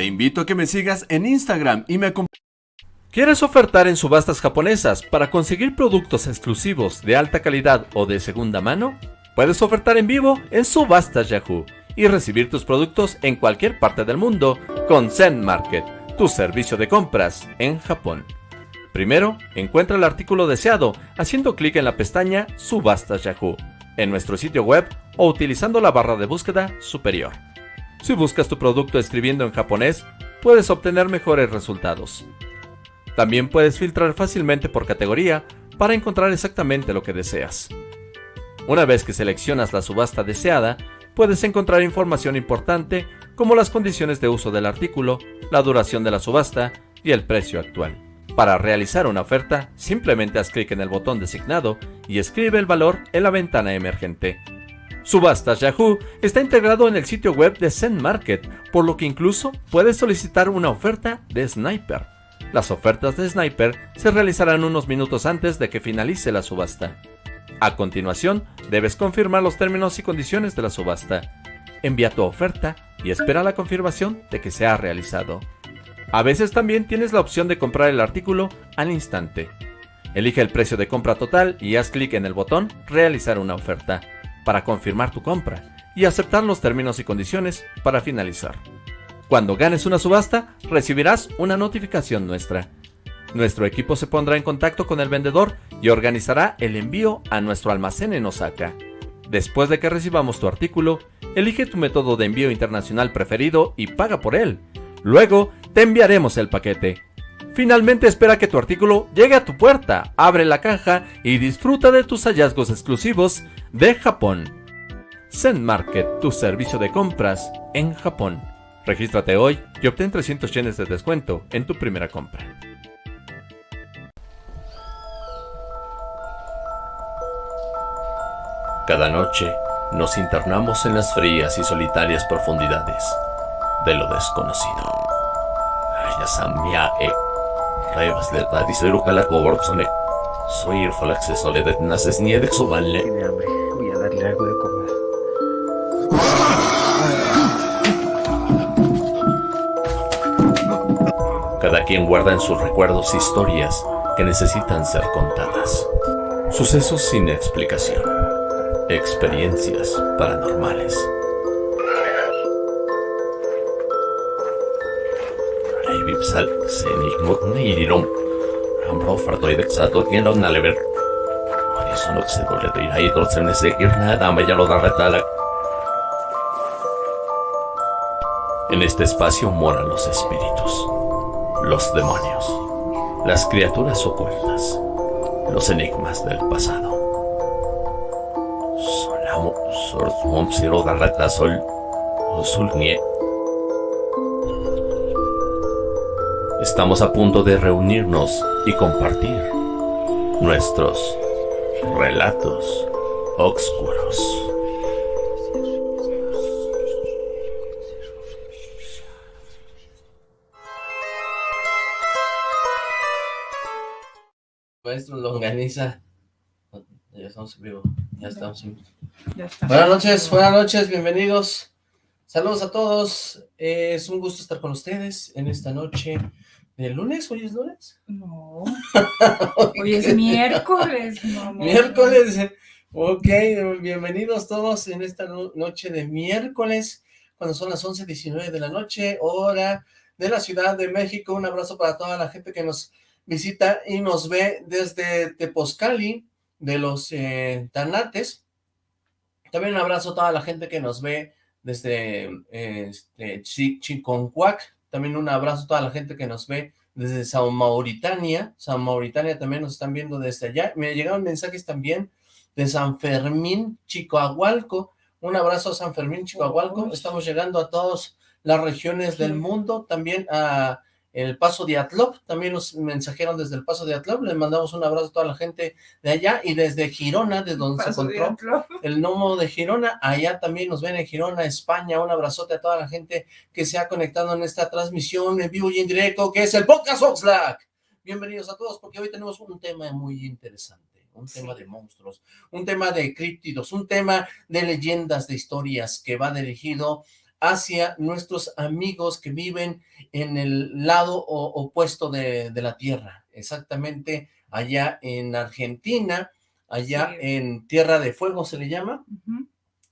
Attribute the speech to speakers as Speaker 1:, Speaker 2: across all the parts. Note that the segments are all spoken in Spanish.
Speaker 1: Te invito a que me sigas en Instagram y me acompañes.
Speaker 2: ¿Quieres ofertar en subastas japonesas para conseguir productos exclusivos de alta calidad o de segunda mano? Puedes ofertar en vivo en Subastas Yahoo y recibir tus productos en cualquier parte del mundo con Zen Market, tu servicio de compras en Japón. Primero, encuentra el artículo deseado haciendo clic en la pestaña Subastas Yahoo en nuestro sitio web o utilizando la barra de búsqueda superior. Si buscas tu producto escribiendo en japonés, puedes obtener mejores resultados. También puedes filtrar fácilmente por categoría para encontrar exactamente lo que deseas. Una vez que seleccionas la subasta deseada, puedes encontrar información importante como las condiciones de uso del artículo, la duración de la subasta y el precio actual. Para realizar una oferta, simplemente haz clic en el botón designado y escribe el valor en la ventana emergente. Subastas Yahoo está integrado en el sitio web de Zen Market, por lo que incluso puedes solicitar una oferta de Sniper. Las ofertas de Sniper se realizarán unos minutos antes de que finalice la subasta. A continuación, debes confirmar los términos y condiciones de la subasta. Envía tu oferta y espera la confirmación de que se ha realizado. A veces también tienes la opción de comprar el artículo al instante. Elige el precio de compra total y haz clic en el botón Realizar una oferta para confirmar tu compra y aceptar los términos y condiciones para finalizar. Cuando ganes una subasta, recibirás una notificación nuestra. Nuestro equipo se pondrá en contacto con el vendedor y organizará el envío a nuestro almacén en Osaka. Después de que recibamos tu artículo, elige tu método de envío internacional preferido y paga por él. Luego, te enviaremos el paquete. Finalmente espera que tu artículo llegue a tu puerta, abre la caja y disfruta de tus hallazgos exclusivos de Japón. Zen Market, tu servicio de compras en Japón. Regístrate hoy y obtén 300 yenes de descuento en tu primera compra.
Speaker 3: Cada noche nos internamos en las frías y solitarias profundidades de lo desconocido. Samia e Revas de Tadisero Calacoborsone. Soy acceso de naces ni de vale.
Speaker 4: Tiene hambre, voy a darle algo de comer.
Speaker 3: Cada quien guarda en sus recuerdos historias que necesitan ser contadas. Sucesos sin explicación. Experiencias paranormales. Ahí se me seguir nada me ya lo da retala En este espacio moran los espíritus, los demonios, las criaturas ocultas, los enigmas del pasado. Solamo, sor, mom, siro, garrata, sol, Estamos a punto de reunirnos y compartir nuestros relatos oscuros.
Speaker 5: Maestro Longaniza. Ya estamos en vivo. Ya estamos en
Speaker 6: Ya está.
Speaker 5: Buenas noches, buenas noches, bienvenidos. Saludos a todos. Eh, es un gusto estar con ustedes en esta noche ¿El lunes? ¿Hoy es lunes?
Speaker 6: No. Hoy es miércoles, mamá.
Speaker 5: Miércoles. Ok, bienvenidos todos en esta noche de miércoles, cuando son las 11.19 de la noche, hora de la Ciudad de México. Un abrazo para toda la gente que nos visita y nos ve desde Tepozcali, de los eh, Tanates. También un abrazo a toda la gente que nos ve desde este, Chiconcuac, también un abrazo a toda la gente que nos ve desde San Mauritania. San Mauritania también nos están viendo desde allá. Me llegaron mensajes también de San Fermín, Chicoahualco. Un abrazo a San Fermín, Chicoahualco. Estamos llegando a todas las regiones del mundo, también a el Paso de Atlop, también nos mensajeron desde el Paso de Atlop, les mandamos un abrazo a toda la gente de allá, y desde Girona, de donde se encontró el gnomo de Girona, allá también nos ven en Girona, España, un abrazote a toda la gente que se ha conectado en esta transmisión en vivo y en directo, que es el Podcast Oxlack. Bienvenidos a todos, porque hoy tenemos un tema muy interesante, un tema de monstruos, un tema de críptidos, un tema de leyendas, de historias, que va dirigido hacia nuestros amigos que viven en el lado opuesto de, de la Tierra, exactamente allá en Argentina, allá en Tierra de Fuego se le llama,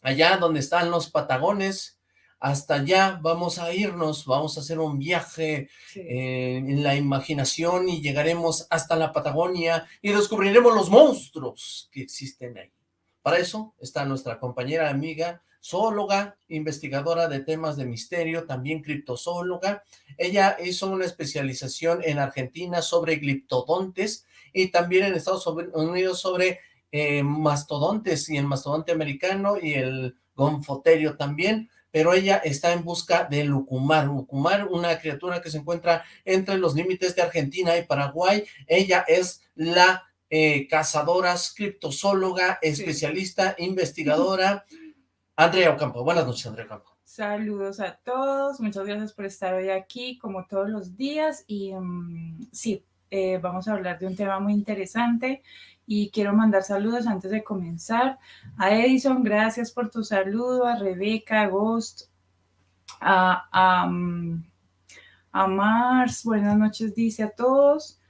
Speaker 5: allá donde están los Patagones, hasta allá vamos a irnos, vamos a hacer un viaje eh, en la imaginación y llegaremos hasta la Patagonia y descubriremos los monstruos que existen ahí. Para eso está nuestra compañera amiga, zoóloga, investigadora de temas de misterio, también criptozoóloga. Ella hizo una especialización en Argentina sobre gliptodontes y también en Estados Unidos sobre eh, mastodontes y el mastodonte americano y el gonfoterio también, pero ella está en busca de Lucumar. Lucumar, una criatura que se encuentra entre los límites de Argentina y Paraguay. Ella es la eh, cazadora, criptozoóloga, especialista, investigadora. Andrea Ocampo. Buenas noches, Andrea Ocampo.
Speaker 6: Saludos a todos, muchas gracias por estar hoy aquí, como todos los días, y mm, sí, eh, vamos a hablar de un tema muy interesante y quiero mandar saludos antes de comenzar. A Edison, gracias por tu saludo, a Rebeca, a Ghost, a, a, mm, Mars, buenas noches, dice a todos.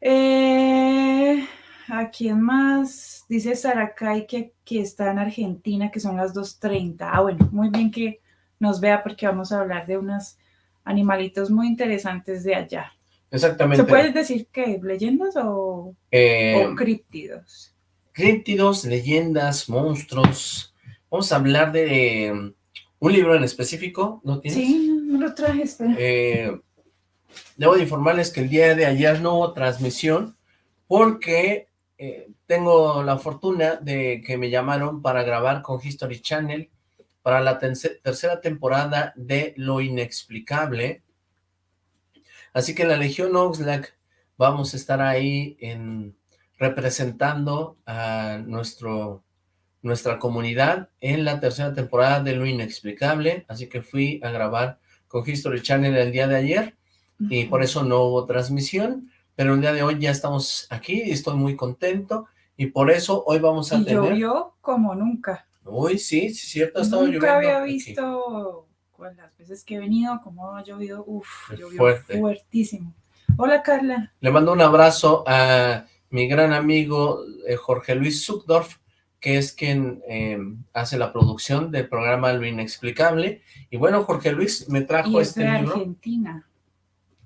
Speaker 6: Eh, ¿A quién más? Dice Saracay que, que está en Argentina, que son las 2.30. Ah, bueno, muy bien que nos vea porque vamos a hablar de unos animalitos muy interesantes de allá.
Speaker 5: Exactamente.
Speaker 6: ¿Se puede decir que leyendas o, eh, o críptidos?
Speaker 5: Críptidos, leyendas, monstruos. Vamos a hablar de um, un libro en específico, ¿no tienes?
Speaker 6: Sí, no lo traje,
Speaker 5: eh, debo de informarles que el día de ayer no hubo transmisión porque eh, tengo la fortuna de que me llamaron para grabar con History Channel para la tercera temporada de Lo Inexplicable, Así que en la Legión Oxlack vamos a estar ahí en, representando a nuestro, nuestra comunidad en la tercera temporada de Lo Inexplicable, así que fui a grabar con History Channel el día de ayer, y por eso no hubo transmisión, pero el día de hoy ya estamos aquí y estoy muy contento, y por eso hoy vamos a
Speaker 6: y
Speaker 5: tener...
Speaker 6: llovió como nunca.
Speaker 5: Uy, sí, sí, cierto, ha estado
Speaker 6: Nunca había visto las veces que he venido, como ha llovido, uff, llovió fuertísimo. Hola Carla.
Speaker 5: Le mando un abrazo a mi gran amigo eh, Jorge Luis Zuckdorf, que es quien eh, hace la producción del programa Lo Inexplicable. Y bueno, Jorge Luis me trajo
Speaker 6: y
Speaker 5: este
Speaker 6: de
Speaker 5: libro.
Speaker 6: Argentina.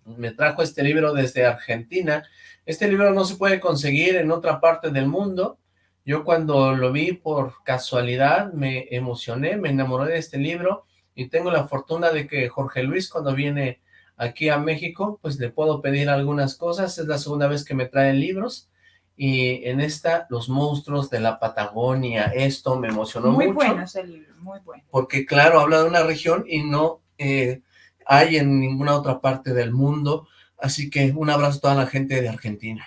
Speaker 5: Me trajo este libro desde Argentina. Este libro no se puede conseguir en otra parte del mundo. Yo cuando lo vi por casualidad me emocioné, me enamoré de este libro y tengo la fortuna de que Jorge Luis cuando viene aquí a México, pues le puedo pedir algunas cosas, es la segunda vez que me traen libros, y en esta, Los monstruos de la Patagonia, esto me emocionó
Speaker 6: muy
Speaker 5: mucho.
Speaker 6: Muy bueno ese libro, muy bueno.
Speaker 5: Porque claro, habla de una región y no eh, hay en ninguna otra parte del mundo, así que un abrazo a toda la gente de Argentina.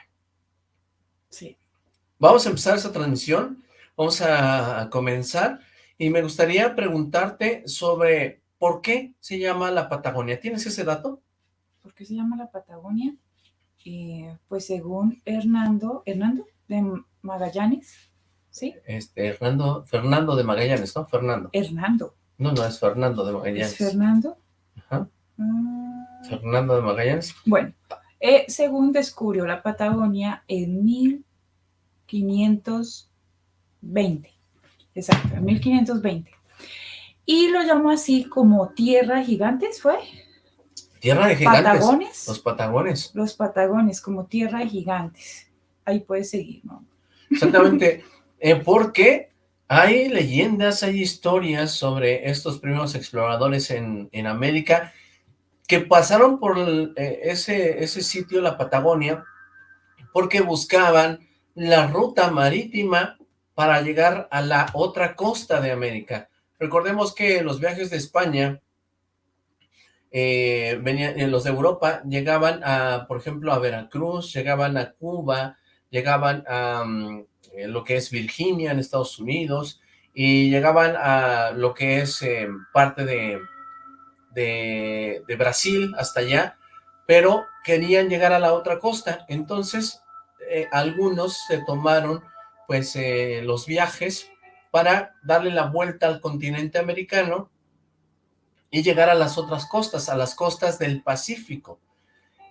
Speaker 6: Sí.
Speaker 5: Vamos a empezar esta transmisión, vamos a comenzar, y me gustaría preguntarte sobre por qué se llama la Patagonia. ¿Tienes ese dato?
Speaker 6: ¿Por qué se llama la Patagonia? Eh, pues según Hernando, Hernando de Magallanes, ¿sí?
Speaker 5: Este, Hernando, Fernando de Magallanes, ¿no? Fernando.
Speaker 6: Hernando.
Speaker 5: No, no, es Fernando de Magallanes.
Speaker 6: ¿Es Fernando?
Speaker 5: Ajá. Ah. Fernando de Magallanes.
Speaker 6: Bueno, eh, según descubrió la Patagonia en 1520. Exacto, en 1520. Y lo llamó así como Tierra Gigantes, ¿fue?
Speaker 5: Tierra de Gigantes.
Speaker 6: Patagones.
Speaker 5: Los Patagones.
Speaker 6: Los Patagones, como Tierra de Gigantes. Ahí puedes seguir, ¿no?
Speaker 5: Exactamente, eh, porque hay leyendas, hay historias sobre estos primeros exploradores en, en América que pasaron por eh, ese, ese sitio, la Patagonia, porque buscaban la ruta marítima para llegar a la otra costa de América. Recordemos que los viajes de España, eh, venían, eh, los de Europa llegaban a, por ejemplo, a Veracruz, llegaban a Cuba, llegaban a mm, eh, lo que es Virginia en Estados Unidos, y llegaban a lo que es parte de, de, Brasil hasta allá, pero querían llegar a la otra costa, entonces algunos se tomaron pues eh, los viajes para darle la vuelta al continente americano y llegar a las otras costas, a las costas del Pacífico.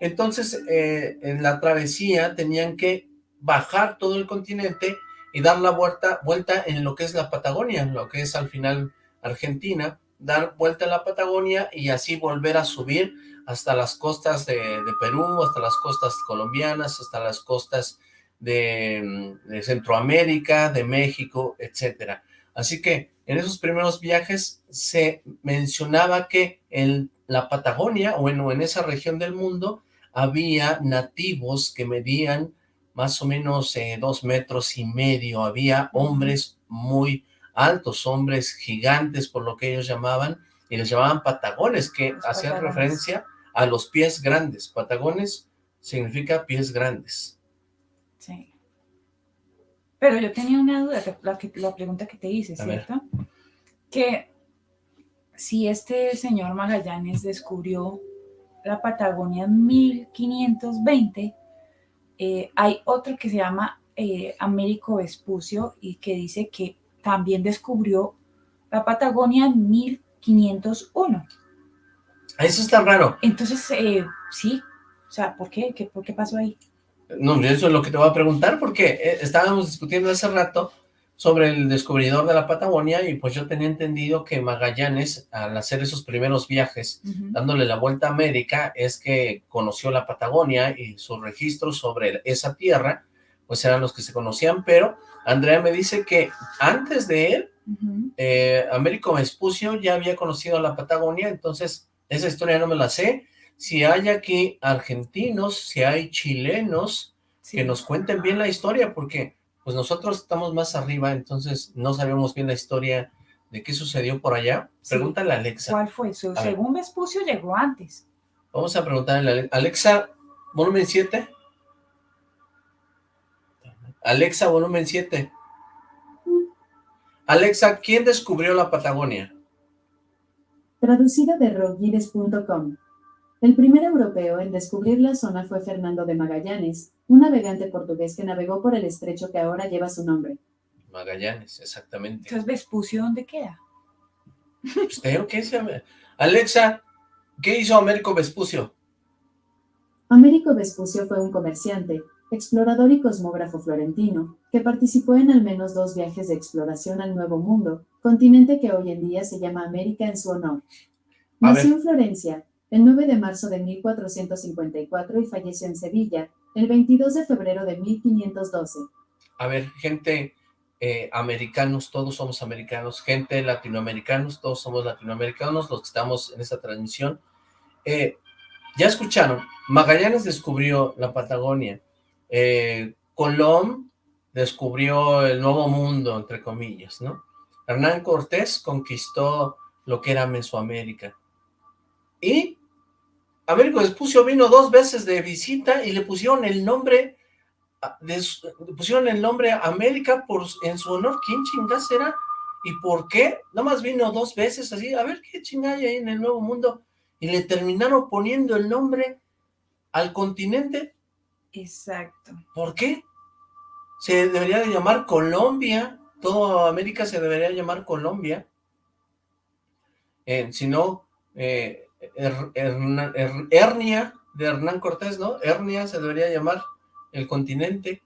Speaker 5: Entonces, eh, en la travesía tenían que bajar todo el continente y dar la vuelta, vuelta en lo que es la Patagonia, lo que es al final Argentina, dar vuelta a la Patagonia y así volver a subir hasta las costas de, Perú, hasta las costas colombianas, hasta las costas de, de Centroamérica, de México, etcétera. Así que en esos primeros viajes se mencionaba que en la Patagonia, o en, en esa región del mundo, había nativos que medían más o menos eh, dos metros y medio, había hombres muy altos, hombres gigantes por lo que ellos llamaban, y les llamaban patagones, que hacían referencia a los pies grandes. Patagones significa pies grandes.
Speaker 6: Sí. Pero yo tenía una duda, la, la pregunta que te hice, ¿cierto? Que si este señor Magallanes descubrió la Patagonia en 1520, eh, hay otro que se llama eh, Américo Vespucio y que dice que también descubrió la Patagonia en 1501.
Speaker 5: Eso está raro.
Speaker 6: Entonces, eh, sí, o sea, ¿por qué? qué? ¿Por qué pasó ahí?
Speaker 5: No, eso es lo que te voy a preguntar, porque estábamos discutiendo hace rato sobre el descubridor de la Patagonia y pues yo tenía entendido que Magallanes, al hacer esos primeros viajes, dándole la vuelta a América, es que conoció la Patagonia y sus registros sobre esa tierra, pues eran los que se conocían, pero Andrea me dice que antes de él, eh, Américo Vespucio ya había conocido la Patagonia, entonces esa historia no me la sé. Si hay aquí argentinos, si hay chilenos, que nos cuenten bien la historia, porque pues nosotros estamos más arriba, entonces no sabemos bien la historia de qué sucedió por allá. Pregúntale a Alexa.
Speaker 6: ¿Cuál fue? según Vespucio llegó antes.
Speaker 5: Vamos a preguntarle a Alexa, volumen 7. Alexa, volumen 7. Alexa, ¿quién descubrió la Patagonia?
Speaker 7: Traducido de rockguides.com. El primer europeo en descubrir la zona fue Fernando de Magallanes, un navegante portugués que navegó por el estrecho que ahora lleva su nombre.
Speaker 5: Magallanes, exactamente.
Speaker 6: Entonces, ¿Vespucio dónde queda?
Speaker 5: Pues ¿qué se llama? Alexa, ¿qué hizo Américo Vespucio?
Speaker 7: Américo Vespucio fue un comerciante, explorador y cosmógrafo florentino, que participó en al menos dos viajes de exploración al Nuevo Mundo, continente que hoy en día se llama América en su honor. Nació en Florencia, el 9 de marzo de 1454 y falleció en Sevilla, el 22 de febrero de 1512.
Speaker 5: A ver, gente eh, americanos, todos somos americanos, gente latinoamericanos, todos somos latinoamericanos, los que estamos en esta transmisión. Eh, ya escucharon, Magallanes descubrió la Patagonia, eh, Colón descubrió el Nuevo Mundo, entre comillas, ¿no? Hernán Cortés conquistó lo que era Mesoamérica. Y Américo Vespucio vino dos veces de visita y le pusieron el nombre, le pusieron el nombre América por, en su honor. ¿Quién chingas era? ¿Y por qué? Nomás vino dos veces así, a ver qué chingada hay en el Nuevo Mundo. Y le terminaron poniendo el nombre al continente.
Speaker 6: Exacto.
Speaker 5: ¿Por qué? Se debería de llamar Colombia. Toda América se debería llamar Colombia. Eh, si no, eh, Hernia de Hernán Cortés, ¿no? Hernia se debería llamar el continente,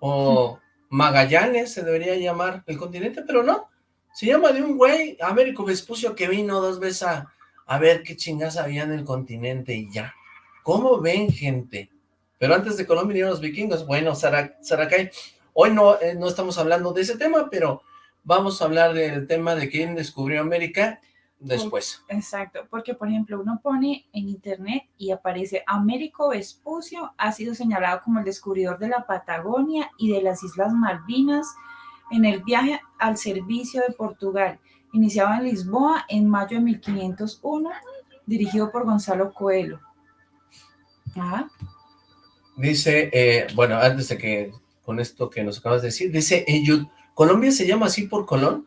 Speaker 5: o Magallanes se debería llamar el continente, pero no, se llama de un güey, Américo Vespucio, que vino dos veces a, a ver qué chingas había en el continente y ya. ¿Cómo ven, gente? Pero antes de Colombia vinieron los vikingos. Bueno, Saracay, hoy no, eh, no estamos hablando de ese tema, pero vamos a hablar del tema de quién descubrió América después.
Speaker 6: exacto, porque por ejemplo uno pone en internet y aparece Américo Vespucio ha sido señalado como el descubridor de la Patagonia y de las Islas Malvinas en el viaje al servicio de Portugal, iniciado en Lisboa en mayo de 1501, dirigido por Gonzalo Coelho.
Speaker 5: Dice, eh, bueno, antes de que con esto que nos acabas de decir, dice, ¿Colombia se llama así por Colón?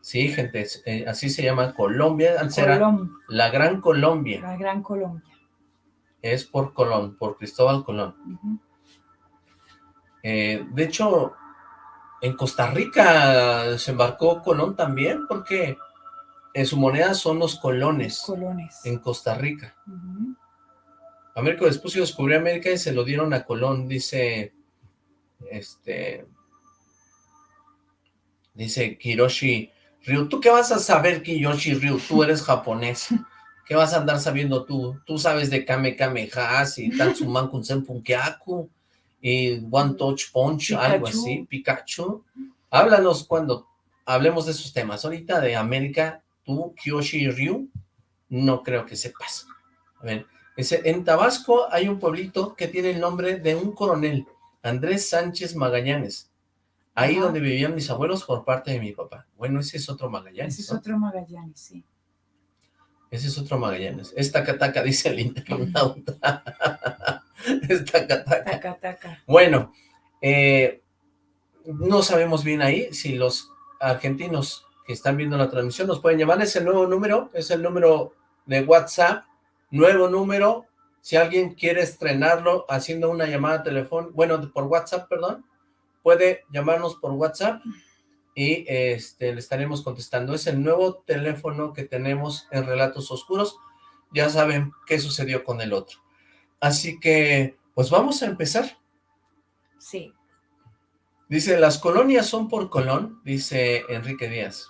Speaker 5: Sí, gente, eh, así se llama Colombia, será la Gran Colombia.
Speaker 6: La Gran Colombia.
Speaker 5: Es por Colón, por Cristóbal Colón. Eh, de hecho, en Costa Rica se embarcó Colón también, porque en su moneda son los colones,
Speaker 6: Colones.
Speaker 5: en Costa Rica.
Speaker 6: Ujú.
Speaker 5: Américo Vespucio descubrió América y se lo dieron a Colón, dice, este, dice Kiroshi Ryu. ¿Tú qué vas a saber, Kiyoshi Ryu? Tú eres japonés. ¿Qué vas a andar sabiendo tú? Tú sabes de Kame Kame Has y Tatsuman Kunsen Punkeaku y One Touch Punch, algo así, Pikachu. Háblanos cuando hablemos de esos temas. Ahorita de América, tú, Kiyoshi Ryu, no creo que sepas. A ver, dice, en Tabasco hay un pueblito que tiene el nombre de un coronel, Andrés Sánchez Magallanes. Ahí
Speaker 6: Ajá.
Speaker 5: donde vivían mis abuelos por parte de mi papá. Bueno, ese es otro Magallanes,
Speaker 6: Ese es
Speaker 5: ¿no?
Speaker 6: otro Magallanes, sí.
Speaker 5: Ese es otro Magallanes. Es Tacataca, dice el internauta. es Tacataca.
Speaker 6: Taca, taca.
Speaker 5: Bueno, eh, no sabemos bien ahí si los argentinos que están viendo la transmisión nos pueden llamar. Es el nuevo número, es el número de WhatsApp, nuevo número. Si alguien quiere estrenarlo haciendo una llamada telefónica, bueno, por WhatsApp, perdón, puede llamarnos por WhatsApp y este, le estaremos contestando. Es el nuevo teléfono que tenemos en Relatos Oscuros. Ya saben qué sucedió con el otro. Así que, pues vamos a empezar.
Speaker 6: Sí.
Speaker 5: Dice, las colonias son por Colón, dice Enrique Díaz.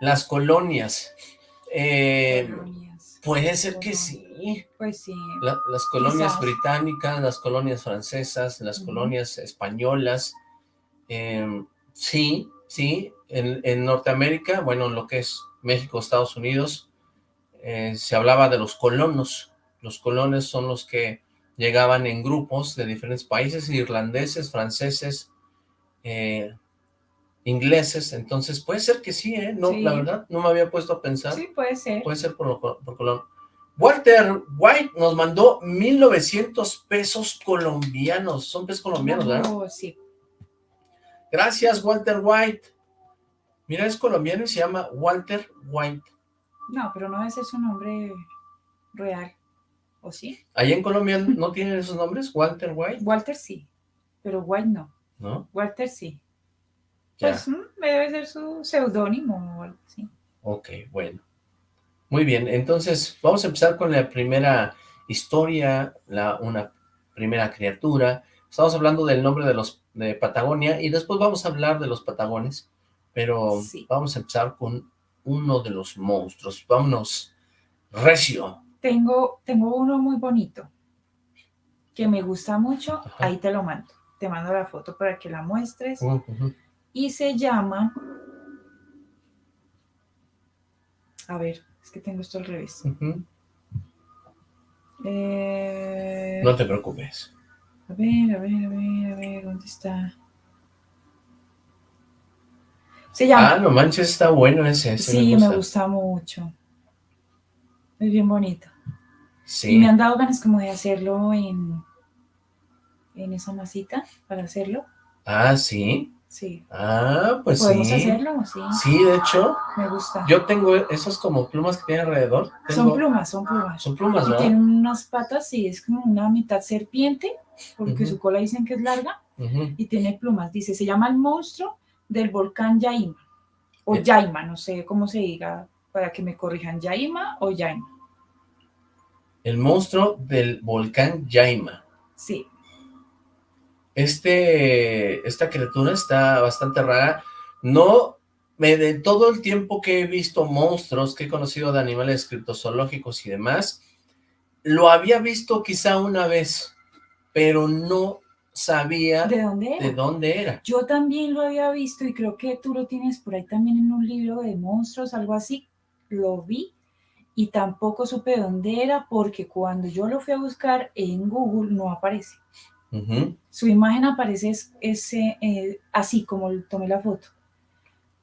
Speaker 5: Las colonias. eh,
Speaker 6: Colonias.
Speaker 5: Puede ser que sí.
Speaker 6: Pues sí.
Speaker 5: La- las colonias
Speaker 6: Quizás.
Speaker 5: británicas, las colonias francesas, las colonias españolas. eh, sí, sí. En, en Norteamérica, bueno, lo que es México, Estados Unidos, eh, se hablaba de los colonos. Los colones son los que llegaban en grupos de diferentes países, irlandeses, franceses, eh, ingleses. Entonces, puede ser que sí, ¿eh? No,
Speaker 6: Sí.
Speaker 5: la verdad, no me había puesto a pensar.
Speaker 6: Sí, puede ser.
Speaker 5: Puede ser por, lo- por Colón. Walter White nos mandó 1,900 pesos colombianos. Son pesos colombianos, ¿verdad?
Speaker 6: Oh, sí.
Speaker 5: Gracias, Walter White. Mira, es colombiano y se llama Walter White.
Speaker 6: No, pero no ese es su nombre real. ¿O sí?
Speaker 5: Allá en Colombia no tienen esos nombres, Walter White,
Speaker 6: Walter sí, pero White no.
Speaker 5: ¿no?
Speaker 6: Walter sí.
Speaker 5: Ya.
Speaker 6: Pues mm, debe ser su seudónimo o algo así.
Speaker 5: Ok, bueno. Muy bien, entonces vamos a empezar con la primera historia, la, una primera criatura. Estamos hablando del nombre de los de Patagonia y después vamos a hablar de los patagones, pero
Speaker 6: Sí.
Speaker 5: vamos a empezar con uno de los monstruos. Vámonos, recio.
Speaker 6: Tengo, tengo uno muy bonito que me gusta mucho.
Speaker 5: Ajá.
Speaker 6: Ahí te lo mando. Te mando la foto para que la muestres.
Speaker 5: Uh.
Speaker 6: Y se llama. A ver, es que tengo esto al revés. Eh,
Speaker 5: No te preocupes.
Speaker 6: A ver, a ver, a ver, a ver, ¿dónde está? Se llama.
Speaker 5: Ah, no manches, está bueno ese. ese
Speaker 6: sí,
Speaker 5: me
Speaker 6: me
Speaker 5: gusta.
Speaker 6: mucho. Es bien bonito. Y
Speaker 5: Sí.
Speaker 6: me han dado ganas como de hacerlo en, en esa masita para hacerlo.
Speaker 5: Ah, sí.
Speaker 6: Sí.
Speaker 5: Ah, pues
Speaker 6: ¿Podemos
Speaker 5: sí.
Speaker 6: hacerlo? Sí.
Speaker 5: Sí, de hecho,
Speaker 6: Me gusta.
Speaker 5: yo tengo esas como plumas que tiene alrededor.
Speaker 6: Son plumas, son plumas.
Speaker 5: Son plumas,
Speaker 6: Y
Speaker 5: ¿verdad?
Speaker 6: tiene unas patas y es como una mitad serpiente, porque su cola dicen que es larga, y tiene plumas. Dice, se llama el monstruo del volcán Yaima. O
Speaker 5: Eh.
Speaker 6: Yaima, no sé cómo se diga, para que me corrijan, Yaima o Yaima.
Speaker 5: El monstruo del volcán Yaima.
Speaker 6: Sí,
Speaker 5: Este, esta criatura está bastante rara. No, me, de todo el tiempo que he visto monstruos, que he conocido de animales criptozoológicos y demás, lo había visto quizá una vez, pero no sabía
Speaker 6: ¿de dónde era?
Speaker 5: de dónde era.
Speaker 6: Yo también lo había visto y creo que tú lo tienes por ahí también en un libro de monstruos, algo así. Lo vi y tampoco supe de dónde era porque cuando yo lo fui a buscar en Google no aparece. Su imagen aparece ese, eh, así como tomé la foto.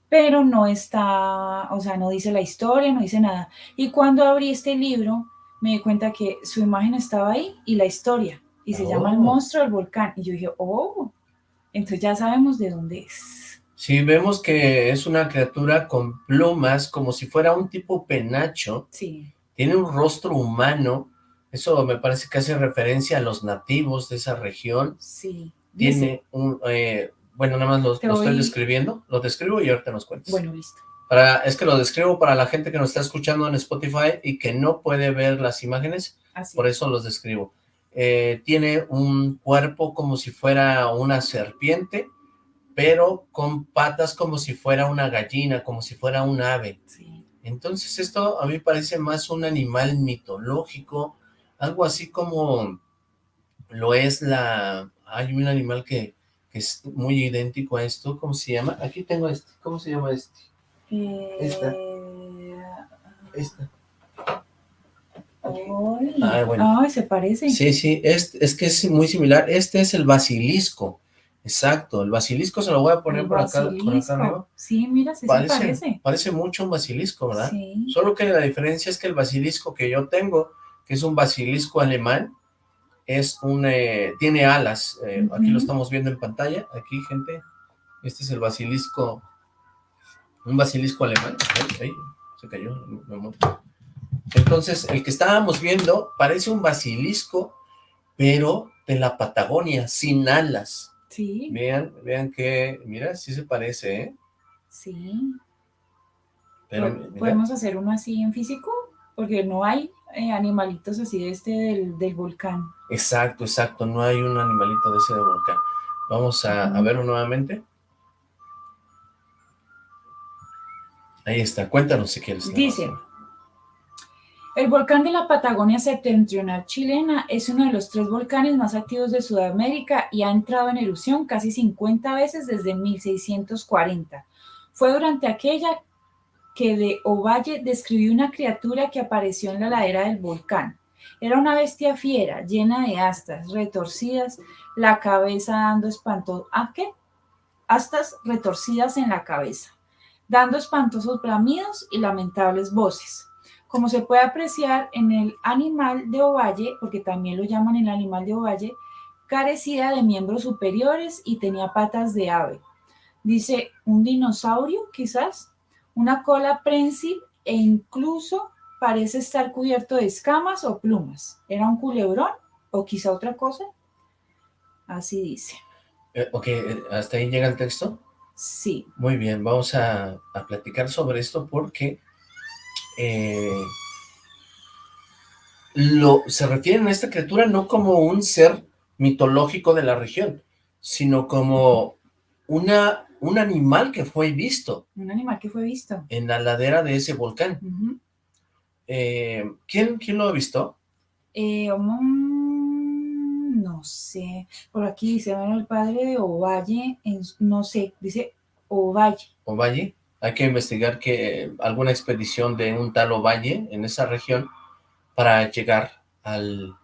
Speaker 6: Pero no está, o sea, no dice la historia, no dice nada. Y cuando abrí este libro, me di cuenta que su imagen estaba ahí y la historia. Y se llama El
Speaker 5: Oh.
Speaker 6: monstruo del volcán. Y yo dije, oh, entonces ya sabemos de dónde es.
Speaker 5: Sí, vemos que es una criatura con plumas, como si fuera un tipo penacho,
Speaker 6: Sí,
Speaker 5: tiene un rostro humano, eso me parece que hace referencia a los nativos de esa región,
Speaker 6: sí. Dice-
Speaker 5: tiene un, eh, bueno, nada más lo, estoy describiendo, lo describo y ahorita nos cuentas.
Speaker 6: Bueno, listo.
Speaker 5: Para, es que lo describo para la gente que nos está escuchando en Spotify y que no puede ver las imágenes,
Speaker 6: Así.
Speaker 5: por eso los describo. Eh, tiene un cuerpo como si fuera una serpiente, pero con patas como si fuera una gallina, como si fuera un ave.
Speaker 6: Sí.
Speaker 5: Entonces esto a mí parece más un animal mitológico, algo así como lo es la... Hay un animal que, que es muy idéntico a esto, ¿cómo se llama? Aquí tengo este, ¿cómo se llama este? Esta.
Speaker 6: Eh,
Speaker 5: Esta.
Speaker 6: ay,
Speaker 5: Ah, bueno.
Speaker 6: ay, se parece.
Speaker 5: Sí, sí, es, es que es muy similar. Este es el basilisco. Exacto, el basilisco se lo voy a poner
Speaker 6: El
Speaker 5: por acá, por acá arriba.
Speaker 6: Sí, mira, sí
Speaker 5: Parece,
Speaker 6: se parece.
Speaker 5: parece mucho un basilisco, ¿verdad?
Speaker 6: Sí.
Speaker 5: Solo que la diferencia es que el basilisco que yo tengo, que es un basilisco alemán, es un, eh, tiene alas. eh, Aquí lo estamos viendo en pantalla. Aquí, gente, este es el basilisco, un basilisco alemán. Ay, ay, se cayó. me. Entonces, el que estábamos viendo parece un basilisco, pero de la Patagonia, sin alas.
Speaker 6: Sí,
Speaker 5: Vean, vean que, mira, sí se parece, ¿eh?
Speaker 6: sí.
Speaker 5: Pero, mira,
Speaker 6: ¿Podemos hacer uno así en físico? Porque no hay eh, animalitos así de este del, del volcán.
Speaker 5: exacto, exacto, no hay un animalito de ese de volcán. Vamos a, a
Speaker 6: Ujú.
Speaker 5: verlo nuevamente. Ahí está, cuéntanos si quieres.
Speaker 6: Dice. El volcán de la Patagonia septentrional chilena es uno de los tres volcanes más activos de Sudamérica y ha entrado en erupción casi 50 veces desde 1640. Fue durante aquella que de Ovalle describió una criatura que apareció en la ladera del volcán. Era una bestia fiera, llena de astas retorcidas, la cabeza dando espanto... ¿A qué? Astas retorcidas en la cabeza, dando espantosos bramidos y lamentables voces. Como se puede apreciar en el animal de Ovalle, porque también lo llaman el animal de Ovalle, carecía de miembros superiores y tenía patas de ave. Dice, un dinosaurio quizás, una cola prensil e incluso parece estar cubierto de escamas o plumas. ¿Era un culebrón o quizá otra cosa? Así dice.
Speaker 5: Eh, ok, eh, hasta ahí llega el texto.
Speaker 6: Sí,
Speaker 5: Muy bien, vamos a, a platicar sobre esto porque eh, lo, se refieren a esta criatura no como un ser mitológico de la región, sino como una, un animal que fue visto
Speaker 6: un animal que fue visto.
Speaker 5: en la ladera de ese volcán. Eh, ¿quién, ¿Quién lo ha visto?
Speaker 6: Eh, no sé, por aquí dice, bueno, el padre de Ovalle, en- no sé, dice Ovalle.
Speaker 5: Ovalle. Hay que investigar que alguna expedición de un tal Ovalle en esa región para llegar al,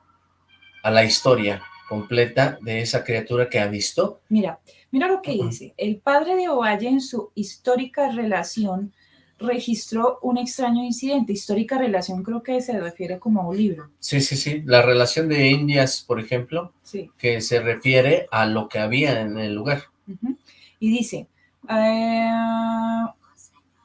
Speaker 5: a la historia completa de esa criatura que ha visto.
Speaker 6: Mira, mira lo que dice. El padre de Ovalle en su histórica relación registró un extraño incidente. Histórica relación creo que se refiere como a un libro.
Speaker 5: Sí, sí, sí. La relación de Indias, por ejemplo,
Speaker 6: Sí.
Speaker 5: que se refiere a lo que había en el lugar.
Speaker 6: Y dice, eh,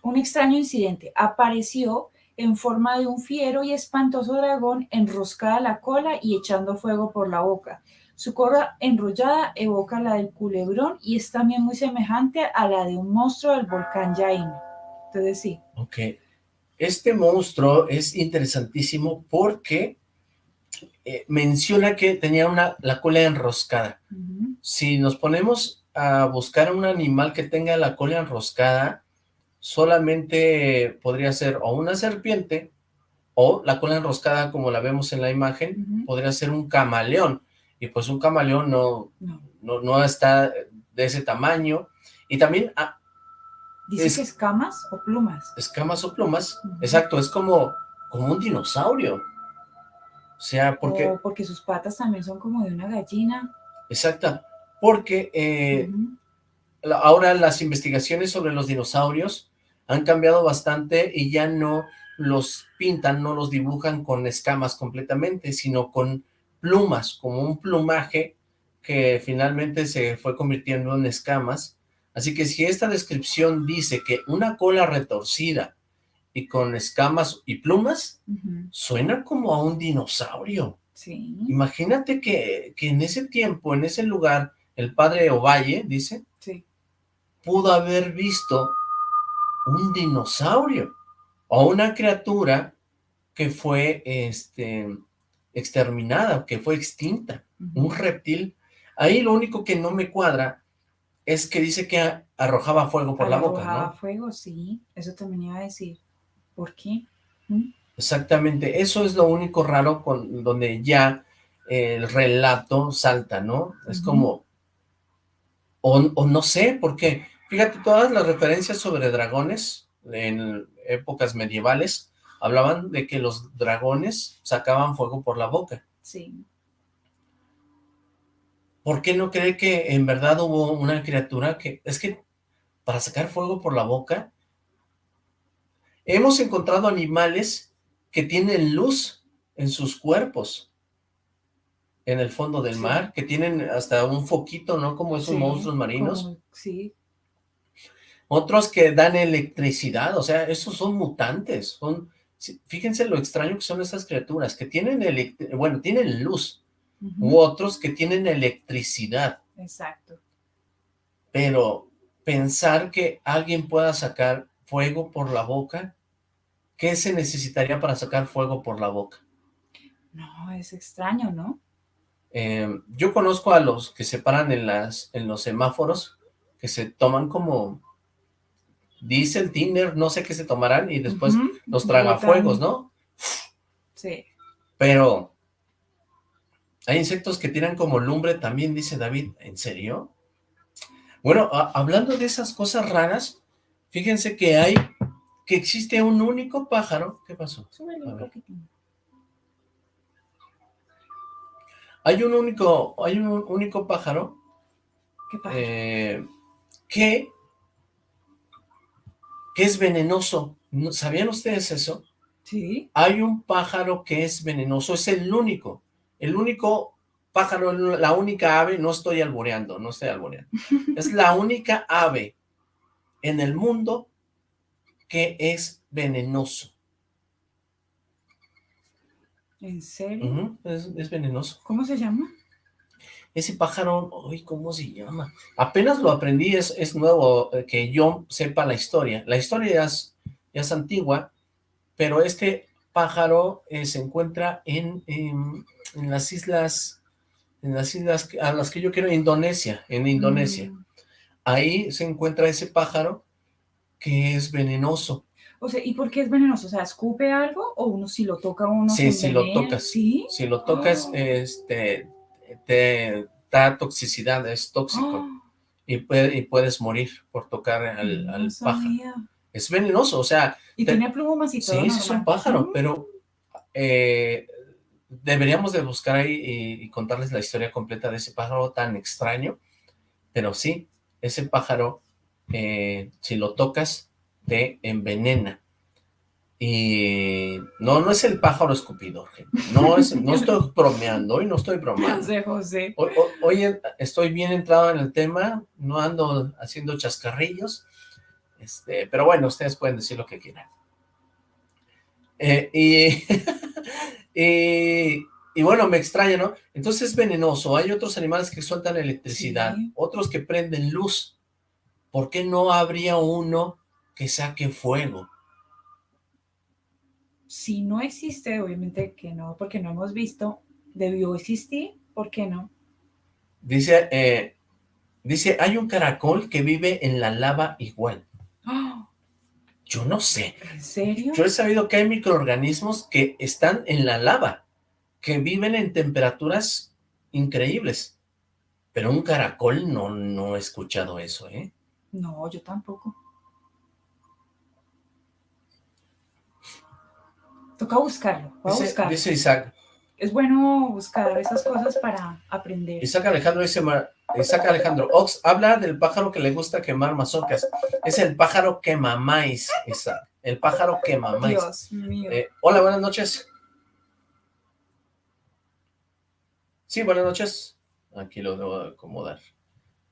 Speaker 6: un extraño incidente apareció en forma de un fiero y espantoso dragón enroscada la cola y echando fuego por la boca. Su cola enrollada evoca la del culebrón y es también muy semejante a la de un monstruo del volcán Jaime. Entonces sí,
Speaker 5: Ok. Este monstruo es interesantísimo porque eh, menciona que tenía una, la cola enroscada. Si nos ponemos a buscar un animal que tenga la cola enroscada, solamente podría ser o una serpiente o la cola enroscada como la vemos en la imagen, podría ser un camaleón. Y pues un camaleón no,
Speaker 6: no.
Speaker 5: no, no está de ese tamaño. Y también ah,
Speaker 6: Dice
Speaker 5: Es-
Speaker 6: que escamas o plumas.
Speaker 5: escamas o plumas, exacto, es como, como un dinosaurio. O sea, porque,
Speaker 6: O porque sus patas también son como de una gallina.
Speaker 5: exacta, porque eh, ahora las investigaciones sobre los dinosaurios han cambiado bastante y ya no los pintan, no los dibujan con escamas completamente, sino con plumas, como un plumaje que finalmente se fue convirtiendo en escamas. Así que si esta descripción dice que una cola retorcida y con escamas y plumas, suena como a un dinosaurio.
Speaker 6: Sí.
Speaker 5: Imagínate que, que en ese tiempo, en ese lugar, el padre Ovalle, dice,
Speaker 6: Sí.
Speaker 5: pudo haber visto un dinosaurio o una criatura que fue este, exterminada, que fue extinta, un reptil. Ahí lo único que no me cuadra es que dice que arrojaba fuego por la boca,
Speaker 6: Arrojaba fuego, sí, eso también iba a decir. ¿Por qué? ¿Mm?
Speaker 5: Exactamente, eso es lo único raro con donde ya el relato salta, ¿no? Es como, o, o no sé, porque fíjate, todas las referencias sobre dragones en épocas medievales hablaban de que los dragones sacaban fuego por la boca.
Speaker 6: Sí,
Speaker 5: ¿Por qué no cree que en verdad hubo una criatura que... Es que para sacar fuego por la boca, hemos encontrado animales que tienen luz en sus cuerpos, en el fondo del
Speaker 6: Sí.
Speaker 5: mar, que tienen hasta un foquito, ¿no? Como esos
Speaker 6: sí,
Speaker 5: monstruos marinos.
Speaker 6: como- sí,
Speaker 5: Otros que dan electricidad, o sea, esos son mutantes, son... Fíjense lo extraño que son esas criaturas, que tienen, bueno, tienen luz, u otros que tienen electricidad.
Speaker 6: exacto.
Speaker 5: Pero pensar que alguien pueda sacar fuego por la boca, ¿qué se necesitaría para sacar fuego por la boca?
Speaker 6: No, es extraño, ¿no?
Speaker 5: Eh, yo conozco a los que se paran en, las, en los semáforos, que se toman como diésel, tiner, no sé qué se tomarán, y después
Speaker 6: Ujú,
Speaker 5: los tragafuegos,
Speaker 6: botan-
Speaker 5: ¿no?
Speaker 6: Sí,
Speaker 5: Pero hay insectos que tiran como lumbre también, dice David, ¿en serio? Bueno, hablando de esas cosas raras, fíjense que hay, que existe un único pájaro, ¿qué pasó?
Speaker 6: un.
Speaker 5: Hay un único, hay un único pájaro
Speaker 6: ¿Qué
Speaker 5: eh, que, que es venenoso. ¿No- ¿Sabían ustedes eso?
Speaker 6: sí,
Speaker 5: Hay un pájaro que es venenoso, es el único, el único pájaro, la única ave, no estoy alboreando, no estoy alboreando, es la única ave en el mundo que es venenoso.
Speaker 6: ¿en serio?
Speaker 5: Es venenoso.
Speaker 6: ¿Cómo se llama?
Speaker 5: Ese pájaro, uy, ¿cómo se llama? Apenas lo aprendí, es, es nuevo eh, que yo sepa la historia. La historia ya es, ya es antigua, pero este pájaro eh, se encuentra en, en, en las islas, en las islas a las que yo quiero, Indonesia, en Indonesia.
Speaker 6: Mm,
Speaker 5: Ahí se encuentra ese pájaro que es venenoso.
Speaker 6: O sea, ¿y por qué es venenoso? O sea, ¿escupe algo o uno si lo toca uno
Speaker 5: Sí, si lo tocas.
Speaker 6: ¿Sí?
Speaker 5: Si lo tocas,
Speaker 6: Oh.
Speaker 5: este, te da toxicidad, es tóxico.
Speaker 6: Oh,
Speaker 5: Y, puede- y puedes morir por tocar al,
Speaker 6: no
Speaker 5: pájaro. Es venenoso, o sea,
Speaker 6: Y
Speaker 5: Te-
Speaker 6: tiene plumas y
Speaker 5: sí,
Speaker 6: todo
Speaker 5: sí es un pájaro, pero eh, deberíamos de buscar ahí y, y contarles la historia completa de ese pájaro tan extraño, pero sí, ese pájaro, eh, si lo tocas, te envenena. Y no, no es el pájaro escupidor, gente. No, es, no estoy bromeando, hoy no estoy bromeando.
Speaker 6: José, José.
Speaker 5: Hoy, estoy bien entrado en el tema, no ando haciendo chascarrillos, este, pero bueno, ustedes pueden decir lo que quieran. Eh, y, y, y bueno, me extraña, ¿no? Entonces es venenoso, hay otros animales que sueltan electricidad,
Speaker 6: Sí.
Speaker 5: otros que prenden luz. ¿Por qué no habría uno que saque fuego?
Speaker 6: Si no existe, obviamente que no, porque no hemos visto, debió existir, ¿por qué no?
Speaker 5: Dice, eh, dice, hay un caracol que vive en la lava igual.
Speaker 6: ¡Ah!
Speaker 5: Yo no sé.
Speaker 6: ¿En serio?
Speaker 5: Yo he sabido que hay microorganismos que están en la lava, que viven en temperaturas increíbles. Pero un caracol no, no he escuchado eso, ¿eh?
Speaker 6: No, yo tampoco. Toca buscarlo, voy a
Speaker 5: Dice,
Speaker 6: buscarlo.
Speaker 5: dice Isaac,
Speaker 6: Es bueno buscar esas cosas para aprender.
Speaker 5: Isaac Alejandro dice, Isaac Alejandro, Ox, habla del pájaro que le gusta quemar mazorcas. Es el pájaro quema maíz, Isaac. El pájaro quema maíz.
Speaker 6: Dios mío.
Speaker 5: Eh, hola, buenas noches. Sí, buenas noches. Aquí lo debo de acomodar.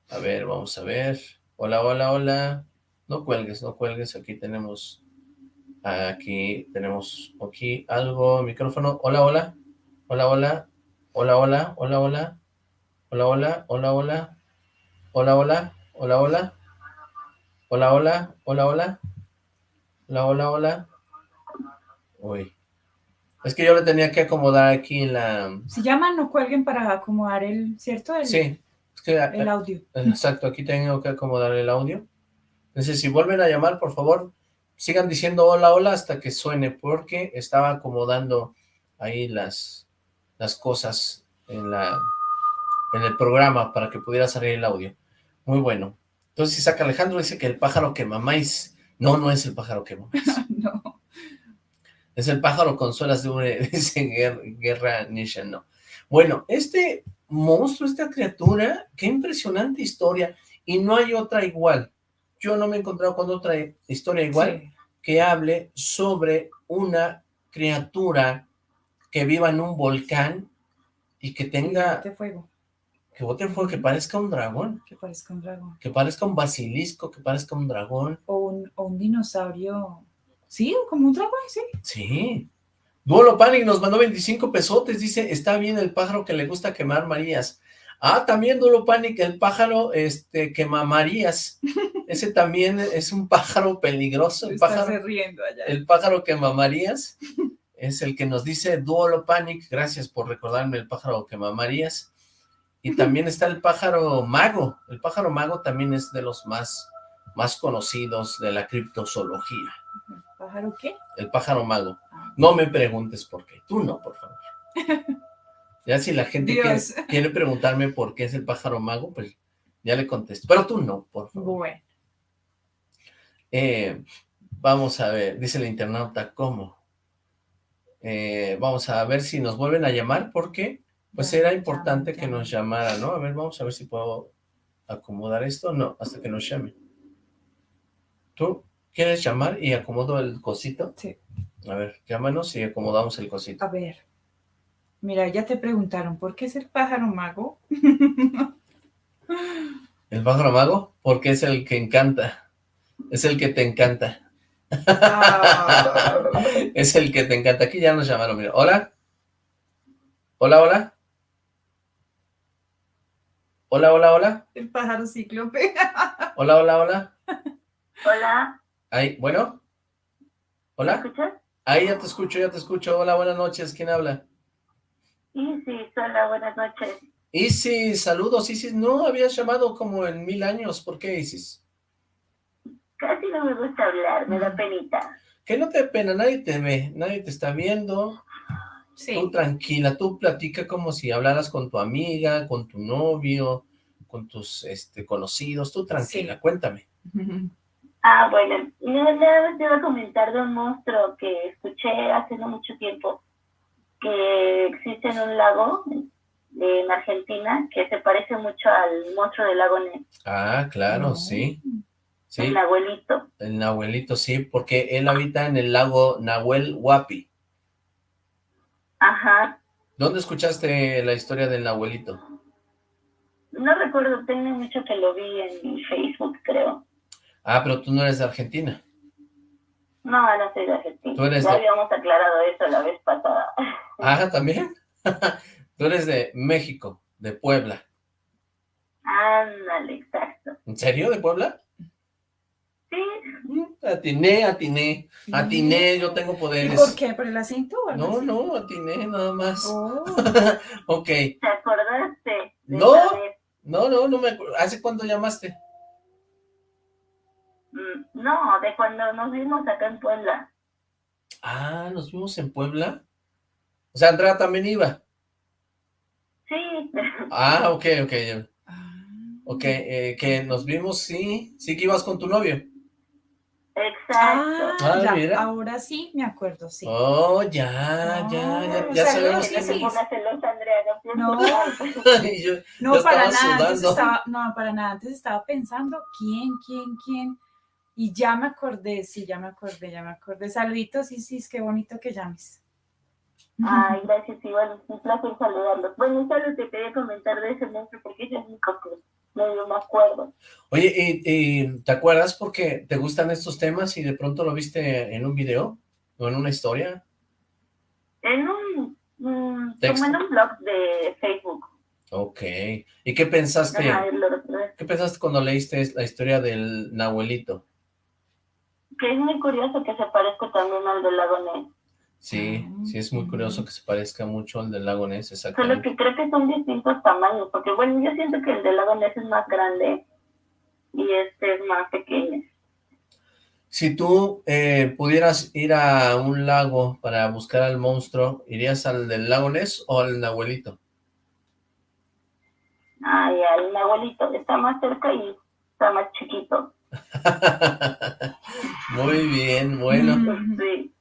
Speaker 5: A ver, vamos a ver. Hola, hola, hola. No cuelgues, no cuelgues. Aquí tenemos, aquí tenemos aquí algo, micrófono. Hola, hola. Hola, hola. Hola, hola, hola, hola. Hola, hola, hola, hola. Hola, hola, hola, hola. Hola, hola, hola, hola. Hola, hola, hola. Uy. Es que yo le tenía que acomodar aquí la...
Speaker 6: Si llaman, no cuelguen para acomodar el, ¿cierto? El,
Speaker 5: Sí, es que...
Speaker 6: el audio.
Speaker 5: Exacto, aquí tengo que acomodar el audio. Entonces, si vuelven a llamar, por favor, sigan diciendo hola, hola hasta que suene, porque estaba acomodando ahí las, las cosas en, la, en el programa para que pudiera salir el audio. Muy bueno. Entonces Isaac Alejandro dice que el pájaro que mamáis... No, no es el pájaro que mamáis.
Speaker 6: No.
Speaker 5: Es el pájaro con suelas de una... Guerra Nisha, no. Bueno, este monstruo, esta criatura, qué impresionante historia. Y no hay otra igual. Yo no me he encontrado con otra historia igual
Speaker 6: Sí.
Speaker 5: Que hable sobre una criatura que viva en un volcán y que tenga,
Speaker 6: De fuego,
Speaker 5: que bote fuego, que parezca un dragón,
Speaker 6: que parezca un dragón.
Speaker 5: que parezca un basilisco, que parezca un dragón.
Speaker 6: O un, o un dinosaurio. Sí, como un dragón, sí.
Speaker 5: Sí. Duolo Panic nos mandó 25 pesotes, dice, está bien el pájaro que le gusta quemar Marías. Ah, también Duolo Panic, el pájaro este, quema Marías. Ese también es un pájaro peligroso, el pájaro,
Speaker 6: riendo allá.
Speaker 5: el pájaro quema Marías. Es el que nos dice Duolo Panic, gracias por recordarme el pájaro quema Marías. Y también está el pájaro mago, el pájaro mago también es de los más, más conocidos de la criptozoología.
Speaker 6: ¿Pájaro qué?
Speaker 5: El pájaro mago. No me preguntes por qué. Tú no, por favor. Ya si la gente quiere, preguntarme por qué es el pájaro mago, pues ya le contesto. Pero tú no, por favor.
Speaker 6: Bueno,
Speaker 5: Eh, vamos a ver, dice el internauta, ¿cómo? Eh, vamos a ver si nos vuelven a llamar, porque pues era importante que nos llamara, ¿no? A ver, vamos a ver si puedo acomodar esto. No, hasta que nos llame. ¿Tú quieres llamar y acomodo el cosito?
Speaker 6: Sí.
Speaker 5: A ver, llámanos y acomodamos el cosito.
Speaker 6: a ver. Mira, ya te preguntaron, ¿por qué es el pájaro mago?
Speaker 5: ¿El pájaro mago? Porque es el que encanta. Es el que te encanta.
Speaker 6: Ah,
Speaker 5: Es el que te encanta. Aquí ya nos llamaron, mira. ¿Hola? ¿Hola, hola? ¿Hola, hola, hola?
Speaker 6: el pájaro cíclope.
Speaker 5: ¿Hola, hola, hola?
Speaker 8: Hola,
Speaker 5: Ahí, bueno.
Speaker 8: ¿me
Speaker 5: ¿Hola?
Speaker 8: escuchas?
Speaker 5: Ahí ya te escucho, ya te escucho. Hola, buenas noches. ¿Quién habla?
Speaker 8: Isis, hola, buenas noches.
Speaker 5: Isis, saludos, Isis. No habías llamado como en mil años. ¿Por qué, Isis?
Speaker 8: Casi no me gusta hablar, me da penita.
Speaker 5: Que no te dé pena, nadie te ve, nadie te está viendo.
Speaker 6: Sí.
Speaker 5: Tú tranquila, tú platica como si hablaras con tu amiga, con tu novio, con tus este, conocidos. Tú tranquila,
Speaker 6: Sí.
Speaker 5: cuéntame.
Speaker 8: Ah, bueno, no, nada más te iba a comentar de un monstruo que escuché hace no mucho tiempo, que existe en un lago de- en Argentina, que se parece mucho al monstruo del lago Ness,
Speaker 5: Ah, claro,
Speaker 6: No.
Speaker 5: sí. Sí,
Speaker 8: el abuelito.
Speaker 5: el Nahuelito, sí, porque él habita en el lago Nahuel Huapi.
Speaker 8: Ajá,
Speaker 5: ¿Dónde escuchaste la historia del Nahuelito?
Speaker 8: no recuerdo, tengo mucho que lo vi en Facebook, creo.
Speaker 5: Ah, pero tú no eres de Argentina.
Speaker 8: No, no soy de Argentina.
Speaker 5: Tú eres
Speaker 8: ya
Speaker 5: de-
Speaker 8: habíamos aclarado eso la vez pasada.
Speaker 5: Ah, ¿también? tú eres de México, de Puebla.
Speaker 8: Ándale, exacto.
Speaker 5: ¿En serio, de Puebla?
Speaker 8: Sí,
Speaker 5: Mm, Atiné, atiné, atiné, yo tengo
Speaker 6: ¿Y
Speaker 5: poderes.
Speaker 6: por qué? ¿Por el acento
Speaker 5: No,
Speaker 6: así?
Speaker 5: no, atiné nada más.
Speaker 6: Oh,
Speaker 5: Ok,
Speaker 8: ¿te acordaste?
Speaker 5: No. no, no, no me acuerdo. ¿Hace cuánto llamaste?
Speaker 8: Mm, No, de cuando nos vimos acá en Puebla.
Speaker 5: Ah, nos vimos en Puebla. O sea, Andrea también iba.
Speaker 8: Sí,
Speaker 5: Ah, ok, ok.
Speaker 6: ah.
Speaker 5: Ok, eh, que nos vimos, sí. Sí que ibas con tu novio.
Speaker 8: exacto.
Speaker 6: Ah,
Speaker 5: Ah,
Speaker 6: ya,
Speaker 5: mira.
Speaker 6: ahora sí me acuerdo, sí.
Speaker 5: Oh, ya, ya, ya,
Speaker 6: No,
Speaker 5: ya
Speaker 6: o sea,
Speaker 5: sabemos
Speaker 8: que
Speaker 6: sí.
Speaker 8: no
Speaker 6: No.
Speaker 5: yo- Yo
Speaker 6: para nada, antes
Speaker 5: sudando.
Speaker 6: estaba, no, para nada, antes estaba pensando quién, quién, quién, y ya me acordé, sí, ya me acordé, ya me acordé. Saluditos, sí, sí, qué bonito que llames.
Speaker 8: Ay, gracias, igual, un placer saludarlos. Bueno, solo te quería comentar de ese monstruo porque es el único que medio me acuerdo.
Speaker 5: Oye, ¿y, y te acuerdas porque te gustan estos temas y de pronto lo viste en un video o en una historia?
Speaker 8: En un, mm, como en un blog de Facebook.
Speaker 5: Ok. ¿Y qué pensaste?
Speaker 8: Ajá, lo.
Speaker 5: ¿Qué pensaste cuando leíste la historia del Nahuelito?
Speaker 8: Que es muy curioso que se parezca también al del lago Ness.
Speaker 5: Sí, sí es muy curioso que se parezca mucho al del lago Ness,
Speaker 8: Solo
Speaker 5: exactamente.
Speaker 8: que creo que son distintos tamaños, porque bueno, yo siento que el del lago Ness es más grande y este es más pequeño.
Speaker 5: Si tú eh, pudieras ir a un lago para buscar al monstruo, ¿irías al del lago Ness o al Nahuelito?
Speaker 8: Ay, al abuelito está más cerca y está más chiquito.
Speaker 5: Muy bien, bueno.
Speaker 6: Mm.
Speaker 8: Sí.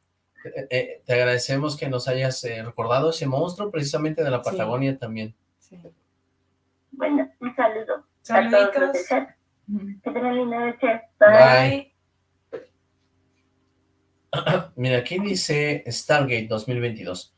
Speaker 5: Eh, eh, te agradecemos que nos hayas eh, recordado ese monstruo precisamente de la
Speaker 6: Sí.
Speaker 5: Patagonia también.
Speaker 6: Sí.
Speaker 8: Bueno, un saludo a todos
Speaker 6: Saluditos.
Speaker 8: chat.
Speaker 6: Ujú.
Speaker 8: Que tengan linda noche.
Speaker 5: Bye.
Speaker 6: Bye.
Speaker 5: Mira, aquí dice Stargate 2022.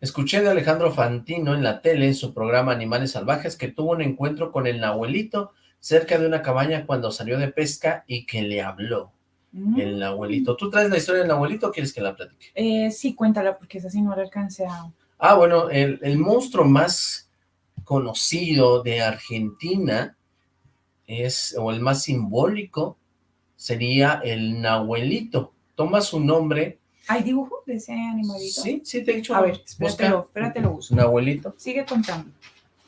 Speaker 5: Escuché de Alejandro Fantino en la tele en su programa Animales Salvajes que tuvo un encuentro con el Nahuelito cerca de una cabaña cuando salió de pesca y que le habló
Speaker 6: Mm.
Speaker 5: el Nahuelito. ¿Tú traes la historia del Nahuelito o quieres que la platique?
Speaker 6: Eh, sí, cuéntala, porque esa sí no la alcancé a...
Speaker 5: Ah, bueno, el, el monstruo más conocido de Argentina es, o el más simbólico, sería el Nahuelito. Toma su nombre.
Speaker 6: ¿Hay dibujo de ese animalito?
Speaker 5: Sí, sí, te he dicho.
Speaker 6: A ver,
Speaker 5: busca
Speaker 6: espératelo, espératelo uso.
Speaker 5: Nahuelito.
Speaker 6: Sigue contando.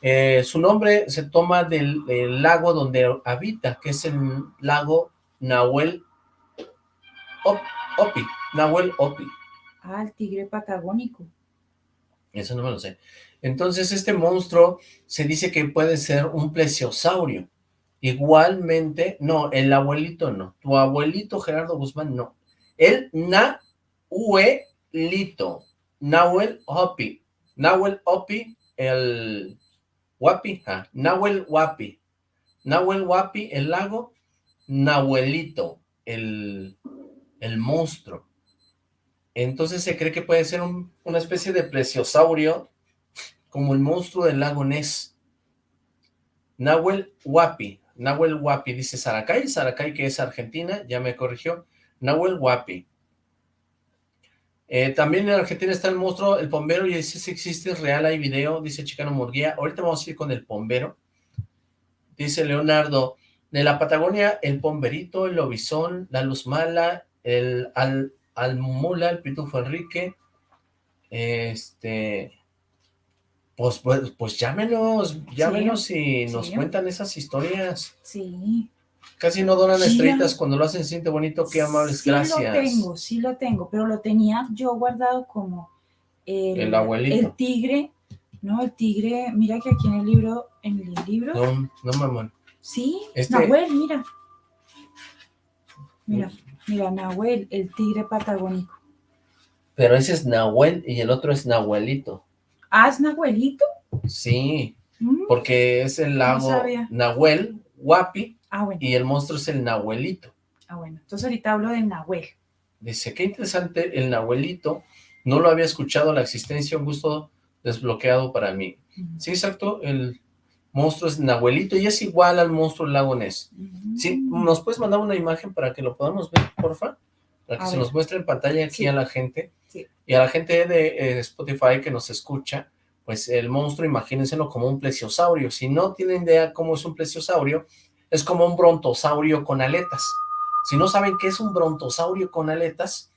Speaker 5: Eh, su nombre se toma del, del lago donde habita, que es el lago Nahuel Op- Opi. Nahuel Opi.
Speaker 6: Ah, el tigre patagónico.
Speaker 5: Eso no me lo sé. Entonces, este monstruo se dice que puede ser un plesiosaurio. Igualmente, no, el abuelito no. Tu abuelito Gerardo Guzmán no. El Nahuelito. Nahuel Hopi. Nahuel Hopi, el Wapi. Ah, Nahuel Wapi. Nahuel Wapi, el lago. Nahuelito, el, el monstruo. Entonces se cree que puede ser un- una especie de plesiosaurio, como el monstruo del lago Ness. Nahuel Huapi, Nahuel Huapi, dice Saracay, Saracay que es Argentina, ya me corrigió, Nahuel Huapi. Eh, también en Argentina está el monstruo, el pombero, y dice si existe, es real, hay video, dice Chicano Murguía. Ahorita vamos a ir con el pombero. Dice Leonardo, de la Patagonia, el pomberito, el lobizón, la luz mala, el al, almula, el pitufo Enrique, este, pues, pues, pues llámenos, llámenos y nos
Speaker 6: sí.
Speaker 5: cuentan esas historias.
Speaker 6: Sí.
Speaker 5: Casi no donan
Speaker 6: Sí,
Speaker 5: estrellitas cuando lo hacen, siente bonito, qué amables,
Speaker 6: sí
Speaker 5: gracias.
Speaker 6: lo tengo, sí lo tengo, pero lo tenía yo guardado como el,
Speaker 5: El abuelito.
Speaker 6: el tigre, no, el tigre, mira que aquí en el libro, en el libro,
Speaker 5: No, no, mamón.
Speaker 6: sí,
Speaker 5: Este-
Speaker 6: Nahuel, mira, mira, mira, Nahuel, el tigre patagónico.
Speaker 5: Pero ese es Nahuel y el otro es Nahuelito.
Speaker 6: Ah, ¿es Nahuelito?
Speaker 5: Sí,
Speaker 6: Mm,
Speaker 5: porque es el lago. Nahuel, Guapi,
Speaker 6: Ah, bueno,
Speaker 5: y el monstruo es el Nahuelito.
Speaker 6: ah, bueno, entonces ahorita hablo del Nahuel.
Speaker 5: Dice, qué interesante el Nahuelito, no lo había escuchado la existencia, un gusto desbloqueado para mí. Sí, exacto, el monstruo es Nahuelito y es igual al monstruo del lago Ness.
Speaker 6: Ujú.
Speaker 5: Sí, ¿nos puedes mandar una imagen para que lo podamos ver, porfa? Para que
Speaker 6: A
Speaker 5: se
Speaker 6: ver.
Speaker 5: nos muestre en pantalla aquí
Speaker 6: Sí.
Speaker 5: a la gente.
Speaker 6: Sí.
Speaker 5: Y a la gente de eh, Spotify que nos escucha, pues el monstruo, imagínenselo como un plesiosaurio. Si no tienen idea cómo es un plesiosaurio, es como un brontosaurio con aletas. Si no saben qué es un brontosaurio con aletas,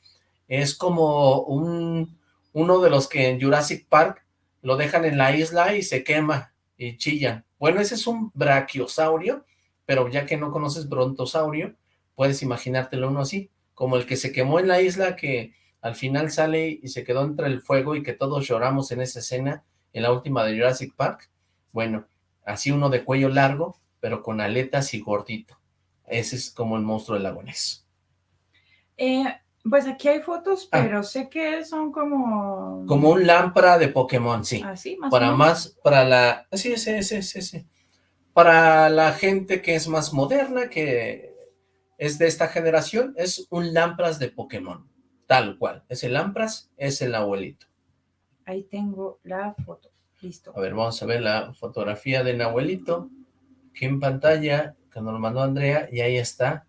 Speaker 5: es como un, uno de los que en Jurassic Park lo dejan en la isla y se quema y chilla. Bueno, ese es un brachiosaurio, pero ya que no conoces brontosaurio, puedes imaginártelo uno así, como el que se quemó en la isla que al final sale y se quedó entre el fuego y que todos lloramos en esa escena en la última de Jurassic Park. Bueno, así uno de cuello largo, pero con aletas y gordito. Ese es como el monstruo del lago Ness.
Speaker 6: Eh, pues aquí hay fotos,
Speaker 5: Ah.
Speaker 6: pero sé que son como...
Speaker 5: Como un lámpara de Pokémon, sí.
Speaker 6: Así, más o
Speaker 5: para
Speaker 6: menos.
Speaker 5: más, para la, sí, sí, sí, sí, sí. Para la gente que es más moderna, que es de esta generación, es un Lampras de Pokémon, tal cual. Ese Lampras es el abuelito.
Speaker 6: Ahí tengo la foto. Listo.
Speaker 5: A ver, vamos a ver la fotografía del abuelito, que en pantalla, que nos lo mandó Andrea, y ahí está.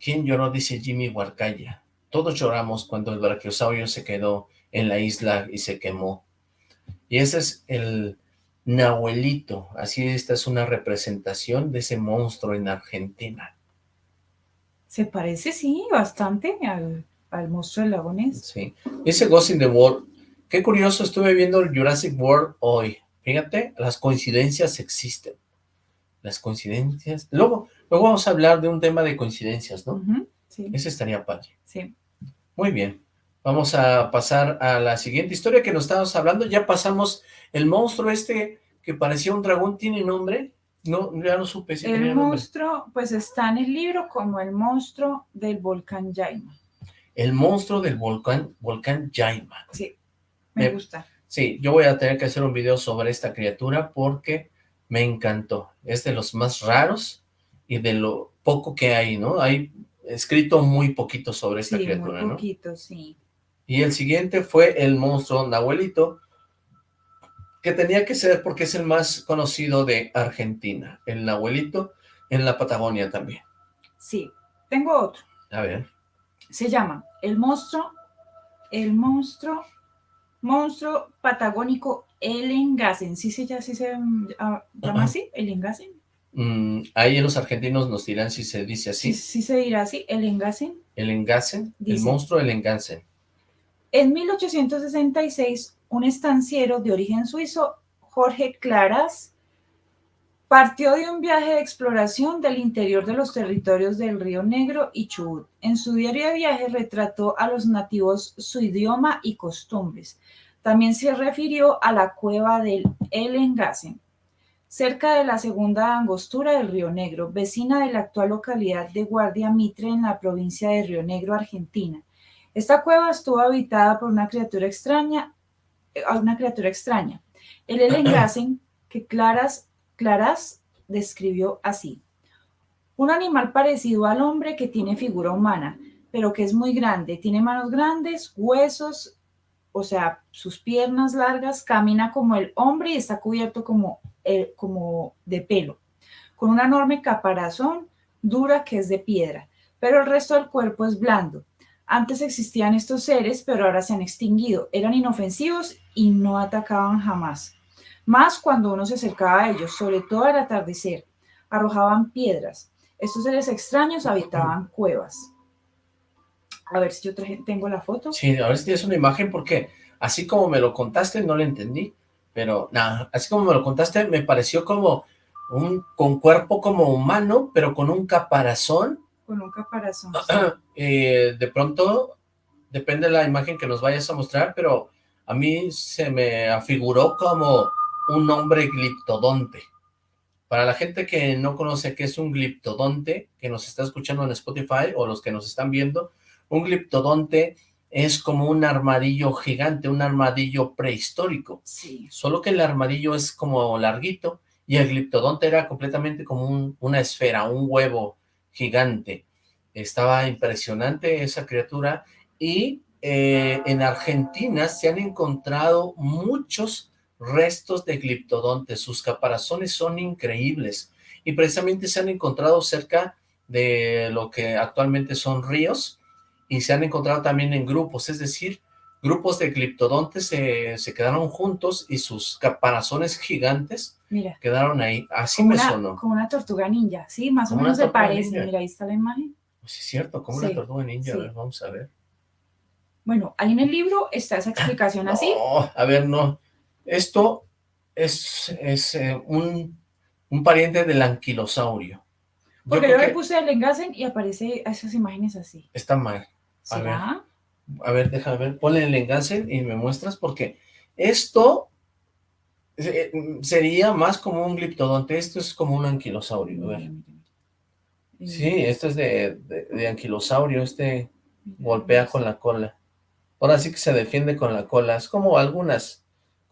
Speaker 5: ¿Quién lloró? Dice Jimmy Huarcaya. Todos lloramos cuando el brachiosaurio se quedó en la isla y se quemó. Y ese es el Nahuelito. Así esta es una representación de ese monstruo en Argentina.
Speaker 6: Se parece, sí, bastante al, al monstruo del lago Ness.
Speaker 5: Sí. Ese Ghost in the World, qué curioso, estuve viendo el Jurassic World hoy. Fíjate, las coincidencias existen. Las coincidencias. Luego, luego vamos a hablar de un tema de coincidencias, ¿no?
Speaker 6: Sí,
Speaker 5: Ese estaría padre.
Speaker 6: sí.
Speaker 5: Muy bien. Vamos a pasar a la siguiente historia que nos estábamos hablando. Ya pasamos el monstruo este que parecía un dragón. ¿Tiene nombre? No, ya no supe si tenía
Speaker 6: El
Speaker 5: nombre.
Speaker 6: monstruo, pues está en el libro como el monstruo del volcán Yaima.
Speaker 5: El monstruo del volcán, volcán Yaima.
Speaker 6: Sí, me
Speaker 5: Me-
Speaker 6: gusta.
Speaker 5: Sí, yo voy a tener que hacer un video sobre esta criatura porque me encantó. Es de los más raros y de lo poco que hay, ¿no? Hay escrito muy poquito sobre esta
Speaker 6: Sí,
Speaker 5: criatura,
Speaker 6: muy
Speaker 5: ¿no?
Speaker 6: poquito, sí.
Speaker 5: Y el siguiente fue el monstruo Nahuelito, que tenía que ser porque es el más conocido de Argentina. El Nahuelito en la Patagonia también.
Speaker 6: Sí, tengo otro.
Speaker 5: A ver.
Speaker 6: Se llama el monstruo, el monstruo, monstruo patagónico Elengasen. ¿Sí se, ya, sí se mm, ah, llama así? ¿Elengasen?
Speaker 5: mm, ahí los argentinos nos dirán si se dice
Speaker 6: Sí,
Speaker 5: así.
Speaker 6: sí se dirá así, Elengasen.
Speaker 5: El Engasen, el
Speaker 6: Dice.
Speaker 5: monstruo del Engasen.
Speaker 6: En 1866, un estanciero de origen suizo, Jorge Claras, partió de un viaje de exploración del interior de los territorios del Río Negro y Chubut. En su diario de viaje retrató a los nativos su idioma y costumbres. También se refirió a la cueva del El Engasen, cerca de la segunda angostura del Río Negro, vecina de la actual localidad de Guardia Mitre en la provincia de Río Negro, Argentina. Esta cueva estuvo habitada por una criatura extraña, una criatura extraña. El Elengasen, que Claras, Claras describió así. Un animal parecido al hombre que tiene figura humana, pero que es muy grande. Tiene manos grandes, huesos, o sea, sus piernas largas, camina como el hombre y está cubierto como, eh, como de pelo, con una enorme caparazón dura que es de piedra, pero el resto del cuerpo es blando. Antes existían estos seres, pero ahora se han extinguido. Eran inofensivos y no atacaban jamás. Más cuando uno se acercaba a ellos, sobre todo al atardecer, arrojaban piedras. Estos seres extraños habitaban cuevas. A ver si yo traje- tengo la foto.
Speaker 5: Sí, a ver si tienes una imagen porque así como me lo contaste no lo entendí, pero nada, así como me lo contaste me pareció como un con cuerpo como humano, pero con un caparazón.
Speaker 6: Con un caparazón.
Speaker 5: Eh, de pronto, depende de la imagen que nos vayas a mostrar, pero a mí se me afiguró como un hombre gliptodonte. Para la gente que no conoce qué es un gliptodonte, que nos está escuchando en Spotify o los que nos están viendo, un gliptodonte es como un armadillo gigante, un armadillo prehistórico.
Speaker 6: Sí.
Speaker 5: Solo que el armadillo es como larguito y el gliptodonte era completamente como un- una esfera, un huevo gigante. Estaba impresionante esa criatura y eh, en Argentina se han encontrado muchos restos de gliptodontes. Sus caparazones son increíbles y precisamente se han encontrado cerca de lo que actualmente son ríos y se han encontrado también en grupos, es decir, grupos de gliptodontes se, se quedaron juntos y sus caparazones gigantes
Speaker 6: Mira,
Speaker 5: quedaron ahí. Así me
Speaker 6: una,
Speaker 5: sonó.
Speaker 6: como una tortuga ninja, sí, más o
Speaker 5: Como
Speaker 6: menos se parece.
Speaker 5: ninja.
Speaker 6: Mira, ahí está la imagen.
Speaker 5: Pues sí, es cierto, como
Speaker 6: Sí,
Speaker 5: una tortuga ninja.
Speaker 6: sí.
Speaker 5: A ver, vamos a ver.
Speaker 6: Bueno, ahí en el libro está esa explicación así.
Speaker 5: No, a ver, no. Esto es, es eh, un, un pariente del anquilosaurio. Yo
Speaker 6: Porque yo le puse el engasen y aparece esas imágenes así.
Speaker 5: está mal. A ver. A ver, déjame ver, ponle el enlace y me muestras porque esto eh, sería más como un gliptodonte, esto es como un anquilosaurio, a ver. Sí, esto es de, de, de anquilosaurio, este golpea con la cola. Ahora sí que se defiende con la cola, es como algunas,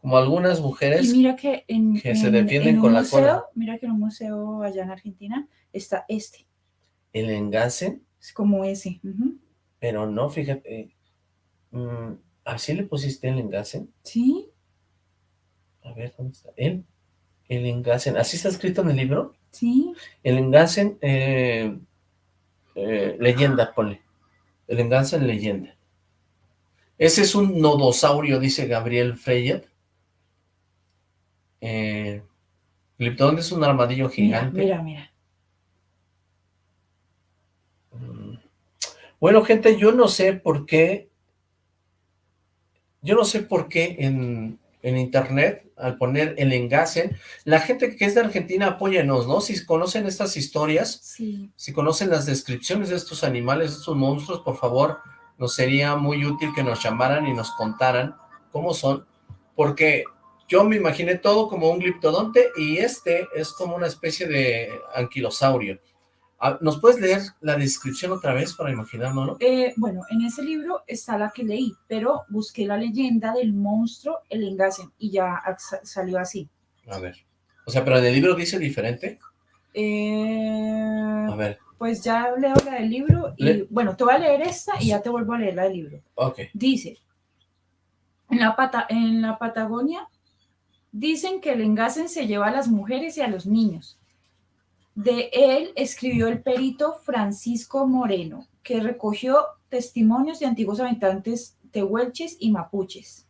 Speaker 5: como algunas mujeres.
Speaker 6: Y mira que en,
Speaker 5: que se
Speaker 6: en-
Speaker 5: defienden
Speaker 6: en
Speaker 5: con la cola.
Speaker 6: mira que en un museo allá en Argentina está este,
Speaker 5: El engace,
Speaker 6: es como ese.
Speaker 5: pero no, fíjate, mm, ¿así le pusiste el engace?
Speaker 6: Sí,
Speaker 5: A ver, ¿dónde está? El, el ¿así está escrito en el libro?
Speaker 6: sí.
Speaker 5: El engasen, eh, eh, leyenda, ponle. El engasen, leyenda. Ese es un nodosaurio, dice Gabriel Freyet. Eh, Gliptodonte es un armadillo gigante.
Speaker 6: mira, mira.
Speaker 5: Mm, Bueno, gente, yo no sé por qué, yo no sé por qué en, en internet, al poner el engace, la gente que es de Argentina, apóyenos, ¿no? Si conocen estas historias,
Speaker 6: Sí.
Speaker 5: si conocen las descripciones de estos animales, de estos monstruos, por favor, nos sería muy útil que nos llamaran y nos contaran cómo son, porque yo me imaginé todo como un gliptodonte y este es como una especie de anquilosaurio. Ah, ¿Nos puedes leer la descripción otra vez para imaginárnoslo?
Speaker 6: Eh, bueno, en ese libro está la que leí, pero busqué la leyenda del monstruo, el Engasen, y ya sa- salió así.
Speaker 5: A ver. O sea, pero en el libro dice diferente.
Speaker 6: Eh,
Speaker 5: A ver,
Speaker 6: pues ya leo la del libro y
Speaker 5: Le-
Speaker 6: bueno, te voy a leer esta y ya te vuelvo a leer la del libro.
Speaker 5: ok.
Speaker 6: Dice, en la, Pata- en la Patagonia dicen que el engasen se lleva a las mujeres y a los niños. De él escribió el perito Francisco Moreno, que recogió testimonios de antiguos habitantes tehuelches y mapuches.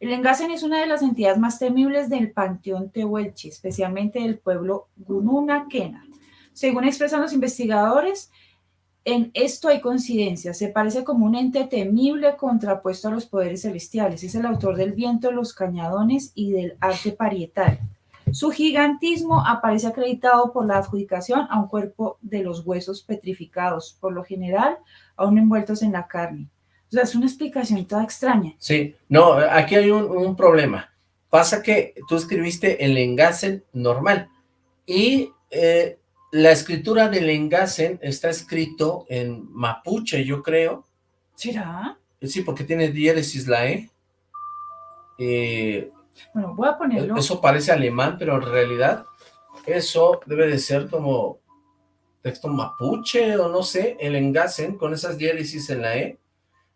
Speaker 6: El engasen es una de las entidades más temibles del panteón tehuelche, especialmente del pueblo Gununa Kena. Según expresan los investigadores, en esto hay coincidencia, se parece como un ente temible contrapuesto a los poderes celestiales. Es el autor del viento, los cañadones y del arte parietal. Su gigantismo aparece acreditado por la adjudicación a un cuerpo de los huesos petrificados, por lo general aún envueltos en la carne. O sea, es una explicación toda extraña.
Speaker 5: Sí, no, aquí hay un, problema. Pasa que tú escribiste el engasen normal y eh, la escritura del engasen está escrito en mapuche, yo creo.
Speaker 6: ¿Será?
Speaker 5: Sí, porque tiene diéresis la E. Eh,
Speaker 6: Bueno, voy a ponerlo.
Speaker 5: eso parece alemán, pero en realidad eso debe de ser como texto mapuche o no sé, el engasen con esas diéresis en la E.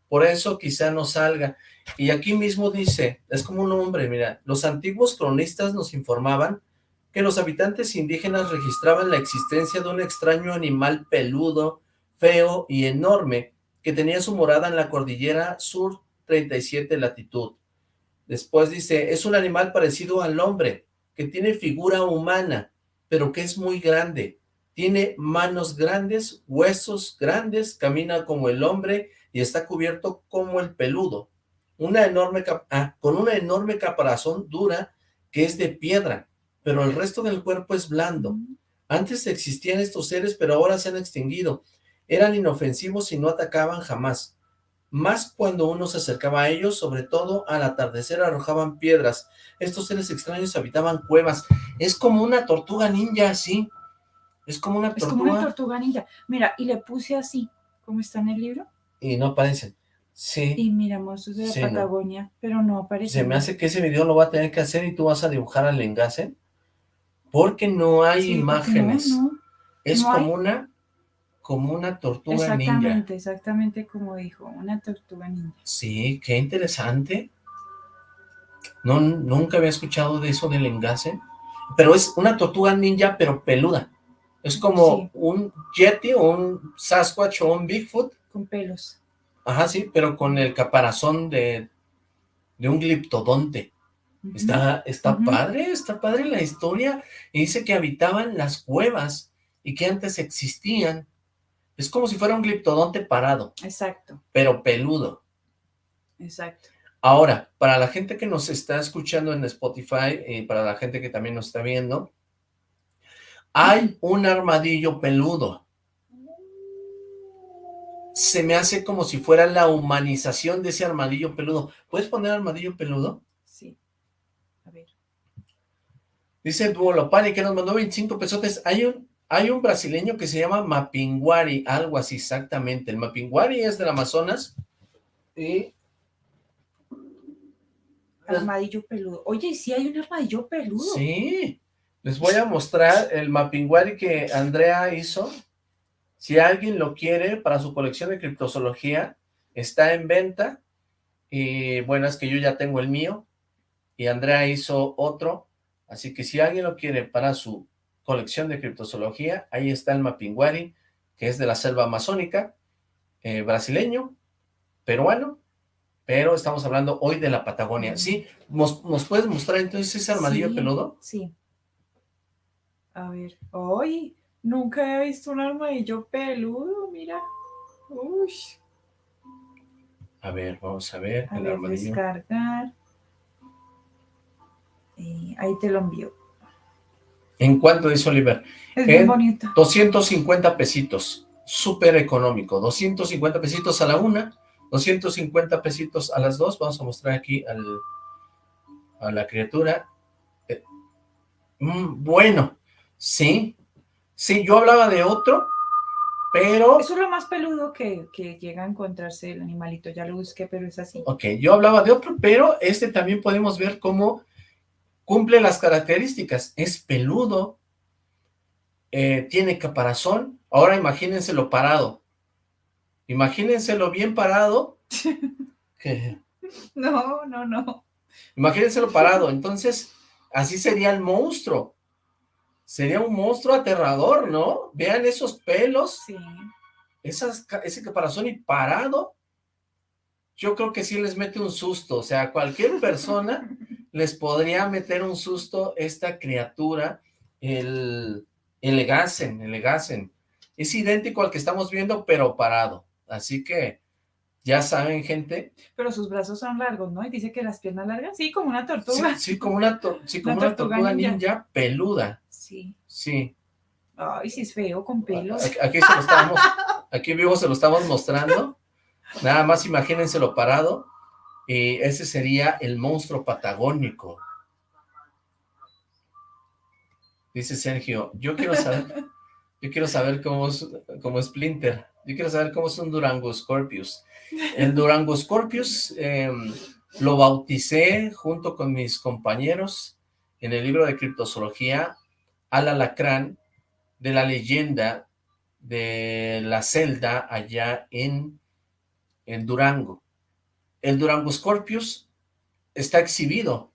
Speaker 5: Por eso quizá no salga. Y aquí mismo dice, es como un nombre, mira, los antiguos cronistas nos informaban que los habitantes indígenas registraban la existencia de un extraño animal peludo, feo y enorme, que tenía su morada en la cordillera sur 37 latitud. Después dice, es un animal parecido al hombre, que tiene figura humana, pero que es muy grande. Tiene manos grandes, huesos grandes, camina como el hombre y está cubierto como el peludo. Una enorme ah, con una enorme caparazón dura que es de piedra, pero el resto del cuerpo es blando. Antes existían estos seres, pero ahora se han extinguido. Eran inofensivos y no atacaban jamás. Más cuando uno se acercaba a ellos, sobre todo al atardecer arrojaban piedras. Estos seres extraños habitaban cuevas. Es como una tortuga ninja, sí. Es como una
Speaker 6: Es
Speaker 5: tortuga
Speaker 6: como una tortuga ninja. Mira, y le puse así, como está en el libro.
Speaker 5: y no aparecen. Sí.
Speaker 6: Y mira, monstruos de la
Speaker 5: Sí, no.
Speaker 6: Patagonia, pero no aparece.
Speaker 5: Se me hace que ese video lo va a tener que hacer y tú vas a dibujar al engace. Porque no hay
Speaker 6: Sí,
Speaker 5: imágenes.
Speaker 6: No, no.
Speaker 5: Es
Speaker 6: no hay.
Speaker 5: como una como una tortuga ninja.
Speaker 6: Exactamente, exactamente como dijo, una tortuga ninja.
Speaker 5: Sí, qué interesante. No, nunca había escuchado de eso del engace. Pero es una tortuga ninja, pero peluda. Es como
Speaker 6: Sí.
Speaker 5: un Yeti o un Sasquatch o un Bigfoot.
Speaker 6: Con pelos.
Speaker 5: Ajá, sí, pero con el caparazón de, de un gliptodonte. Está, está padre, está padre la historia. Y dice que habitaban las cuevas y que antes existían. Es como si fuera un gliptodonte parado,
Speaker 6: Exacto,
Speaker 5: pero peludo.
Speaker 6: exacto.
Speaker 5: Ahora, para la gente que nos está escuchando en Spotify y para la gente que también nos está viendo, hay un armadillo peludo. Se me hace como si fuera la humanización de ese armadillo peludo. ¿Puedes poner armadillo peludo?
Speaker 6: A ver.
Speaker 5: Dice Duolopani que nos mandó 25 pesotes. Hay un, hay un brasileño que se llama Mapinguari, algo así exactamente. El Mapinguari es del Amazonas y
Speaker 6: Armadillo peludo. Oye, ¿y sí hay un armadillo peludo.
Speaker 5: Sí, les voy a mostrar el Mapinguari que Andrea hizo. Si alguien lo quiere para su colección de criptozoología, está en venta. Y bueno, es que yo ya tengo el mío y Andrea hizo otro. Así que si alguien lo quiere para su colección de criptozoología, ahí está el Mapinguari, que es de la selva amazónica, eh, brasileño, peruano, pero estamos hablando hoy de la Patagonia. Sí, ¿nos, nos puedes mostrar entonces ese armadillo
Speaker 6: Sí,
Speaker 5: peludo?
Speaker 6: Sí. A ver. Oye, nunca he visto un armadillo peludo, mira. Uy.
Speaker 5: A ver, vamos a ver.
Speaker 6: A
Speaker 5: el
Speaker 6: ver,
Speaker 5: armadillo.
Speaker 6: descargar. Eh, ahí te lo envío.
Speaker 5: ¿En cuánto dice Oliver?
Speaker 6: Es
Speaker 5: En
Speaker 6: bien bonito.
Speaker 5: 250 pesitos, súper económico, 250 pesitos a la una, 250 pesitos a las dos, vamos a mostrar aquí al, a la criatura. Eh, mm, bueno, sí, sí, yo hablaba de otro, pero,
Speaker 6: Eso es lo más peludo que, que llega a encontrarse el animalito. Ya lo busqué, pero es así.
Speaker 5: ok, yo hablaba de otro, pero este también podemos ver cómo cumple las características, es peludo, eh, tiene caparazón, ahora imagínenselo parado, imagínenselo bien parado, que,
Speaker 6: No, no, no.
Speaker 5: imagínenselo parado, entonces así sería el monstruo, sería un monstruo aterrador, ¿no? Vean esos pelos,
Speaker 6: Sí.
Speaker 5: esas, ese caparazón y parado, yo creo que sí les mete un susto, o sea, cualquier persona les podría meter un susto esta criatura, el, el Egasen, el Egasen. Es idéntico al que estamos viendo, pero parado. Así que, ya saben, gente,
Speaker 6: Pero sus brazos son largos, ¿no? Y dice que las piernas largas, sí, como una tortuga.
Speaker 5: sí, como una, to- sí, como
Speaker 6: Una
Speaker 5: una
Speaker 6: tortuga
Speaker 5: tortuga
Speaker 6: ninja.
Speaker 5: ninja peluda,
Speaker 6: Sí.
Speaker 5: sí.
Speaker 6: Ay, sí es feo, con pelos.
Speaker 5: Aquí, aquí se lo estamos, aquí vivo se lo estamos mostrando. Nada más imagínenselo parado. Y ese sería el monstruo patagónico. Dice Sergio, yo quiero saber, yo quiero saber cómo es, cómo es Splinter. Yo quiero saber cómo es un Durango Scorpius. El Durango Scorpius em, lo bauticé junto con mis compañeros en el libro de criptozoología al alacrán de la leyenda de la celda allá en, en Durango. El Durango Scorpius está exhibido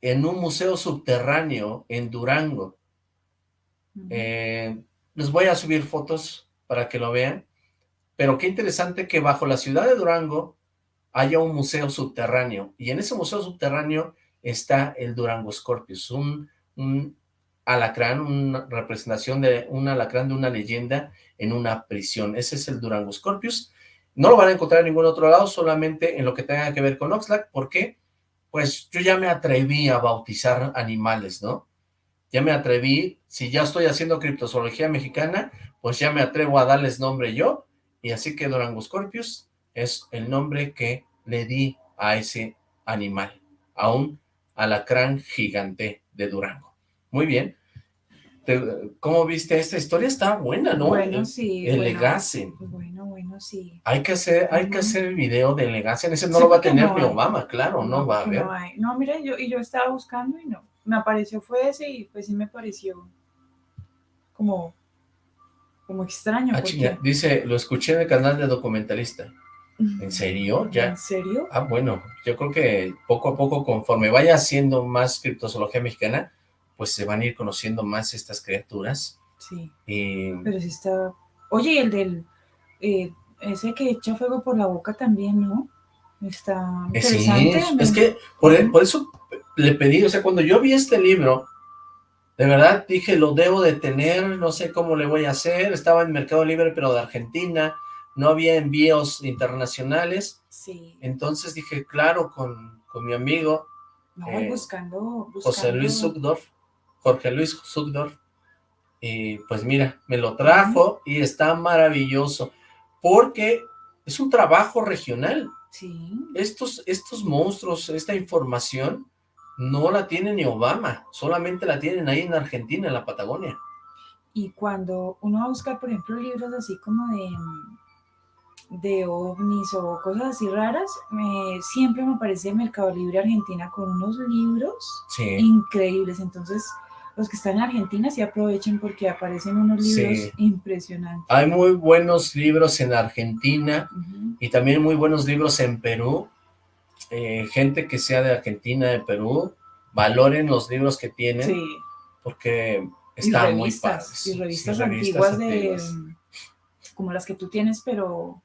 Speaker 5: en un museo subterráneo en Durango. Eh, les voy a subir fotos para que lo vean, pero qué interesante que bajo la ciudad de Durango haya un museo subterráneo, y en ese museo subterráneo está el Durango Scorpius, un, un alacrán, una representación de un alacrán de una leyenda en una prisión. Ese es el Durango Scorpius. No lo van a encontrar en ningún otro lado, solamente en lo que tenga que ver con Oxlack. ¿Por qué? Pues yo ya me atreví a bautizar animales, ¿no? Ya me atreví, si ya estoy haciendo criptozoología mexicana, pues ya me atrevo a darles nombre yo, y así que Durango Scorpius es el nombre que le di a ese animal, a un alacrán gigante de Durango. Muy bien. ¿Cómo viste esta historia? Está buena, ¿no?
Speaker 6: Bueno, sí.
Speaker 5: el
Speaker 6: bueno. Bueno, bueno, sí.
Speaker 5: Hay que hacer, hay que hacer el video de Legacy. Ese no
Speaker 6: Sí,
Speaker 5: lo va a tener
Speaker 6: no
Speaker 5: mi. Obama, claro, no, va a haber.
Speaker 6: No, hay. no, mire, yo, y yo estaba buscando y no. Me apareció fue ese y pues sí me pareció como, como extraño.
Speaker 5: Ah,
Speaker 6: porque-
Speaker 5: dice, lo escuché en el canal de documentalista. ¿En serio? Ya.
Speaker 6: ¿En serio?
Speaker 5: Ah, bueno, yo creo que poco a poco, conforme vaya haciendo más criptozoología mexicana, pues se van a ir conociendo más estas criaturas.
Speaker 6: Sí,
Speaker 5: Y
Speaker 6: pero sí está... Oye, el del... eh, ese que echa fuego por la boca también, ¿no? Está
Speaker 5: Eh, sí,
Speaker 6: interesante.
Speaker 5: es que por, por eso le pedí, o sea, cuando yo vi este libro, de verdad dije, lo debo de tener, no sé cómo le voy a hacer, estaba en Mercado Libre, pero de Argentina, no había envíos internacionales,
Speaker 6: Sí,
Speaker 5: entonces dije, claro, con, con mi amigo
Speaker 6: no,
Speaker 5: eh,
Speaker 6: buscando, buscando...
Speaker 5: José Luis Zuckdorf, Jorge Luis Zuckdorf, y pues mira, me lo trajo y está maravilloso, porque es un trabajo regional,
Speaker 6: Sí,
Speaker 5: estos, estos monstruos, esta información, no la tiene ni Obama, solamente la tienen ahí en Argentina, en la Patagonia.
Speaker 6: y cuando uno va a buscar, por ejemplo, libros así como de, de ovnis o cosas así raras, me, siempre me aparece Mercado Libre Argentina con unos libros
Speaker 5: Sí,
Speaker 6: increíbles. Entonces, los que están en Argentina sí aprovechen porque aparecen unos
Speaker 5: Sí.
Speaker 6: libros impresionantes.
Speaker 5: hay muy buenos libros en Argentina y también muy buenos libros en Perú. Eh, gente que sea de Argentina, de Perú, valoren los libros que tienen
Speaker 6: Sí,
Speaker 5: porque están muy padres.
Speaker 6: y
Speaker 5: Sí,
Speaker 6: revistas
Speaker 5: revistas
Speaker 6: antiguas de como las que tú tienes, pero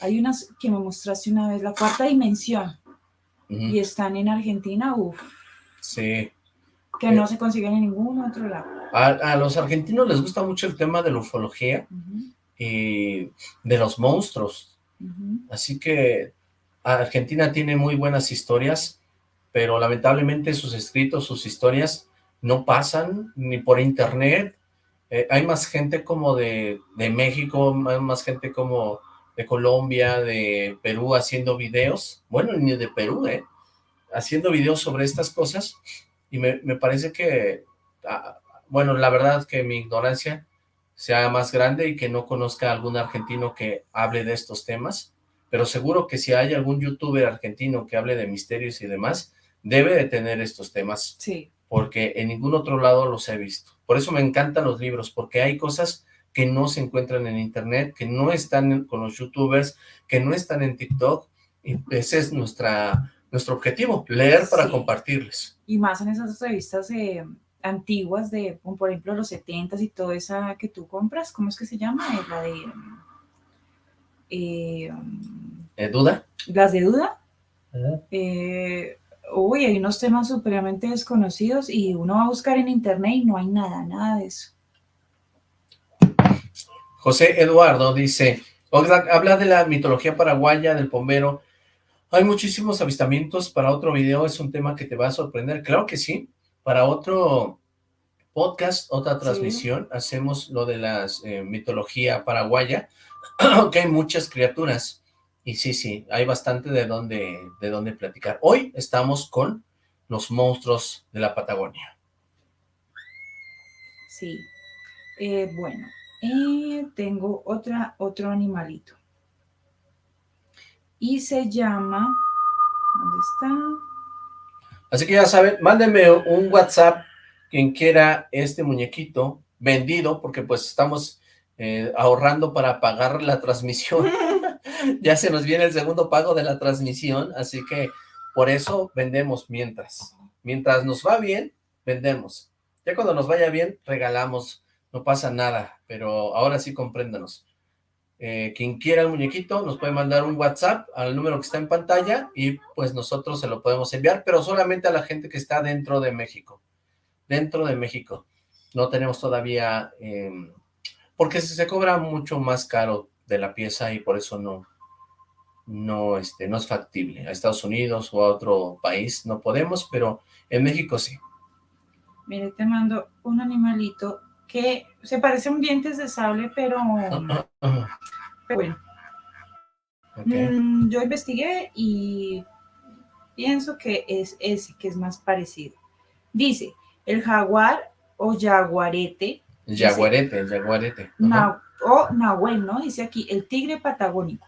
Speaker 6: hay unas que me mostraste una vez, la cuarta dimensión, y están en Argentina, uff,
Speaker 5: Sí.
Speaker 6: Que
Speaker 5: Eh.
Speaker 6: no se consiguen en ningún otro lado.
Speaker 5: A, a los argentinos les gusta mucho el tema de la ufología y de los monstruos. Así que Argentina tiene muy buenas historias, pero lamentablemente sus escritos, sus historias no pasan ni por internet. Eh, hay más gente como de, de México, más gente como de Colombia, de Perú haciendo videos, bueno, ni de Perú, ¿eh? Haciendo videos sobre estas cosas y me, me parece que, ah, bueno, la verdad es que mi ignorancia sea más grande y que no conozca algún argentino que hable de estos temas, pero seguro que si hay algún youtuber argentino que hable de misterios y demás, debe de tener estos temas.
Speaker 6: Sí.
Speaker 5: Porque en ningún otro lado los he visto. Por eso me encantan los libros, porque hay cosas que no se encuentran en internet, que no están con los youtubers, que no están en TikTok, y ese es nuestra, nuestro objetivo, leer para compartirles.
Speaker 6: Y más en esas revistas eh, antiguas de, como por ejemplo, los 70 y toda esa que tú compras, ¿cómo es que se llama? La de... Eh,
Speaker 5: ¿Eh, ¿Duda?
Speaker 6: Las de Duda. Eh, uy, hay unos temas supremamente desconocidos y uno va a buscar en internet y no hay nada, nada de eso.
Speaker 5: José Eduardo dice, habla de la mitología paraguaya del pomero. Hay muchísimos avistamientos para otro video, es un tema que te va a sorprender. Claro que sí, para otro podcast, otra transmisión, hacemos lo de la eh, mitología paraguaya, que hay muchas criaturas. Y sí, sí, hay bastante de dónde, de dónde platicar. Hoy estamos con los monstruos de la Patagonia.
Speaker 6: Sí, eh, bueno, eh, tengo otra, otro animalito. Y se llama, ¿dónde está?
Speaker 5: Así que ya saben, mándenme un WhatsApp quien quiera este muñequito vendido, porque pues estamos eh, ahorrando para pagar la transmisión. ya se nos viene el segundo pago de la transmisión, así que por eso vendemos mientras. Mientras nos va bien, vendemos. Ya cuando nos vaya bien, regalamos, no pasa nada, pero ahora sí compréndanos. Eh, quien quiera el muñequito nos puede mandar un WhatsApp al número que está en pantalla y pues nosotros se lo podemos enviar, pero solamente a la gente que está dentro de México. Dentro de México. No tenemos todavía... Em, porque se cobra mucho más caro de la pieza y por eso no, no, este, no es factible. A Estados Unidos o a otro país no podemos, pero en México sí.
Speaker 6: Mire, te mando un animalito que se parece a un dientes de sable, pero, bueno. Mm, yo investigué y pienso que es ese que es más parecido. Dice, el jaguar o jaguarete.
Speaker 5: Jaguarete, el jaguarete.
Speaker 6: o nahuel, ¿no? Dice aquí, el tigre patagónico.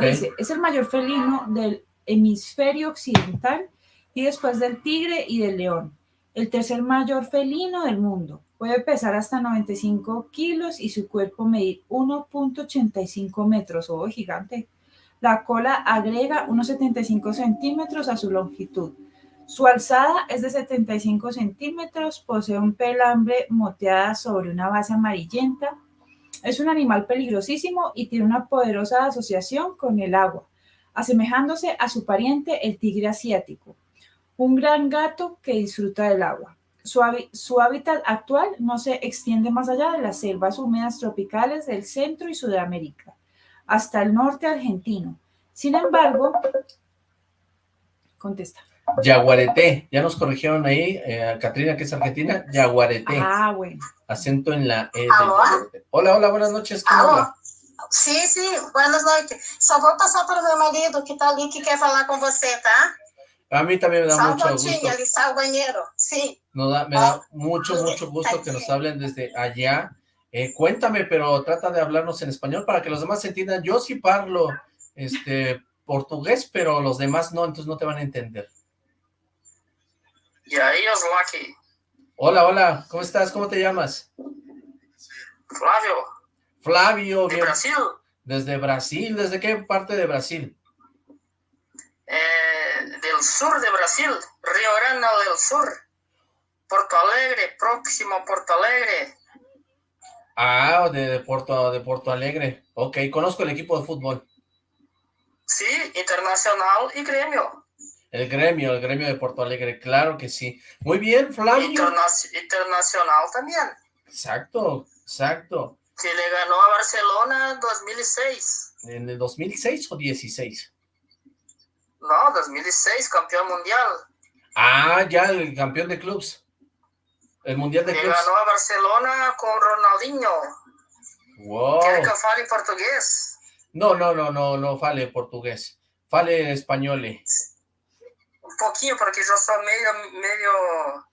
Speaker 6: Dice, es el mayor felino del hemisferio occidental y después del tigre y del león el tercer mayor felino del mundo. Puede pesar hasta 95 kilos y su cuerpo medir 1.85 metros, oh, gigante. La cola agrega unos 75 centímetros a su longitud. Su alzada es de 75 centímetros, posee un pelambre moteada sobre una base amarillenta. Es un animal peligrosísimo y tiene una poderosa asociación con el agua, asemejándose a su pariente el tigre asiático un gran gato que disfruta del agua. Su, hábitat actual no se extiende más allá de las selvas húmedas tropicales del centro y Sudamérica, hasta el norte argentino. Sin embargo, contesta.
Speaker 5: Yaguareté, ya nos corrigieron ahí, eh, Katrina, que es argentina, Yaguareté.
Speaker 6: Ah, bueno.
Speaker 5: Acento en la E. Hola, hola, buenas noches.
Speaker 9: Sí, sí, buenas noches. Só vou passar para o meu marido que está ali que quer falar com você, tá?
Speaker 5: A mí también me da mucho gusto.
Speaker 9: Sí.
Speaker 5: me da ah, mucho, mucho gusto que nos hablen desde allá. Eh, cuéntame, pero trata de hablarnos en español para que los demás entiendan. Yo sí parlo este, portugués, pero los demás no, entonces no te van a entender.
Speaker 9: Y ahí es Lucky.
Speaker 5: Hola, hola, ¿cómo estás? ¿Cómo te llamas?
Speaker 9: Flavio.
Speaker 5: Flavio.
Speaker 9: De Brasil.
Speaker 5: Desde Brasil, ¿desde qué parte de Brasil?
Speaker 9: Eh, sur de Brasil, Río Grande del Sur, Porto Alegre, próximo Porto Alegre.
Speaker 5: Ah, de, Porto, de Porto Alegre. Ok, conozco el equipo de fútbol.
Speaker 9: Sí, Internacional y Gremio.
Speaker 5: El gremio, el gremio de Porto Alegre, claro que sí. Muy bien, Flavio.
Speaker 9: internacional también.
Speaker 5: Exacto, exacto.
Speaker 9: Que le ganó a Barcelona en 2006.
Speaker 5: ¿En el 2006 o 16?
Speaker 9: No, 2006, campeón mundial.
Speaker 5: Ah, ya, el campeón de clubs. El mundial de
Speaker 9: Le
Speaker 5: clubs.
Speaker 9: ganó a Barcelona con Ronaldinho.
Speaker 5: Wow.
Speaker 9: Quer que fale português?
Speaker 5: No, no, no, no, no fale portugués. Fale español.
Speaker 9: Um pouquinho, porque eu sou meio, meio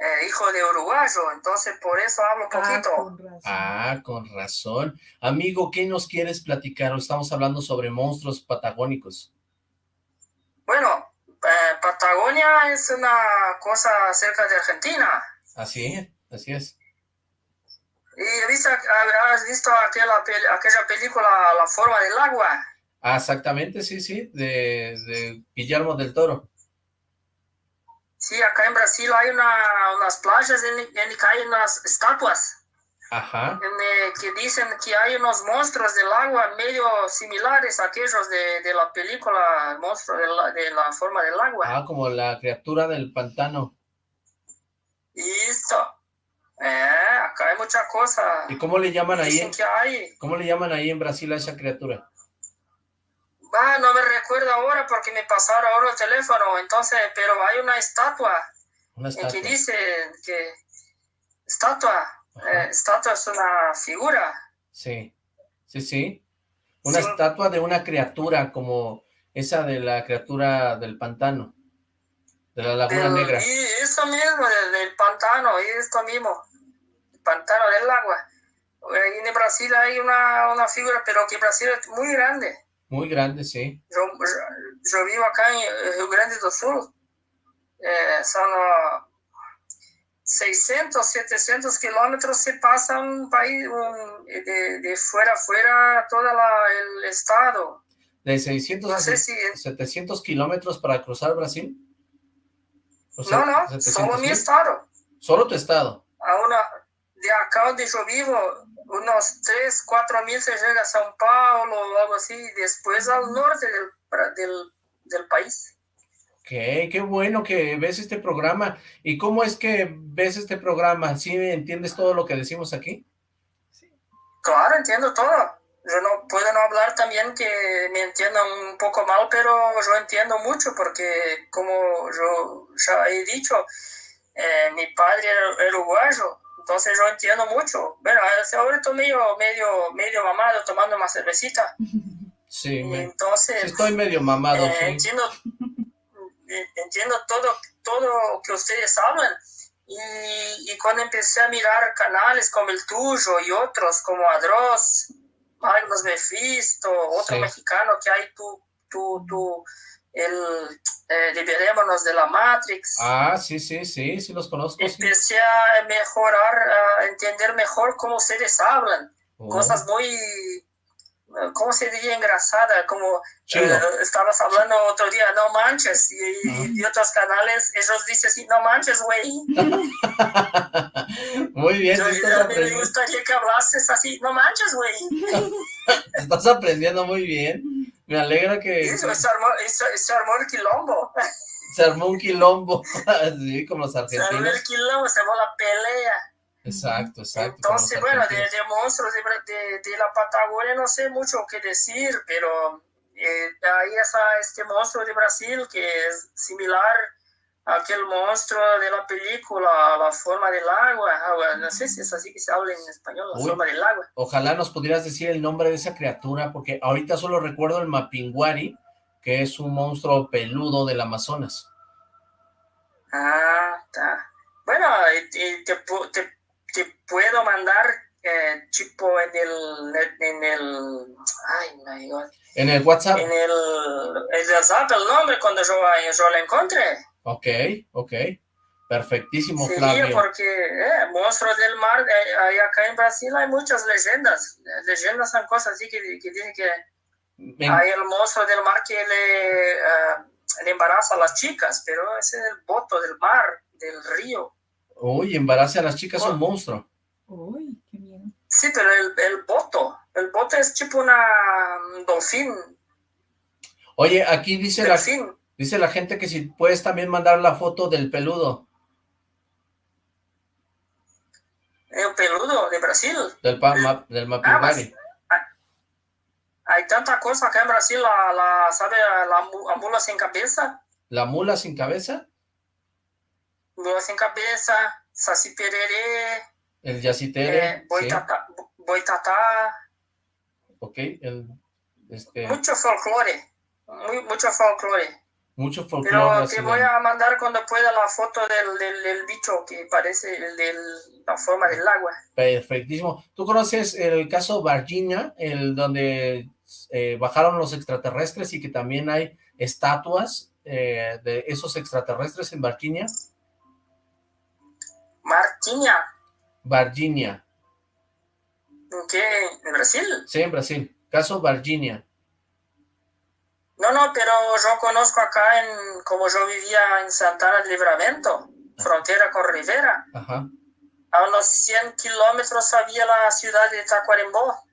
Speaker 9: eh, hijo de uruguayo, entonces por eso hablo un
Speaker 6: Ah,
Speaker 9: poquito.
Speaker 6: con.
Speaker 5: Ah, con razón. Amigo, ¿qué nos quieres platicar? Estamos hablando sobre monstruos patagónicos.
Speaker 9: Bueno, eh, Patagonia es una cosa cerca de Argentina.
Speaker 5: Así, así es.
Speaker 9: Y has visto aquella, aquella película La forma del agua.
Speaker 5: Ah, exactamente, sí, sí, de, de Guillermo del Toro.
Speaker 9: Sí, acá en Brasil hay una, unas playas en, en que hay unas estatuas
Speaker 5: Ajá,
Speaker 9: en, que dicen que hay unos monstruos del agua medio similares a aquellos de, de la película El monstruo de la, de la forma del agua.
Speaker 5: ah, como la criatura del pantano.
Speaker 9: Listo. Eh, acá hay mucha cosa.
Speaker 5: ¿Y cómo le llaman ahí?
Speaker 9: Dicen que hay.
Speaker 5: ¿Cómo le llaman ahí en Brasil a esa criatura?
Speaker 9: Ah, no me recuerdo ahora porque me pasaron ahora el teléfono, entonces, pero hay una estatua
Speaker 5: Una
Speaker 9: en que
Speaker 5: estatua.
Speaker 9: dice que estatua. Eh, estatua es una figura.
Speaker 5: Sí, sí, sí. Una
Speaker 9: Sí.
Speaker 5: estatua de una criatura como esa de la criatura del pantano, de la Laguna
Speaker 9: Del-
Speaker 5: Negra.
Speaker 9: Y eso mismo, del, del pantano, y esto mismo, el pantano del agua. Ahí en Brasil hay una, una figura, pero que Brasil es muy grande.
Speaker 5: Muy grande, sí.
Speaker 9: Yo, yo- yo vivo acá en eh, Rio Grande do Sul. Eh, son ah, 600, 700 kilómetros se pasa un país un- de, de fuera a fuera todo el estado.
Speaker 5: De 600 a
Speaker 9: No sé si...
Speaker 5: 700 kilómetros para cruzar Brasil. O
Speaker 9: No, no,
Speaker 5: 700
Speaker 9: solo mi estado.
Speaker 5: Solo tu estado.
Speaker 9: A una, de acá donde yo vivo, unos 3, 4 mil se llega a São Paulo o algo así, después al norte del, del país.
Speaker 5: Qué, qué bueno que ves este programa. ¿Y cómo es que ves este programa? ¿Sí entiendes todo lo que decimos aquí?
Speaker 9: Claro, entiendo todo. Yo no puedo no hablar también que me entiendan un poco mal, pero yo entiendo mucho porque, como yo ya he dicho, eh, mi padre era, uruguayo, entonces yo entiendo mucho. Bueno, ahora estoy medio, medio, medio mamado tomando una cervecita,
Speaker 5: Sí,
Speaker 9: entonces
Speaker 5: sí estoy medio mamado,
Speaker 9: eh,
Speaker 5: sí.
Speaker 9: entiendo, entiendo todo, todo que ustedes hablan. Y, y cuando empecé a mirar canales como el tuyo y otros como Adros, Magnus Mephisto, otro
Speaker 5: Sí.
Speaker 9: mexicano que hay, tú, tú, tú, el eh, Liberémonos de la Matrix,
Speaker 5: Ah, sí, sí, sí, sí los conozco. sí.
Speaker 9: empecé a mejorar, a entender mejor cómo ustedes hablan.
Speaker 5: Oh,
Speaker 9: Cosas muy, ¿cómo se diría? Engrasada, como eh, estabas hablando otro día, no manches, y,
Speaker 5: Ah.
Speaker 9: y otros canales, ellos dicen así, no manches, güey.
Speaker 5: Muy bien,
Speaker 9: Yo,
Speaker 5: sí
Speaker 9: a mí me gustaría que hablases así, no manches, güey.
Speaker 5: estás aprendiendo muy bien. Me alegra que
Speaker 9: eso, se armó, eso- se armó el quilombo,
Speaker 5: se armó un quilombo, así como los
Speaker 9: se armó
Speaker 5: argentinos.
Speaker 9: el quilombo, se armó la pelea.
Speaker 5: Exacto, exacto.
Speaker 9: Entonces, bueno, de, monstruos de, de- de la Patagonia no sé mucho qué decir, pero eh, ahí está este monstruo de Brasil que es similar a aquel monstruo de la película La forma del agua. agua, No sé si es así que se habla en español, La
Speaker 5: Uy.
Speaker 9: forma del agua.
Speaker 5: Ojalá nos pudieras decir el nombre de esa criatura, porque ahorita solo recuerdo el Mapinguari, que es un monstruo peludo del Amazonas.
Speaker 9: Ah, está. Bueno, te, te, te puedo mandar eh, tipo en el, en el, ay, my God,
Speaker 5: En el WhatsApp.
Speaker 9: en el, en el WhatsApp el nombre cuando yo, yo lo encontré.
Speaker 5: Ok, ok. Perfectísimo,
Speaker 9: Sí,
Speaker 5: Flavio.
Speaker 9: porque eh, monstruos del mar, eh, acá en Brasil hay muchas leyendas. Leyendas son cosas así que, que dicen que hay el monstruo del mar que le, ah, le embaraza a las chicas, pero ese es el voto del mar, del río.
Speaker 5: Uy, embarace a las chicas un monstruo.
Speaker 6: Uy, qué miedo.
Speaker 9: Sí, pero el, el boto, el boto es tipo una un dolfín,
Speaker 5: Oye, aquí dice la,
Speaker 9: delfín.
Speaker 5: dice la gente que si puedes también mandar la foto del peludo.
Speaker 9: El peludo de Brasil.
Speaker 5: Del, pa, ma, del Mapimari.
Speaker 9: Ah, hay tanta cosa acá en Brasil, la, la ¿sabe? La, la, mula sin cabeza.
Speaker 5: ¿La mula sin cabeza?
Speaker 9: Mula sin cabeza, Saci Pereré.
Speaker 5: El Yacitere.
Speaker 9: Eh, sí. boitatá.
Speaker 5: Ok, el... Este...
Speaker 9: Mucho folclore, muy, mucho folclore.
Speaker 5: Mucho folclore.
Speaker 9: Pero te voy a mandar cuando pueda la foto del, del, del bicho que parece el de la forma del agua.
Speaker 5: Perfectísimo. ¿Tú conoces el caso Virginia, el donde eh, bajaron los extraterrestres y que también hay estatuas eh, de esos extraterrestres en Virginia?
Speaker 9: Virginia.
Speaker 5: Virginia.
Speaker 9: ¿En qué? ¿En Brasil?
Speaker 5: Sí, en Brasil. Caso Virginia.
Speaker 9: No, no, pero yo conozco acá, en como yo vivía en Santana de Livramento, frontera con Rivera.
Speaker 5: Ajá.
Speaker 9: A unos 100 kilómetros había la ciudad de Tacuarembó,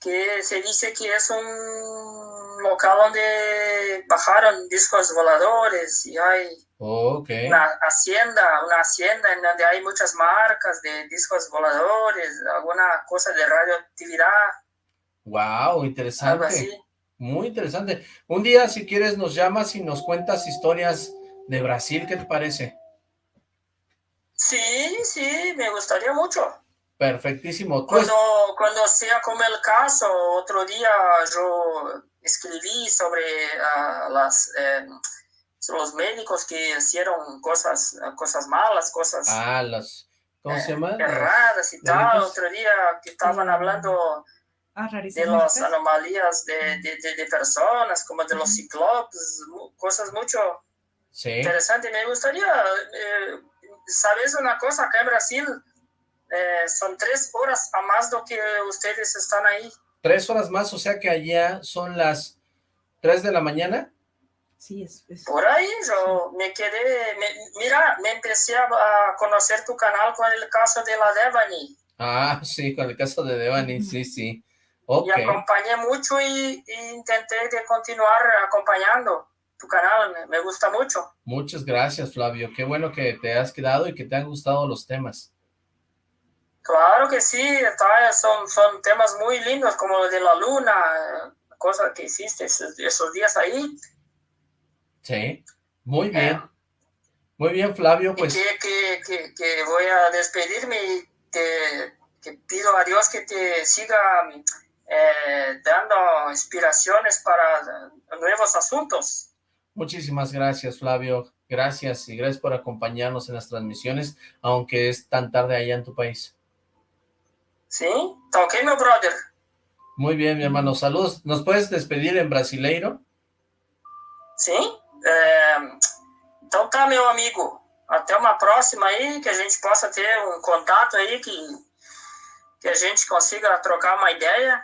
Speaker 9: que se dice que es un local donde bajaron discos voladores y hay
Speaker 5: okay.
Speaker 9: una hacienda, una hacienda en donde hay muchas marcas de discos voladores, alguna cosa de radioactividad.
Speaker 5: Wow, interesante.
Speaker 9: Algo así.
Speaker 5: Muy interesante. Un día, si quieres, nos llamas y nos cuentas historias de Brasil, ¿qué te parece?
Speaker 9: Sí, sí, me gustaría mucho.
Speaker 5: Perfectísimo.
Speaker 9: Cuando, cuando sea como el caso, otro día yo escribí sobre uh, las, eh, los médicos que hicieron cosas, cosas malas, cosas...
Speaker 5: Ah, las... ¿Cómo se llama?
Speaker 9: Erradas y tal. Otro día que estaban hablando
Speaker 6: Ah,
Speaker 9: de las anomalías de, de, de, de, personas, como de los ciclopes, cosas mucho
Speaker 5: sí.
Speaker 9: interesantes. Me gustaría, eh, ¿sabes una cosa? Acá en Brasil eh, son tres horas a más de lo que ustedes están ahí.
Speaker 5: Tres horas más, o sea que allá son las tres de la mañana.
Speaker 6: Sí, es, es...
Speaker 9: Por ahí yo me quedé, me, mira, me empecé a conocer tu canal con el caso de la Devani.
Speaker 5: Ah, sí, con el caso de Devani, sí, sí.
Speaker 9: Okay. Y acompañé mucho y, y, intenté de continuar acompañando tu canal, me, me, gusta mucho.
Speaker 5: Muchas gracias, Flavio. Qué bueno que te has quedado y que te han gustado los temas.
Speaker 9: Claro que sí, son, son temas muy lindos, como de la luna, cosas que hiciste esos, esos días ahí.
Speaker 5: Sí, muy bien. Eh, muy bien, Flavio, pues...
Speaker 9: Que, que, que, que, voy a despedirme y te, que pido a Dios que te siga eh, dando inspiraciones para nuevos asuntos.
Speaker 5: Muchísimas gracias, Flavio. Gracias y gracias por acompañarnos en las transmisiones, aunque es tan tarde allá en tu país.
Speaker 9: Sí, está ok, mi brother.
Speaker 5: Muy bien, mi hermano. Saludos. ¿Nos puedes despedir en brasileiro?
Speaker 9: Sim. É, então tá, meu amigo. Até uma próxima aí, que a gente possa ter um contato aí, que, que a gente consiga trocar uma ideia.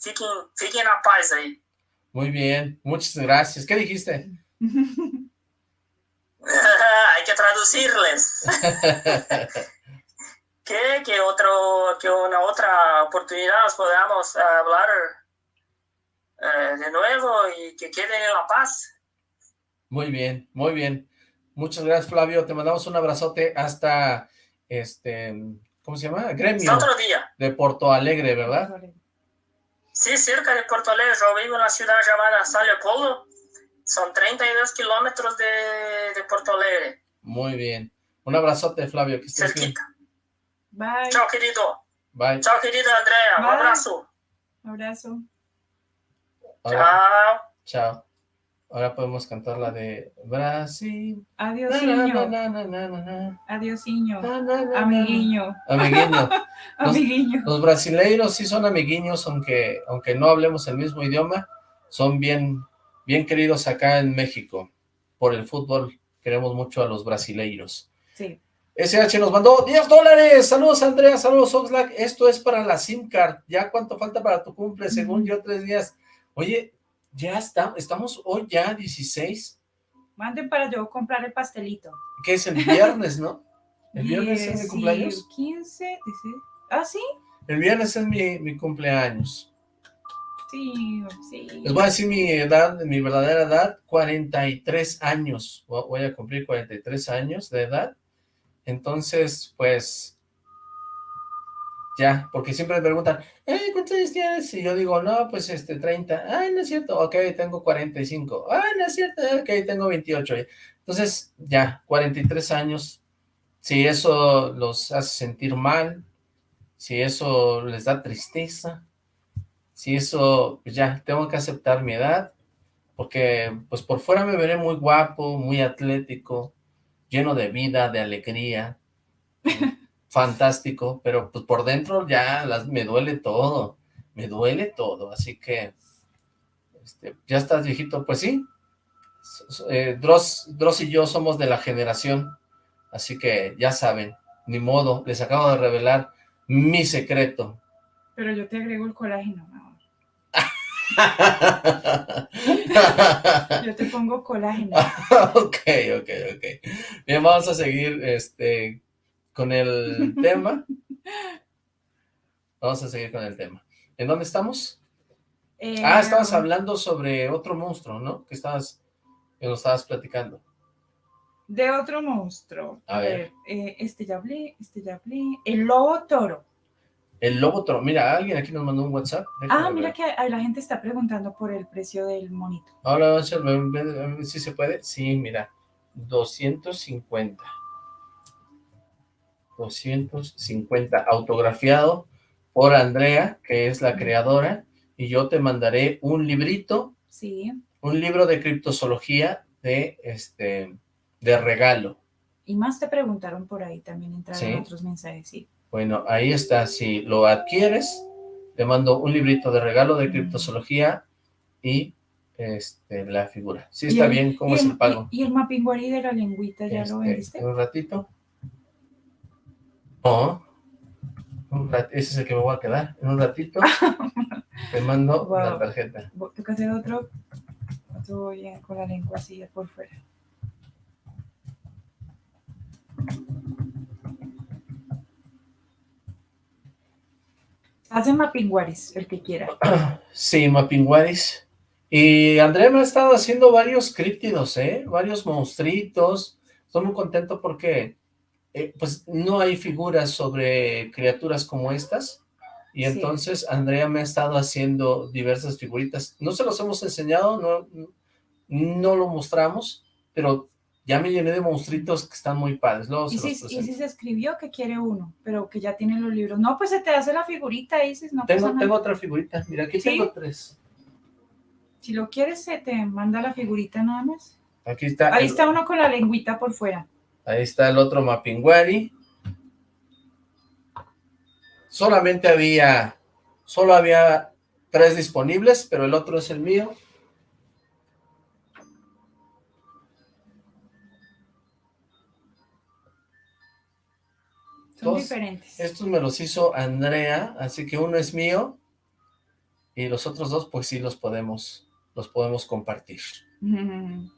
Speaker 9: Fiquem, fiquem na paz aí.
Speaker 5: Muy bien, muchas gracias. ¿Qué dijiste?
Speaker 9: Hay que traducirles. que, que, otro, que una otra oportunidad nos podamos hablar eh, de nuevo y que queden en la paz.
Speaker 5: Muy bien, muy bien. Muchas gracias, Flavio. Te mandamos un abrazote hasta, este, ¿cómo se llama? Gremio.
Speaker 9: Otro día.
Speaker 5: De Porto Alegre, ¿verdad?
Speaker 9: Sí, cerca de Porto Alegre. Yo vivo en una ciudad llamada San Leopoldo. Son 32 kilómetros de, de Porto Alegre.
Speaker 5: Muy bien. Un abrazote, Flavio. Que estés
Speaker 9: Cerquita.
Speaker 6: Bye.
Speaker 9: Chao, querido.
Speaker 5: Bye.
Speaker 9: Chao, querida Andrea.
Speaker 6: Bye.
Speaker 9: Un abrazo.
Speaker 6: Abrazo.
Speaker 5: Ahora,
Speaker 9: Chao.
Speaker 5: chao. Ahora podemos cantar la de Brasil.
Speaker 6: Adiós, niño. Adiós, niño.
Speaker 5: Na.
Speaker 6: Amiguiño.
Speaker 5: Los-
Speaker 6: Amiguiño.
Speaker 5: Los brasileiros sí son amiguiños, aunque, aunque no hablemos el mismo idioma, son bien, bien queridos acá en México. Por el fútbol queremos mucho a los brasileiros.
Speaker 6: Sí.
Speaker 5: SH nos mandó 10 dólares. Saludos, Andrea. Saludos, Oxlack. Esto es para la SIM card. ¿Ya cuánto falta para tu cumple? Según yo, tres días. Oye, ya está, estamos hoy ya 16.
Speaker 6: Manden para yo comprar el pastelito.
Speaker 5: que es el viernes, no? El viernes es mi cumpleaños.
Speaker 6: 15, dice. Ah, sí.
Speaker 5: El viernes es mi, mi cumpleaños.
Speaker 6: Sí, sí.
Speaker 5: Les voy a decir mi edad, mi verdadera edad, 43 años. Vo- Voy a cumplir 43 años de edad. Entonces, pues, ya, porque siempre me preguntan, eh, ¿cuántos años tienes? Y yo digo, no, pues este, 30. Ay, no es cierto, ok, tengo 45. Ay, no es cierto, ok, tengo 28. Entonces, ya, 43 años, si eso los hace sentir mal, si eso les da tristeza, si eso, pues ya, tengo que aceptar mi edad, porque pues por fuera me veré muy guapo, muy atlético, lleno de vida, de alegría, fantástico, pero pues por dentro ya me duele todo, me duele todo, así que este, ya estás viejito, pues sí, eh, Dross, Dross y yo somos de la generación, así que ya saben, ni modo, les acabo de revelar mi secreto.
Speaker 6: Pero yo te agrego el colágeno, Yo te pongo colágeno.
Speaker 5: ok, ok, ok. Bien, vamos a seguir este, con el tema. Vamos a seguir con el tema. ¿En dónde estamos?
Speaker 6: Eh,
Speaker 5: ah, estabas hablando sobre otro monstruo, ¿no? Que estabas, que nos estabas platicando.
Speaker 6: De otro monstruo.
Speaker 5: A ver.
Speaker 6: Eh, este ya hablé, este ya hablé. El lobo toro.
Speaker 5: El lobo toro. Mira, alguien aquí nos mandó un WhatsApp.
Speaker 6: Ah, mira que la gente está preguntando por el precio del monito.
Speaker 5: Ahora si se puede. Sí, mira, 250. 250, autografiado por Andrea, que es la creadora, y yo te mandaré un librito,
Speaker 6: sí.
Speaker 5: un libro de criptozoología de, este, de regalo.
Speaker 6: Y más te preguntaron por ahí, también entraron otros mensajes, sí.
Speaker 5: Bueno, ahí está, si lo adquieres, te mando un librito de regalo de criptozoología y este, la figura. Sí está bien, ¿cómo es el, pago?
Speaker 6: ¿Y, el mapinguari de la lengüita ya lo este, vendiste?
Speaker 5: Un ratito. No, ese es el que me voy a quedar. En un ratito te mando la tarjeta.
Speaker 6: Tengo que hacer otro, otro con la lengua así por fuera. Hace Mapinguaris, el que quiera.
Speaker 5: Sí, Mapinguaris. Y Andrea me ha estado haciendo varios críptidos, ¿eh? Varios monstruitos. Estoy muy contento porque eh, pues no hay figuras sobre criaturas como estas, y entonces Andrea me ha estado haciendo diversas figuritas. No se los hemos enseñado, no, no lo mostramos, pero ya me llené de monstruitos que están muy padres.
Speaker 6: ¿Y, si, se escribió que quiere uno, pero que ya tiene los libros. No, pues se te hace la figurita, dices, no
Speaker 5: Tengo, tengo otra figurita, mira, aquí tengo tres.
Speaker 6: Si lo quieres, se te manda la figurita nada más.
Speaker 5: Aquí está.
Speaker 6: Ahí está uno con la lengüita por fuera.
Speaker 5: Ahí está el otro Mapinguari. Solamente había, solo había tres disponibles, pero el otro es el mío.
Speaker 6: Son diferentes.
Speaker 5: Estos me los hizo Andrea, así que uno es mío y los otros dos pues sí los podemos, los podemos compartir.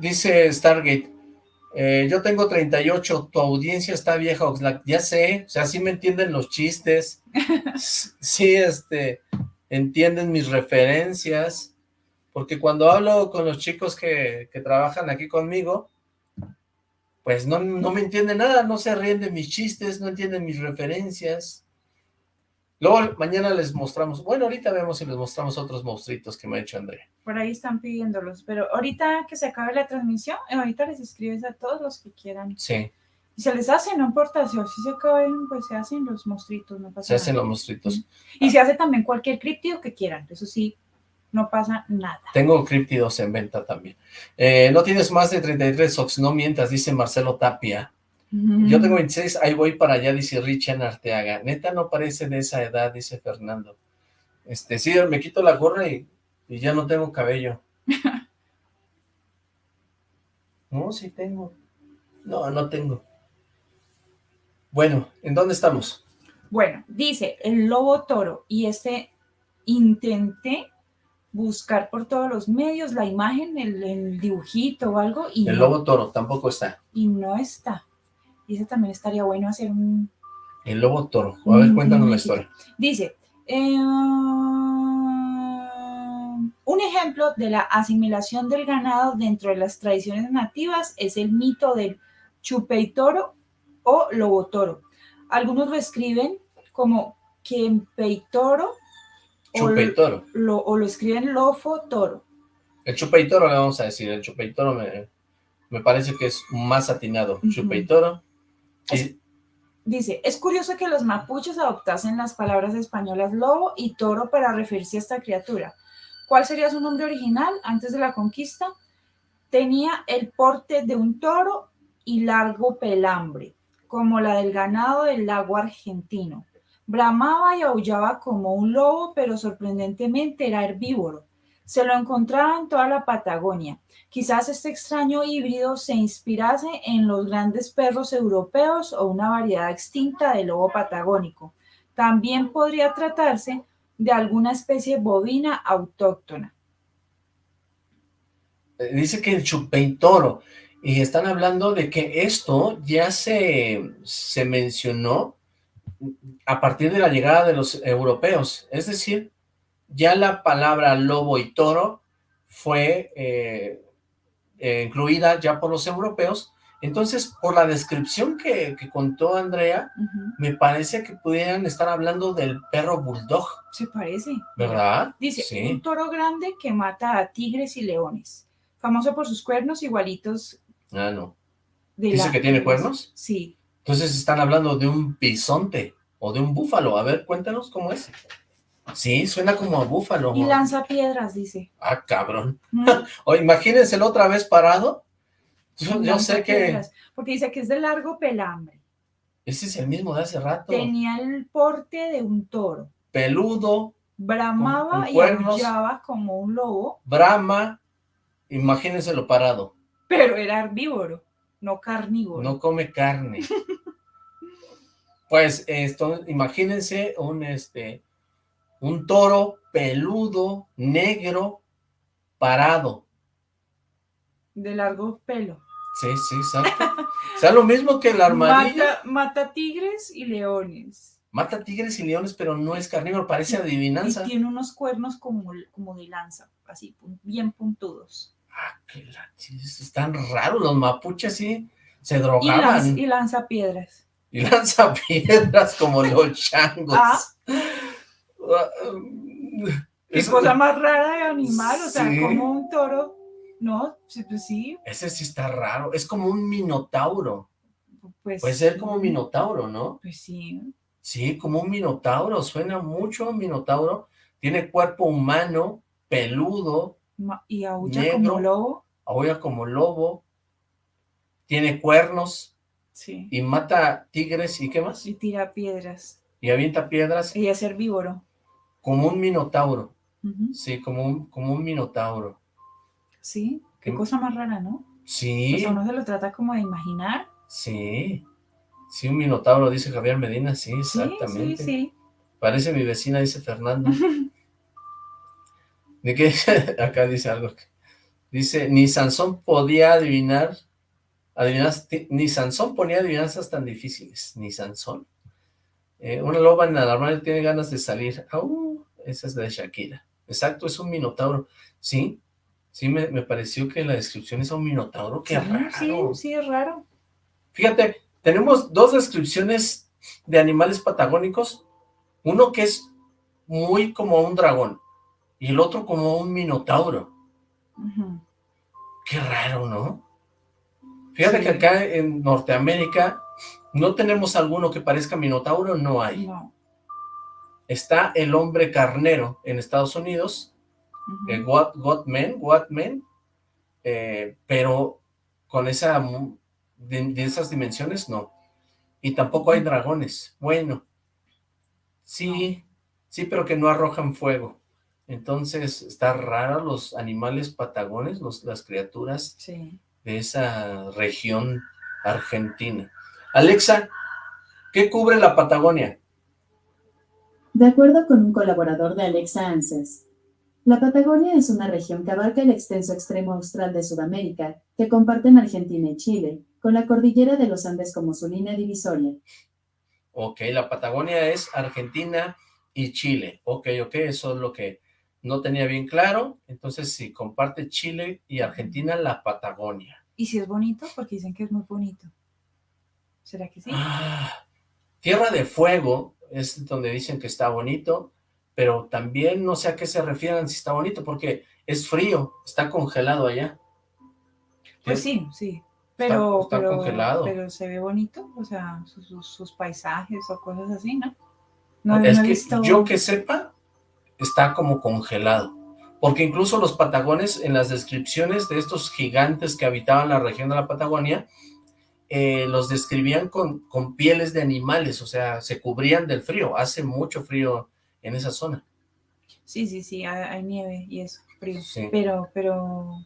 Speaker 5: Dice Stargate, eh, yo tengo 38, tu audiencia está vieja, Oxlack. Ya sé, o sea, sí me entienden los chistes, sí, este, entienden mis referencias, porque cuando hablo con los chicos que, que trabajan aquí conmigo, pues no, no me entienden nada, no se ríen de mis chistes, no entienden mis referencias. Luego mañana les mostramos, bueno, ahorita vemos si les mostramos otros monstruitos que me ha hecho Andrea.
Speaker 6: Por ahí están pidiéndolos, pero ahorita que se acabe la transmisión, eh, ahorita les escribes a todos los que quieran.
Speaker 5: Sí.
Speaker 6: Y se les hace, no importa, si así se acaben, pues se hacen los monstruitos, no pasa
Speaker 5: Se hacen los monstruitos.
Speaker 6: Y se hace también cualquier críptido que quieran, eso sí, no pasa nada.
Speaker 5: Tengo críptidos en venta también. Eh, no tienes más de 33 Ox, no mientas, dice Marcelo Tapia. Yo tengo 26, ahí voy para allá, dice Richard Arteaga. Neta no parece de esa edad, dice Fernando. Este, sí, me quito la gorra y, ya no tengo cabello. no, sí tengo. No, no tengo. Bueno, ¿en dónde estamos?
Speaker 6: Bueno, dice el lobo toro y este intenté buscar por todos los medios la imagen, el, el dibujito o algo. Y
Speaker 5: el lobo toro tampoco está.
Speaker 6: Y no está. Y ese también estaría bueno hacer un...
Speaker 5: El lobo toro. A ver, cuéntanos la historia.
Speaker 6: Dice, eh, un ejemplo de la asimilación del ganado dentro de las tradiciones nativas es el mito del chupeitoro o lobotoro. Algunos lo escriben como quempeitoro o, lo, o lo escriben lofo toro.
Speaker 5: El chupeitoro le vamos a decir, el chupeitoro me, me parece que es más atinado.
Speaker 6: Ujú.
Speaker 5: Chupeitoro. Y-
Speaker 6: Dice, es curioso que los mapuches adoptasen las palabras españolas lobo y toro para referirse a esta criatura. ¿Cuál sería su nombre original antes de la conquista? Tenía el porte de un toro y largo pelambre, como la del ganado del lago argentino. Bramaba y aullaba como un lobo, pero sorprendentemente era herbívoro. Se lo encontraba en toda la Patagonia. Quizás este extraño híbrido se inspirase en los grandes perros europeos o una variedad extinta de lobo patagónico. También podría tratarse de alguna especie bovina autóctona.
Speaker 5: eh, dice que el chupeitoro. Y están hablando de que esto ya se, se mencionó a partir de la llegada de los europeos. Es decir, ya la palabra lobo y toro fue eh, eh, incluida ya por los europeos. Entonces, por la descripción que, que contó Andrea, me parece que pudieran estar hablando del perro bulldog,
Speaker 6: Se parece.
Speaker 5: ¿verdad?
Speaker 6: Dice,
Speaker 5: Sí.
Speaker 6: un toro grande que mata a tigres y leones. Famoso por sus cuernos igualitos
Speaker 5: Ah, no. ¿Dice
Speaker 6: la-
Speaker 5: que tiene cuernos?
Speaker 6: Sí.
Speaker 5: Entonces están hablando de un bisonte o de un búfalo. A ver, cuéntanos cómo es. Sí, suena como a búfalo.
Speaker 6: Y lanza piedras, dice.
Speaker 5: Ah, cabrón.
Speaker 6: Mm,
Speaker 5: O imagínenselo otra vez parado. Yo, yo sé que
Speaker 6: piedras, Porque dice que es de largo pelambre.
Speaker 5: ese es el mismo de hace rato.
Speaker 6: Tenía el porte de un toro.
Speaker 5: Peludo,
Speaker 6: Bramaba
Speaker 5: con
Speaker 6: y aullaba como un lobo,
Speaker 5: brama. Imagínenselo parado.
Speaker 6: pero era herbívoro, no carnívoro.
Speaker 5: No come carne. Pues esto, imagínense un este un toro peludo, negro, parado.
Speaker 6: De largo pelo.
Speaker 5: Sí, sí, exacto. O sea, lo mismo que el armadillo.
Speaker 6: Mata, mata tigres y leones.
Speaker 5: Mata tigres y leones, pero no es carnívoro, parece
Speaker 6: Y
Speaker 5: adivinanza.
Speaker 6: tiene unos cuernos como, como de lanza, así, bien puntudos.
Speaker 5: Ah, qué la- sí, Están raros los mapuches, sí. Se
Speaker 6: Y,
Speaker 5: drogaban.
Speaker 6: lanza, y lanza piedras.
Speaker 5: Y lanza piedras como los changos.
Speaker 6: Ah. Qué
Speaker 5: Eso-
Speaker 6: cosa más rara de animal, o sea,
Speaker 5: Sí.
Speaker 6: como un toro. No, sí, pues sí,
Speaker 5: Ese sí está raro. Es como un minotauro.
Speaker 6: pues.
Speaker 5: Puede ser como un minotauro, ¿no?
Speaker 6: Pues sí.
Speaker 5: Sí, como un minotauro. Suena mucho a un minotauro. Tiene cuerpo humano, peludo,
Speaker 6: Y aúlla
Speaker 5: Negro.
Speaker 6: como lobo.
Speaker 5: aúlla como lobo. Tiene cuernos
Speaker 6: Sí.
Speaker 5: y mata tigres y qué más.
Speaker 6: Y tira piedras.
Speaker 5: Y avienta piedras
Speaker 6: Y es herbívoro.
Speaker 5: como un minotauro. Sí, como un, como un minotauro.
Speaker 6: Sí, qué cosa más rara, ¿no?
Speaker 5: Sí,
Speaker 6: Pues a uno se lo trata como de imaginar.
Speaker 5: sí. Sí, un minotauro, dice Javier Medina. Sí,
Speaker 6: Sí,
Speaker 5: exactamente.
Speaker 6: sí, sí.
Speaker 5: Parece mi vecina, dice Fernando. ¿De qué? Acá dice algo. Dice, ni Sansón podía adivinar, adivinas- ni Sansón ponía adivinanzas tan difíciles, ni Sansón. Eh, una loba en el armario tiene ganas de salir. Au, esa es de Shakira. Exacto, es un minotauro. Sí, sí, me, me pareció que la descripción es un minotauro. Qué
Speaker 6: sí,
Speaker 5: raro.
Speaker 6: sí, sí, es raro.
Speaker 5: Fíjate, tenemos dos descripciones de animales patagónicos. Uno que es muy como un dragón y el otro como un minotauro. Qué raro, ¿no? Fíjate
Speaker 6: Sí.
Speaker 5: que acá en Norteamérica no tenemos alguno que parezca minotauro, no hay.
Speaker 6: No.
Speaker 5: Está el hombre carnero en Estados Unidos, What, Godman, Watman, eh, pero con esa de esas dimensiones no. Y tampoco hay dragones. Bueno, sí, sí, pero que no arrojan fuego. Entonces, está raro los animales patagones, los, las criaturas
Speaker 6: Sí.
Speaker 5: de esa región argentina. Alexa, ¿qué cubre la Patagonia?
Speaker 7: De acuerdo con un colaborador de Alexa Answers, la Patagonia es una región que abarca el extenso extremo austral de Sudamérica, que comparten Argentina y Chile, con la cordillera de los Andes como su línea divisoria.
Speaker 5: Ok, la Patagonia es Argentina y Chile. Ok, ok, eso es lo que no tenía bien claro. Entonces, si comparte Chile y Argentina, la Patagonia.
Speaker 6: Y si es bonito, porque dicen que es muy bonito. ¿Será que sí?
Speaker 5: Ah, Tierra de Fuego es donde dicen que está bonito, pero también no sé a qué se refieren si está bonito, porque es frío, está congelado allá.
Speaker 6: Pues sí, sí. Pero,
Speaker 5: está
Speaker 6: pero,
Speaker 5: congelado.
Speaker 6: pero se ve bonito, o sea, sus, sus- sus paisajes o cosas así, ¿no? No,
Speaker 5: es que
Speaker 6: visto-
Speaker 5: yo que sepa, está como congelado. Porque incluso los patagones, en las descripciones de estos gigantes que habitaban la región de la Patagonia, eh, los describían con, con pieles de animales, o sea, se cubrían del frío. Hace mucho frío en esa zona.
Speaker 6: Sí, sí, sí, hay, nieve y eso, frío.
Speaker 5: Sí.
Speaker 6: Pero, pero,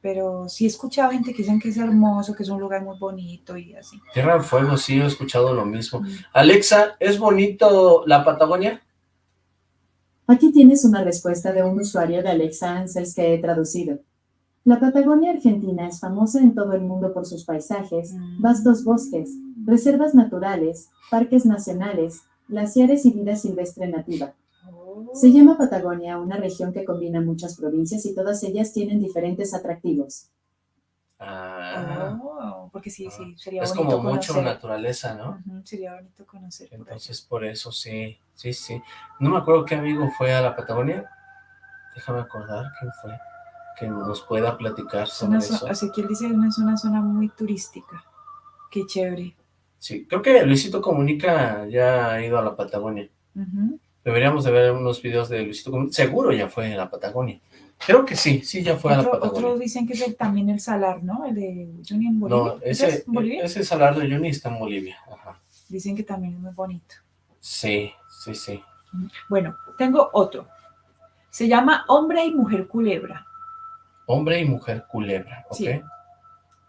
Speaker 6: pero sí he escuchado gente que dicen que es hermoso, que es un lugar muy bonito y así.
Speaker 5: Tierra del Fuego, sí, he escuchado lo mismo.
Speaker 6: Mm.
Speaker 5: Alexa, ¿es bonito la Patagonia?
Speaker 7: Aquí tienes una respuesta de un usuario de Alexa Answers que he traducido. La Patagonia Argentina es famosa en todo el mundo por sus paisajes,
Speaker 6: Mm.
Speaker 7: vastos bosques, reservas naturales, parques nacionales, glaciares y vida silvestre nativa. Se llama Patagonia una región que combina muchas provincias y todas ellas tienen diferentes atractivos.
Speaker 5: Ah,
Speaker 6: Oh, porque sí, sí, sería
Speaker 5: es
Speaker 6: bonito
Speaker 5: como mucho naturaleza, ¿no?
Speaker 6: Sería bonito conocer.
Speaker 5: Entonces, por eso sí, sí, sí. No me acuerdo qué amigo fue a la Patagonia. Déjame acordar quién fue. Que nos pueda platicar
Speaker 6: Es
Speaker 5: sobre
Speaker 6: una zo-
Speaker 5: eso.
Speaker 6: Ezequiel dice que es una zona muy turística. Qué chévere.
Speaker 5: Sí, creo que Luisito Comunica ya ha ido a la Patagonia. Deberíamos de ver unos videos de Luisito Comunica. Seguro ya fue a la Patagonia. Creo que sí, sí ya fue a la
Speaker 6: Otro-
Speaker 5: Patagonia.
Speaker 6: Otros dicen que es el- también el Salar, ¿no? El de Juni en Bolivia.
Speaker 5: No,
Speaker 6: ¿Ese es Bolivia?
Speaker 5: ese Salar de Uyuni está en Bolivia. Ajá.
Speaker 6: Dicen que también es muy bonito.
Speaker 5: Sí, sí, sí.
Speaker 6: Bueno, tengo otro. Se llama Hombre y Mujer Culebra.
Speaker 5: Hombre y mujer culebra, ¿ok?
Speaker 6: Sí.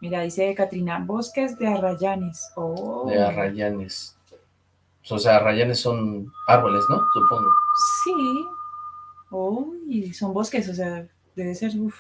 Speaker 6: Mira, dice Catrina, Bosques de Arrayanes. Oh.
Speaker 5: De arrayanes. O sea, arrayanes son árboles, ¿no? Supongo.
Speaker 6: Sí. Uy, son bosques, o sea, debe ser, uf.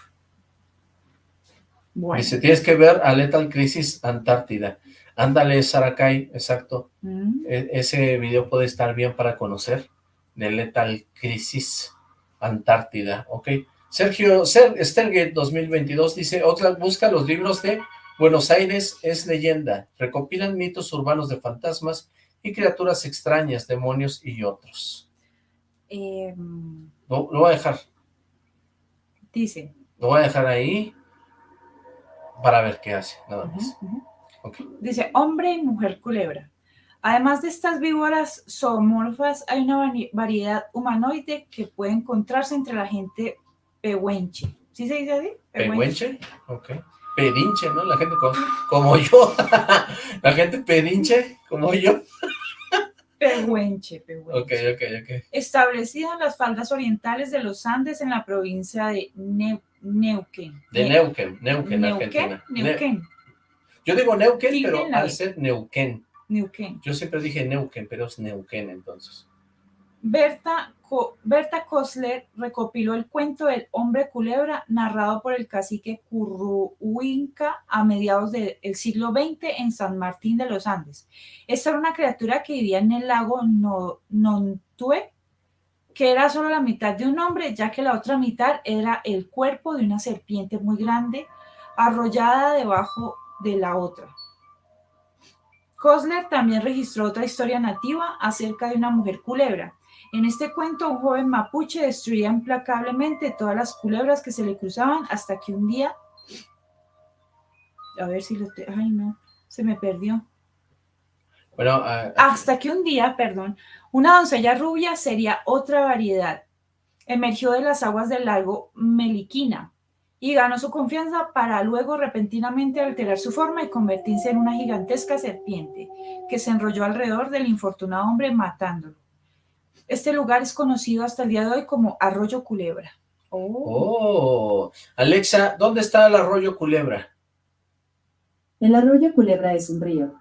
Speaker 6: Bueno.
Speaker 5: Dice, tienes que ver a Lethal Crisis Antártida. Ándale, Saracay, exacto.
Speaker 6: Mm,
Speaker 5: E- ese video puede estar bien para conocer. De Lethal Crisis Antártida, ¿ok? Sergio, Ser, Stergate 2022 dice, Oxlack busca los libros de Buenos Aires es leyenda. Recopilan mitos urbanos de fantasmas y criaturas extrañas, demonios y otros.
Speaker 6: Em,
Speaker 5: Lo, lo voy a dejar,
Speaker 6: dice.
Speaker 5: lo voy a dejar ahí para ver qué hace, nada más.
Speaker 6: Dice, hombre y mujer culebra. Además de estas víboras zoomorfas, hay una vari- variedad humanoide que puede encontrarse entre la gente pehuenche. ¿Sí se dice así?
Speaker 5: ¿Pehuenche? Ok. Pedinche, ¿no? La gente co- como yo. La gente pedinche, como yo.
Speaker 6: Pehuenche, pehuenche.
Speaker 5: Ok, ok, ok.
Speaker 6: Establecida en las faldas orientales de los Andes en la provincia de Neu- Neuquén.
Speaker 5: De
Speaker 6: Ne-
Speaker 5: Neuquén, Neuquén,
Speaker 6: Neuquén,
Speaker 5: Argentina. Ne-
Speaker 6: Neuquén,
Speaker 5: yo digo Neuquén, pero al ser Neuquén.
Speaker 6: Neuquén.
Speaker 5: Yo siempre dije Neuquén, pero es Neuquén entonces.
Speaker 6: Berta, Co- Berta Kosler recopiló el cuento del hombre culebra narrado por el cacique Curruhuinca a mediados del siglo XX en San Martín de los Andes. Esta era una criatura que vivía en el lago No- Nontue, que era solo la mitad de un hombre, ya que la otra mitad era el cuerpo de una serpiente muy grande, arrollada debajo de la otra. Kosler también registró otra historia nativa acerca de una mujer culebra. En este cuento, un joven mapuche destruía implacablemente todas las culebras que se le cruzaban hasta que un día... A ver si lo... te- Ay, no, se me perdió.
Speaker 5: Bueno, ah,
Speaker 6: Hasta que un día, perdón, una doncella rubia sería otra variedad. Emergió de las aguas del lago Meliquina y ganó su confianza para luego repentinamente alterar su forma y convertirse en una gigantesca serpiente que se enrolló alrededor del infortunado hombre matándolo. Este lugar es conocido hasta el día de hoy como Arroyo Culebra.
Speaker 5: oh. Alexa, ¿dónde está el arroyo Culebra?
Speaker 7: El arroyo Culebra es un río.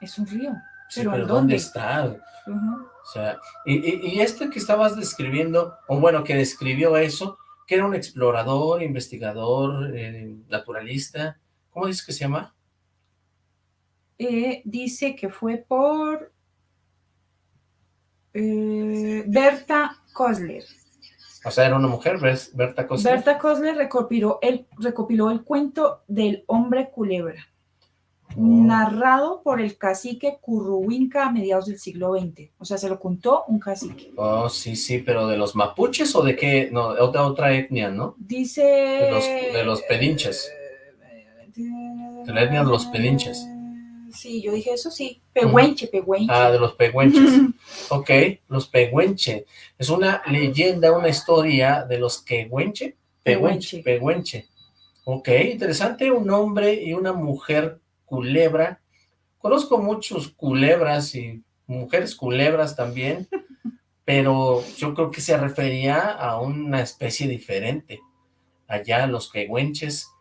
Speaker 6: Es un río.
Speaker 5: Sí,
Speaker 6: ¿Pero
Speaker 5: ¿dónde
Speaker 6: dónde?
Speaker 5: está? O sea, y, y, y este que estabas describiendo, o bueno, que describió eso, que era un explorador, investigador, eh, naturalista, ¿cómo dices que se llama?
Speaker 6: Eh, dice que fue por eh, Berta Kosler.
Speaker 5: O sea, era una mujer, Ber- Berta Costa.
Speaker 6: Berta Kosler recopiló el, recopiló el cuento del hombre culebra. narrado por el cacique Curruwinca a mediados del siglo XX. O sea, se lo contó un cacique.
Speaker 5: Oh, sí, sí, pero ¿de los mapuches o de qué? No, de otra, otra etnia, ¿no?
Speaker 6: Dice...
Speaker 5: De los, de los pedinches. De la etnia de los pedinches.
Speaker 6: Sí, yo dije eso sí. Pehuenche, pehuenche.
Speaker 5: Ah, de los pehuenches. ok, los pehuenche. Es una leyenda, una historia de los quehuenche. Pehuenche, pehuenche. Ok, interesante. Un hombre y una mujer culebra. Conozco muchos culebras y mujeres culebras también, pero yo creo que se refería a una especie diferente. Allá los quehuenches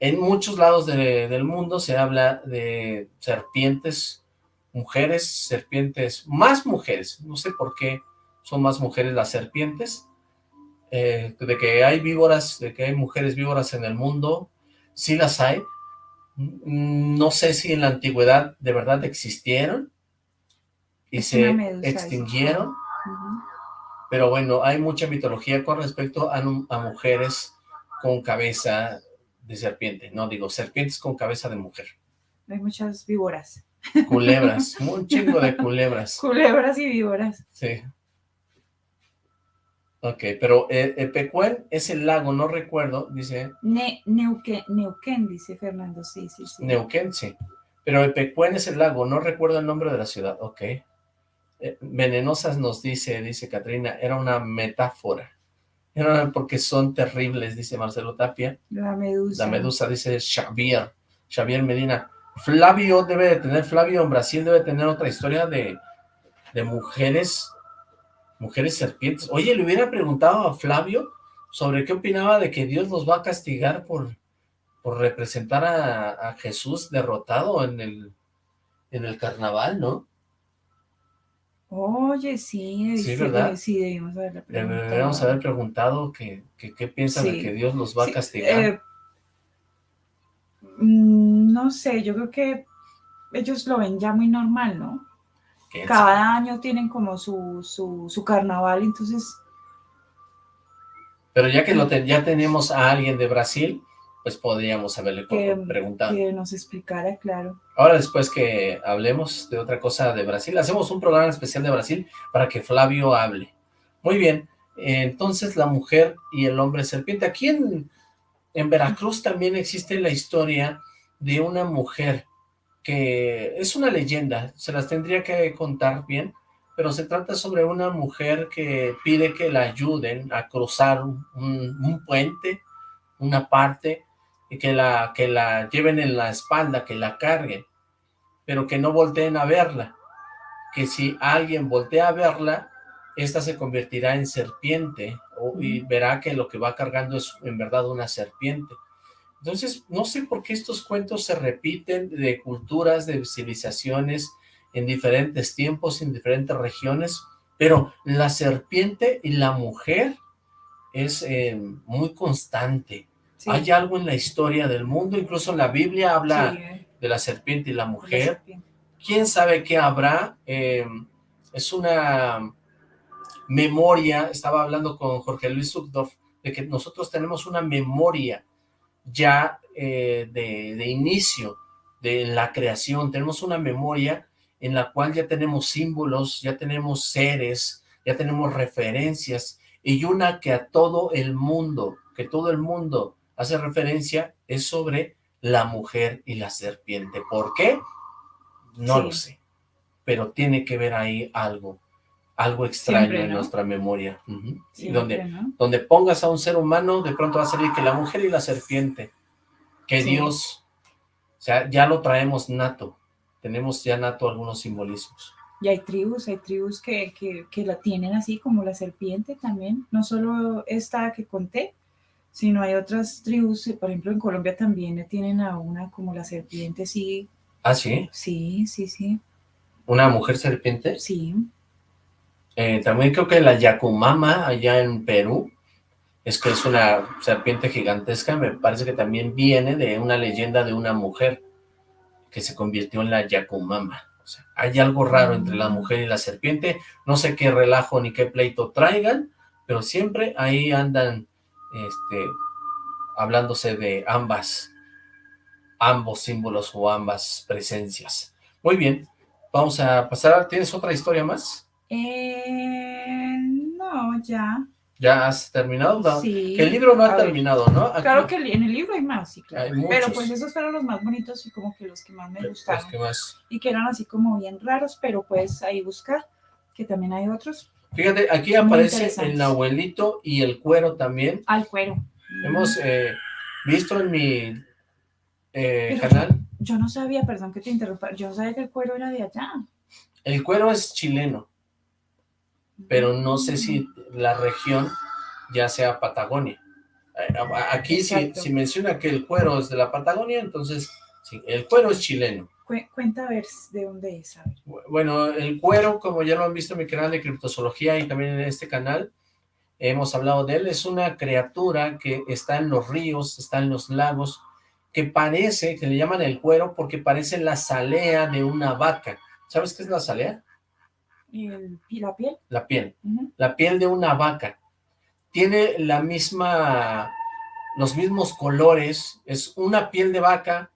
Speaker 5: en muchos lados del mundo se habla de serpientes, mujeres, serpientes, más mujeres, no sé por qué son más mujeres las serpientes, eh, de que hay víboras, de que hay mujeres víboras en el mundo, sí las hay, no sé si en la antigüedad de verdad existieron y se extinguieron, pero bueno, hay mucha mitología con respecto a, a mujeres con cabeza de serpiente, no digo, serpientes con cabeza de mujer.
Speaker 6: Hay muchas víboras.
Speaker 5: Culebras, un chingo de culebras.
Speaker 6: Culebras y víboras.
Speaker 5: Sí. Ok, pero eh, Epecuén es el lago, no recuerdo, dice...
Speaker 6: Neuquén, dice Fernando, sí, sí, sí.
Speaker 5: Neuquén, sí. Pero Epecuén es el lago, no recuerdo el nombre de la ciudad, ok. Eh, venenosas nos dice, dice Katrina, era una metáfora porque son terribles, dice Marcelo Tapia.
Speaker 6: La medusa.
Speaker 5: La medusa, dice Xavier. Xavier Medina. Flavio debe de tener, Flavio en Brasil debe tener otra historia de, de mujeres, mujeres serpientes. Oye, le hubiera preguntado a Flavio sobre qué opinaba de que Dios los va a castigar por, por representar a, a Jesús derrotado en el, en el carnaval, ¿no?
Speaker 6: Oye, sí,
Speaker 5: sí, ¿verdad?
Speaker 6: Sí, debimos haberle preguntado.
Speaker 5: Deberíamos haber preguntado qué que, piensan de que Dios los va a castigar. Eh,
Speaker 6: mm, no sé, yo creo que ellos lo ven ya muy normal, ¿no? Cada año tienen como su, su, su carnaval, entonces...
Speaker 5: Pero ya que lo ya tenemos a alguien de Brasil, pues podríamos haberle preguntado.
Speaker 6: Que nos explicara, claro.
Speaker 5: Ahora después que hablemos de otra cosa de Brasil, hacemos un programa especial de Brasil para que Flavio hable. Muy bien, entonces la mujer y el hombre serpiente. Aquí en, en Veracruz también existe la historia de una mujer que es una leyenda, se las tendría que contar bien, pero se trata sobre una mujer que pide que la ayuden a cruzar un, un puente, una parte, y que la, que la lleven en la espalda, que la carguen, pero que no volteen a verla, que si alguien voltea a verla, esta se convertirá en serpiente y verá que lo que va cargando es en verdad una serpiente. Entonces, no sé por qué estos cuentos se repiten de culturas, de civilizaciones, en diferentes tiempos, en diferentes regiones, pero la serpiente y la mujer es eh, muy constante. Hay algo en la historia del mundo, incluso en la Biblia habla de la serpiente y la mujer. ¿Quién sabe qué habrá? Eh, es una memoria, estaba hablando con Jorge Luis Sukdorf, de que nosotros tenemos una memoria ya eh, de, de, inicio de la creación, tenemos una memoria en la cual ya tenemos símbolos, ya tenemos seres, ya tenemos referencias, y una que a todo el mundo, que todo el mundo hace referencia es sobre la mujer y la serpiente. ¿Por qué? No lo sé, pero tiene que ver ahí algo, algo extraño en nuestra memoria. donde, donde pongas a un ser humano, de pronto va a salir que la mujer y la serpiente, que Dios, o sea, ya lo traemos nato, tenemos ya nato algunos simbolismos.
Speaker 6: Y hay tribus, hay tribus que, que, que la tienen así como la serpiente también, no solo esta que conté, sino hay otras tribus, eh, por ejemplo en Colombia también tienen a una como la serpiente, sí.
Speaker 5: ¿Ah, sí?
Speaker 6: Sí, sí, sí.
Speaker 5: ¿Una mujer serpiente?
Speaker 6: Sí.
Speaker 5: Eh, también creo que la Yacumama allá en Perú, es que es una serpiente gigantesca, me parece que también viene de una leyenda de una mujer que se convirtió en la Yacumama. O sea, hay algo raro entre la mujer y la serpiente, no sé qué relajo ni qué pleito traigan, pero siempre ahí andan este, hablándose de ambas. ambos símbolos o ambas presencias. Muy bien, vamos a pasar, ¿tienes otra historia más?
Speaker 6: Eh, no, ya.
Speaker 5: ¿Ya has terminado? No,
Speaker 6: Sí.
Speaker 5: que el libro no ha
Speaker 6: ver.
Speaker 5: terminado, ¿no? Aquí-
Speaker 6: Claro que en el libro hay más, sí, claro.
Speaker 5: Hay.
Speaker 6: Pero pues esos fueron los más bonitos y como que los que más me
Speaker 5: Los
Speaker 6: gustaron.
Speaker 5: que más.
Speaker 6: Y que eran así como bien raros, pero puedes ahí buscar, que también hay otros.
Speaker 5: Fíjate, aquí aparece el abuelito y el cuero también.
Speaker 6: Al cuero.
Speaker 5: Hemos eh, visto en mi eh, canal,
Speaker 6: Yo no sabía, perdón que te interrumpa, yo no sabía que el cuero era de allá.
Speaker 5: el cuero es chileno, pero no sé si la región ya sea Patagonia. Eh, Aquí si menciona que el cuero es de la Patagonia, entonces sí, el cuero es chileno.
Speaker 6: Cu- cuenta a ver de dónde es, a ver.
Speaker 5: Bueno, el cuero, como ya lo han visto en mi canal de criptozoología y también en este canal, hemos hablado de él, es una criatura que está en los ríos, está en los lagos, que parece, que le llaman el cuero porque parece la salea de una vaca. ¿Sabes qué es la salea?
Speaker 6: ¿Y, el- y la piel?
Speaker 5: La piel. La piel de una vaca. Tiene la misma, los mismos colores, es una piel de vaca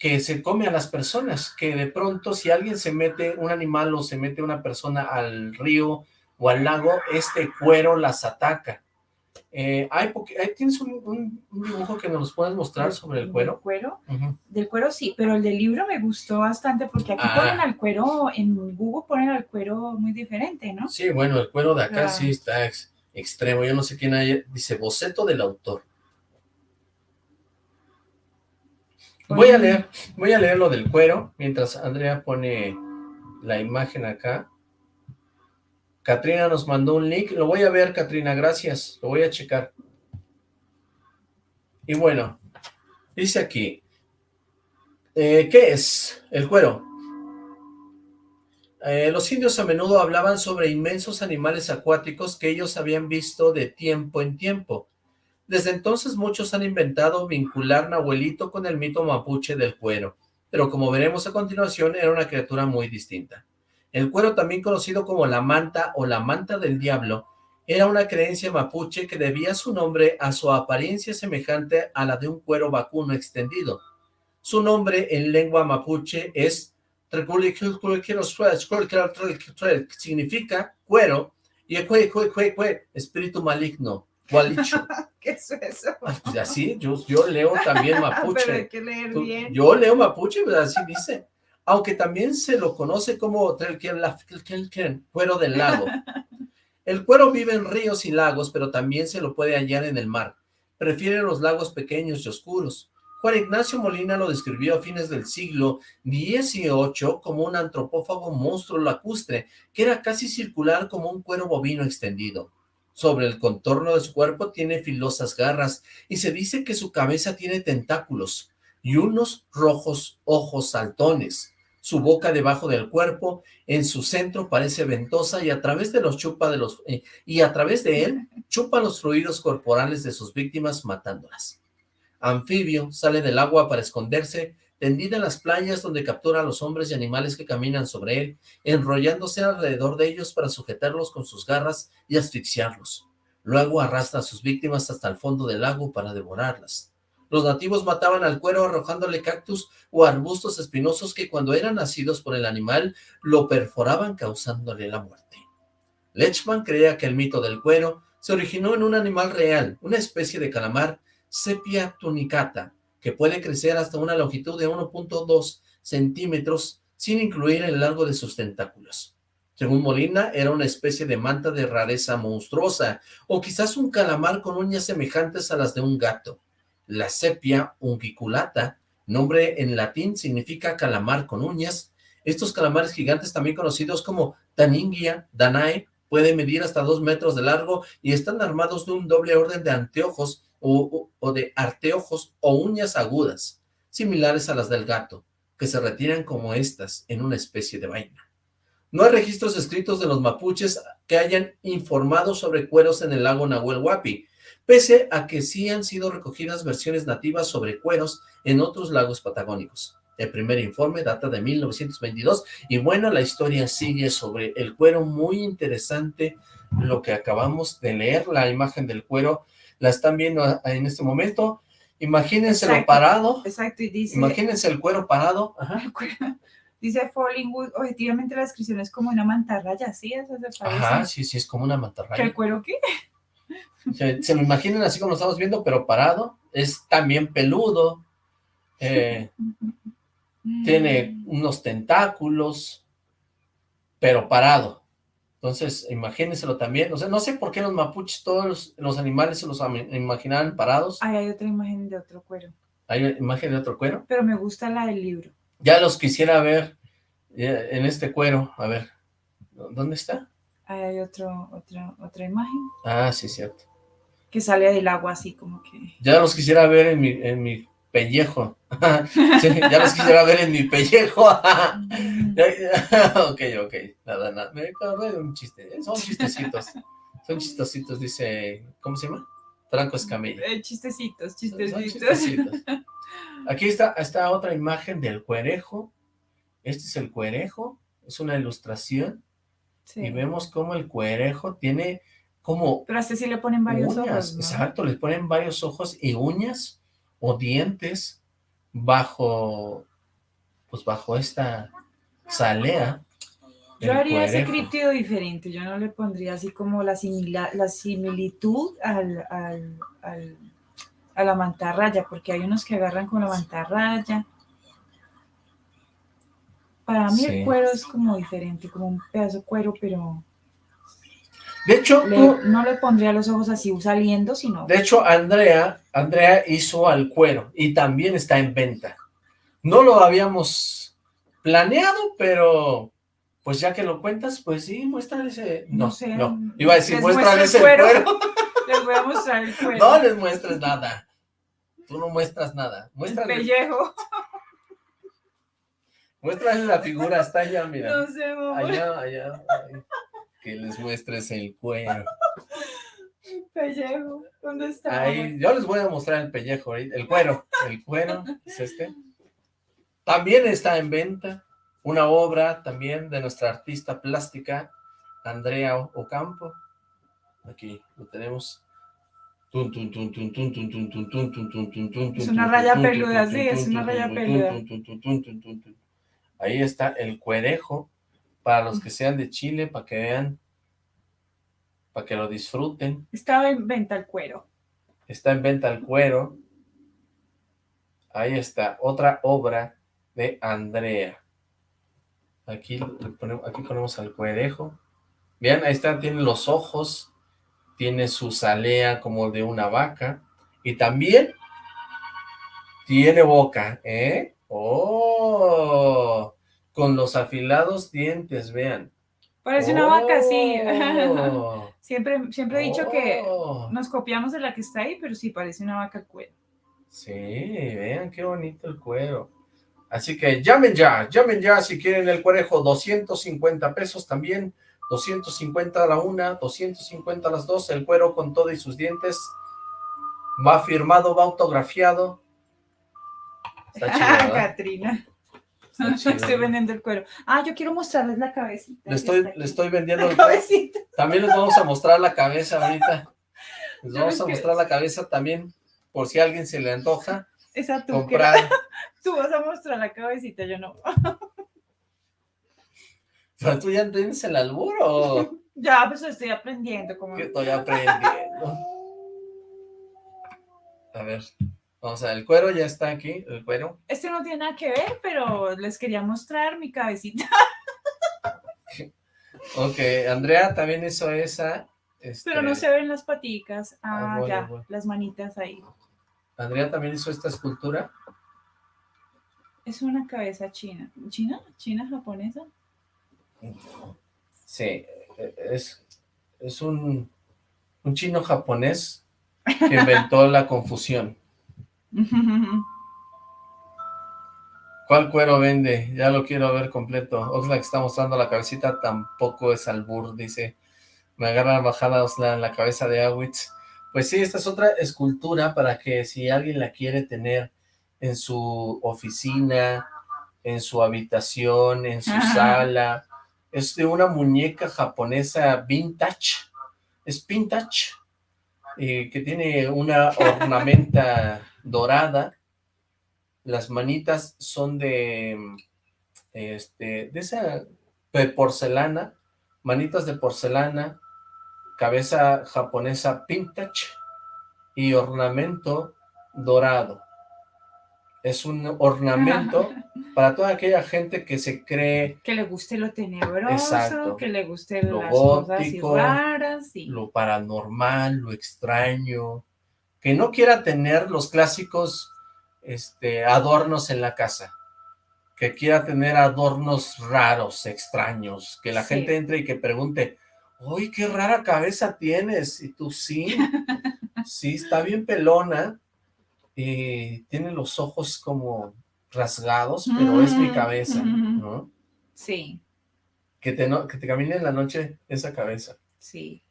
Speaker 5: que se come a las personas, que de pronto si alguien se mete, un animal o se mete una persona al río o al lago, este cuero las ataca. Eh, hay ahí ¿Tienes un, un- un dibujo que nos puedas mostrar sobre el
Speaker 6: ¿Del
Speaker 5: cuero?
Speaker 6: cuero?
Speaker 5: Ujú.
Speaker 6: Del cuero sí, pero el del libro me gustó bastante porque aquí
Speaker 5: Ah.
Speaker 6: ponen al cuero, en Google ponen al cuero muy diferente, ¿no?
Speaker 5: Sí, bueno, el cuero de acá sí está ex- extremo. Yo no sé quién hay. Dice boceto del autor. Voy a leer, voy a leer lo del cuero mientras Andrea pone la imagen acá. Katrina nos mandó un link. Lo voy a ver, Katrina, gracias. Lo voy a checar. Y bueno, dice aquí. eh, ¿Qué es el cuero? Eh, los indios a menudo hablaban sobre inmensos animales acuáticos que ellos habían visto de tiempo en tiempo. Desde entonces muchos han inventado vincular Nahuelito con el mito mapuche del cuero, pero como veremos a continuación era una criatura muy distinta. El cuero, también conocido como la manta o la manta del diablo, era una creencia mapuche que debía su nombre a su apariencia semejante a la de un cuero vacuno extendido. Su nombre en lengua mapuche es significa cuero y espíritu maligno, gualicho.
Speaker 6: ¿Qué es eso?
Speaker 5: Pues así, yo, yo leo también
Speaker 6: Pero hay
Speaker 5: mapuche.
Speaker 6: que leer
Speaker 5: Tú-
Speaker 6: bien.
Speaker 5: Yo leo mapuche, pues así dice. Aunque también se lo conoce como cuero del lago. El cuero vive en ríos y lagos, pero también se lo puede hallar en el mar. Prefiere los lagos pequeños y oscuros. Juan Ignacio Molina lo describió a fines del siglo XVIII como un antropófago monstruo lacustre, que era casi circular como un cuero bovino extendido. Sobre el contorno de su cuerpo tiene filosas garras y se dice que su cabeza tiene tentáculos y unos rojos ojos saltones. Su boca debajo del cuerpo, en su centro parece ventosa y a través de los chupa de los eh, y a través de él chupa los fluidos corporales de sus víctimas matándolas. Anfibio, sale del agua para esconderse, tendida en las playas donde captura a los hombres y animales que caminan sobre él, enrollándose alrededor de ellos para sujetarlos con sus garras y asfixiarlos. Luego arrastra a sus víctimas hasta el fondo del lago para devorarlas. Los nativos mataban al cuero arrojándole cactus o arbustos espinosos que cuando eran nacidos por el animal lo perforaban causándole la muerte. Lechman creía que el mito del cuero se originó en un animal real, una especie de calamar sepia tunicata, que puede crecer hasta una longitud de 1.2 centímetros sin incluir el largo de sus tentáculos. Según Molina, era una especie de manta de rareza monstruosa, o quizás un calamar con uñas semejantes a las de un gato. La sepia ungiculata, nombre en latín, significa calamar con uñas. Estos calamares gigantes, también conocidos como Taningia danae, pueden medir hasta dos metros de largo y están armados de un doble orden de anteojos o, de arteojos o uñas agudas, similares a las del gato, que se retiran como estas en una especie de vaina. No hay registros escritos de los mapuches que hayan informado sobre cueros en el lago Nahuel Huapi, pese a que sí han sido recogidas versiones nativas sobre cueros en otros lagos patagónicos. El primer informe data de 1922 y bueno, la historia sigue sobre el cuero, muy interesante lo que acabamos de leer, la imagen del cuero la están viendo en este momento Imagínenselo
Speaker 6: Exacto.
Speaker 5: parado.
Speaker 6: Exacto, y dice...
Speaker 5: Imagínense el cuero parado. Ajá.
Speaker 6: Dice Fallingwood, objetivamente la descripción es como una mantarraya, ¿sí? Eso se parece.
Speaker 5: Ajá, sí, sí, es como una
Speaker 6: ¿Que
Speaker 5: mantarraya.
Speaker 6: el cuero qué?
Speaker 5: Se, se lo imaginen así como lo estamos viendo, pero parado. Es también peludo. eh, tiene
Speaker 6: Mm.
Speaker 5: unos tentáculos, pero parado. Entonces, imagínenselo también. O sea, no sé por qué los mapuches, todos los, los animales se los imaginaban parados.
Speaker 6: Ay, hay otra imagen de otro cuero,
Speaker 5: Hay una imagen de otro cuero.
Speaker 6: pero me gusta la del libro.
Speaker 5: Ya los quisiera ver eh, en este cuero. A ver, ¿dónde está?
Speaker 6: Ahí hay otro, otra, otra imagen
Speaker 5: Ah, sí, cierto.
Speaker 6: que sale del agua así como que...
Speaker 5: Ya los quisiera ver en mi, en mi pellejo. Sí, ya los quisiera ver en mi pellejo. ok, ok. Nada, nada. Me acordé de un chiste. ¿eh? Son chistecitos. Son chistecitos, dice... ¿Cómo se llama? Franco Escamilla.
Speaker 6: Eh, chistecitos, chistecitos.
Speaker 5: chistecitos. Aquí está, está otra imagen del cuerejo. Este es el cuerejo. Es una ilustración.
Speaker 6: Sí.
Speaker 5: Y vemos cómo el cuerejo tiene como
Speaker 6: Pero a este sí le ponen varios
Speaker 5: uñas.
Speaker 6: ojos, ¿no?
Speaker 5: Exacto, les ponen varios ojos y uñas o dientes bajo, pues bajo esta salea.
Speaker 6: Yo haría ese críptido diferente, yo no le pondría así como la, simila- la similitud al, al, al- a la mantarraya, porque hay unos que agarran con la mantarraya. Para mí
Speaker 5: Sí.
Speaker 6: el cuero es como diferente, como un pedazo de cuero, pero
Speaker 5: De hecho,
Speaker 6: le-
Speaker 5: tú-
Speaker 6: no le pondría los ojos así saliendo, sino
Speaker 5: de hecho, Andrea, Andrea hizo al cuero y también está en venta. No lo habíamos planeado, pero pues ya que lo cuentas, pues sí, muéstrale ese... No,
Speaker 6: No sé,
Speaker 5: no, iba a decir,
Speaker 6: les
Speaker 5: muéstrale
Speaker 6: muestro
Speaker 5: ese
Speaker 6: el cuero. les voy a mostrar el cuero.
Speaker 5: No les muestres nada. Tú no muestras nada.
Speaker 6: el
Speaker 5: Muéstrale,
Speaker 6: pellejo.
Speaker 5: muéstrale la figura, está allá, mira.
Speaker 6: No sé, mamá.
Speaker 5: Allá, allá. ay, que les muestres el cuero.
Speaker 6: Pellejo, ¿dónde está?
Speaker 5: Ahí, yo les voy a mostrar el pellejo, el cuero, el cuero, es este. También está en venta una obra también de nuestra artista plástica, Andrea Ocampo. Aquí lo tenemos.
Speaker 6: Es una raya peluda, sí, es una raya peluda.
Speaker 5: Ahí está el cuerejo para los que sean de Chile, para que vean, para que lo disfruten.
Speaker 6: Estaba en venta el cuero.
Speaker 5: Está en venta el cuero. Ahí está, otra obra de Andrea. Aquí, ponemos, aquí ponemos al cuerejo. Vean, ahí está, tiene los ojos, tiene su salea como de una vaca, y también tiene boca, ¿eh? ¡Oh! Con los afilados dientes, vean.
Speaker 6: Parece una vaca, sí.
Speaker 5: ¡Oh!
Speaker 6: Siempre, siempre he dicho que
Speaker 5: ¡Oh!
Speaker 6: nos copiamos de la que está ahí, pero sí parece una vaca el cuero.
Speaker 5: Sí, vean qué bonito el cuero. Así que llamen ya, llamen ya si quieren el cuerejo, 250 pesos también, 250 a la una, 250 a las dos, el cuero con todo y sus dientes, va firmado, va autografiado. Está chido.
Speaker 6: Catrina. Estoy vendiendo el cuero. Ah, yo quiero mostrarles la cabecita.
Speaker 5: Le estoy, le estoy vendiendo
Speaker 6: La
Speaker 5: el cuero.
Speaker 6: cabecita.
Speaker 5: También les vamos a mostrar la cabeza ahorita. Les
Speaker 6: Yo
Speaker 5: vamos a mostrar la cabeza también, por si a alguien se le antoja
Speaker 6: Esa tú, que-
Speaker 5: comprar.
Speaker 6: tú vas a mostrar la cabecita, yo no.
Speaker 5: Pero tú ya tienes el albur o
Speaker 6: Ya, pues estoy aprendiendo. Como...
Speaker 5: estoy aprendiendo. A ver, vamos a ver, el cuero ya está aquí, el cuero.
Speaker 6: Este no tiene nada que ver, pero les quería mostrar mi cabecita.
Speaker 5: Ok, Andrea también hizo esa. este,
Speaker 6: Pero no se ven las paticas.
Speaker 5: Ah,
Speaker 6: Ah,
Speaker 5: bueno,
Speaker 6: ya,
Speaker 5: bueno.
Speaker 6: las manitas ahí.
Speaker 5: Andrea también hizo esta escultura.
Speaker 6: Es una cabeza china. ¿China? ¿China japonesa?
Speaker 5: Sí, es, es un, un chino japonés que inventó la confusión. ¿Cuál cuero vende? Ya lo quiero ver completo. Oxlack está mostrando la cabecita, tampoco es albur, dice. Me agarra la bajada Oxlack en la cabeza de Awitz. Pues sí, esta es otra escultura para que si alguien la quiere tener en su oficina, en su habitación, en su
Speaker 6: Ajá.
Speaker 5: sala. Es de una muñeca japonesa vintage. Es vintage. y que tiene una ornamenta dorada. Las manitas son de, este, de esa de porcelana, manitas de porcelana, cabeza japonesa vintage y ornamento dorado. Es un ornamento para toda aquella gente que se cree...
Speaker 6: Que le guste lo tenebroso,
Speaker 5: Exacto.
Speaker 6: que le guste
Speaker 5: Lo
Speaker 6: las cosas raras. y-
Speaker 5: lo paranormal, lo extraño, que no quiera tener los clásicos este, adornos en la casa, que quiera tener adornos raros, extraños, que la
Speaker 6: Sí.
Speaker 5: gente entre y que pregunte, ¡Uy, qué rara cabeza tienes! Y tú, sí, sí, está bien pelona, y tiene los ojos como rasgados, pero es mi cabeza, ¿no?
Speaker 6: Sí,
Speaker 5: Que te, no- que te camine en la noche esa cabeza.
Speaker 6: sí.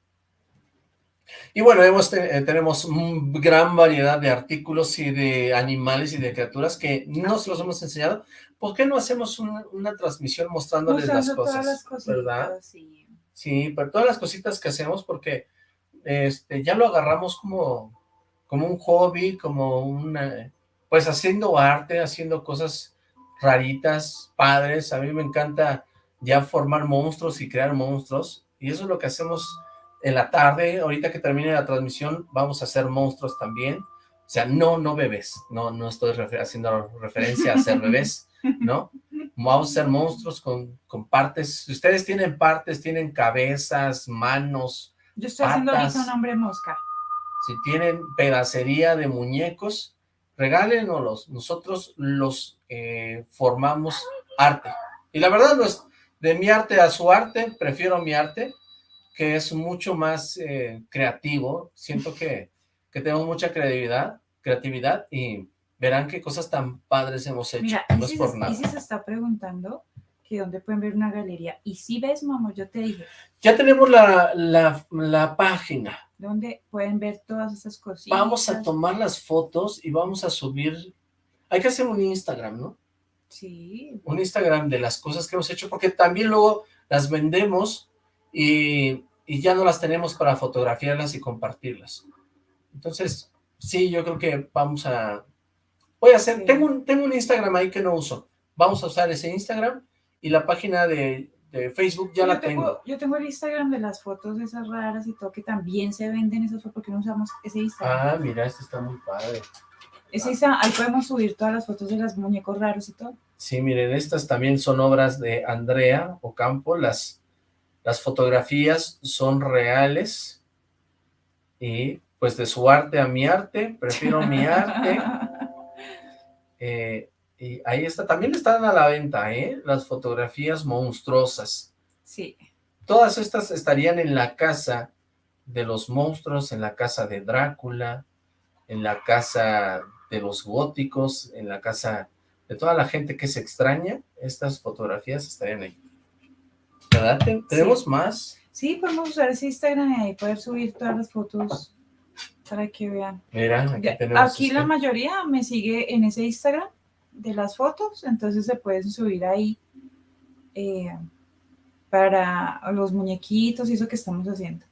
Speaker 5: Y bueno, hemos eh, tenemos un gran variedad de artículos y de animales y de criaturas que no se los hemos enseñado. ¿Por qué no hacemos una, una transmisión mostrándoles las cosas?
Speaker 6: todas las cositas,
Speaker 5: ¿Verdad?
Speaker 6: sí.
Speaker 5: Sí, pero todas las cositas que hacemos porque este, ya lo agarramos como, como un hobby, como una, pues haciendo arte, haciendo cosas raritas, padres. A mí me encanta ya formar monstruos y crear monstruos y eso es lo que hacemos en la tarde. Ahorita que termine la transmisión vamos a hacer monstruos también. O sea, no, no bebés, no, no estoy refer- haciendo referencia a ser bebés, ¿no? Vamos a hacer monstruos con, con partes. Si ustedes tienen partes, tienen cabezas, manos,
Speaker 6: Yo estoy haciendo ahorita un hombre mosca.
Speaker 5: si tienen pedacería de muñecos, regálenoslos. Nosotros los eh, formamos arte. Y la verdad no es de mi arte a su arte, prefiero mi arte, que es mucho más eh, creativo. Siento que, que tenemos mucha creatividad, creatividad y verán qué cosas tan padres hemos hecho.
Speaker 6: Mira,
Speaker 5: no es por nada.
Speaker 6: Isis está preguntando que dónde pueden ver una galería. Y si ves, mamá, yo te dije,
Speaker 5: Ya tenemos la, la, la página.
Speaker 6: ¿dónde pueden ver todas esas cositas?
Speaker 5: Vamos a tomar las fotos y vamos a subir. Hay que hacer un Instagram, ¿no?
Speaker 6: Sí,
Speaker 5: Un Instagram de las cosas que hemos hecho, porque también luego las vendemos y, y ya no las tenemos para fotografiarlas y compartirlas. Entonces, sí, yo creo que vamos a... Voy a hacer... Tengo, un, tengo un Instagram ahí que no uso. Vamos a usar ese Instagram y la página de, de Facebook ya
Speaker 6: yo
Speaker 5: la tengo.
Speaker 6: Yo tengo el Instagram de las fotos esas raras y todo, que también se venden esas fotos, porque no usamos ese Instagram.
Speaker 5: Ah, mira, este está muy padre.
Speaker 6: Ese Instagram, ahí podemos subir todas las fotos de los muñecos raros y todo.
Speaker 5: Sí, miren, estas también son obras de Andrea Ocampo, las, las fotografías son reales y pues de su arte a mi arte, prefiero mi arte. eh, y ahí está, también están a la venta, ¿eh? Las fotografías monstruosas.
Speaker 6: Sí,
Speaker 5: Todas estas estarían en la casa de los monstruos, en la casa de Drácula, en la casa de los góticos, en la casa de toda la gente que se extraña, estas fotografías estarían ahí. ¿Tenemos más?
Speaker 6: sí, podemos usar ese Instagram y ahí poder subir todas las fotos para que vean.
Speaker 5: Mira, aquí
Speaker 6: Ya,
Speaker 5: tenemos...
Speaker 6: Aquí la mayoría me sigue en ese Instagram de las fotos, entonces se pueden subir ahí eh, para los muñequitos y eso que estamos haciendo.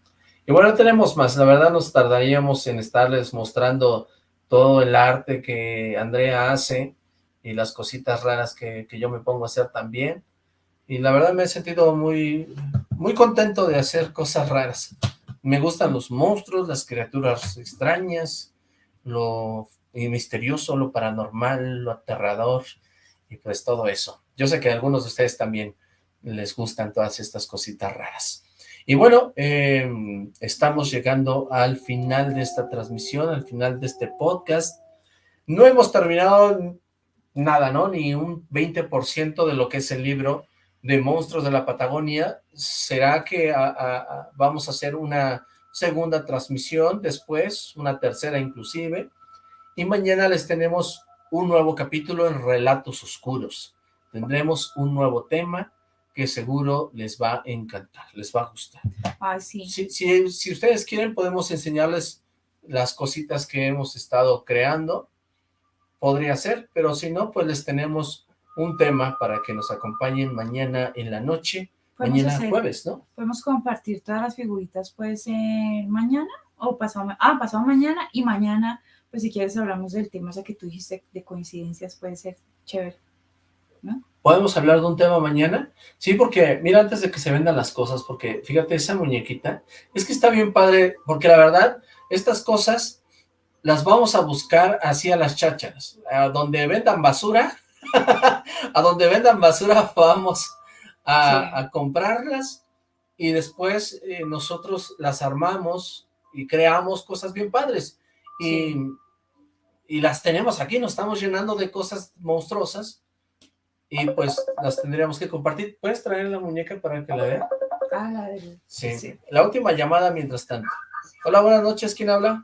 Speaker 5: Y bueno, tenemos más. La verdad nos tardaríamos en estarles mostrando todo el arte que Andrea hace y las cositas raras que, que yo me pongo a hacer también. Y la verdad me he sentido muy, muy contento de hacer cosas raras. Me gustan los monstruos, las criaturas extrañas, lo misterioso, lo paranormal, lo aterrador y pues todo eso. Yo sé que a algunos de ustedes también les gustan todas estas cositas raras. Y bueno, eh, estamos llegando al final de esta transmisión, al final de este podcast. No hemos terminado nada, ¿no? Ni un 20% de lo que es el libro de Monstruos de la Patagonia. ¿Será que a- a- vamos a hacer una segunda transmisión después, una tercera inclusive? Y mañana les tenemos un nuevo capítulo en Relatos Oscuros. Tendremos un nuevo tema que seguro les va a encantar, les va a gustar.
Speaker 6: Ay, sí.
Speaker 5: Si, si, si ustedes quieren, podemos enseñarles las cositas que hemos estado creando. Podría ser, pero si no, pues les tenemos un tema para que nos acompañen mañana en la noche, mañana
Speaker 6: hacer-
Speaker 5: jueves, ¿no?
Speaker 6: Podemos compartir todas las figuritas, puede ser mañana o pasado, ah, pasado mañana y mañana, pues si quieres hablamos del tema, o sea, que tú dijiste de coincidencias, puede ser chévere, ¿no?
Speaker 5: ¿Podemos hablar de un tema mañana? Sí, porque, mira, antes de que se vendan las cosas, porque fíjate, esa muñequita, es que está bien padre, porque la verdad, estas cosas las vamos a buscar así a las chácharas, a donde vendan basura, a donde vendan basura vamos a, comprarlas y después eh, nosotros las armamos y creamos cosas bien padres. Y, y las tenemos aquí, nos estamos llenando de cosas monstruosas y pues las tendríamos que compartir. ¿Puedes traer la muñeca para que la vea?
Speaker 6: Ah, la de...
Speaker 5: Sí. La última llamada mientras tanto. Hola, buenas noches. ¿Quién habla?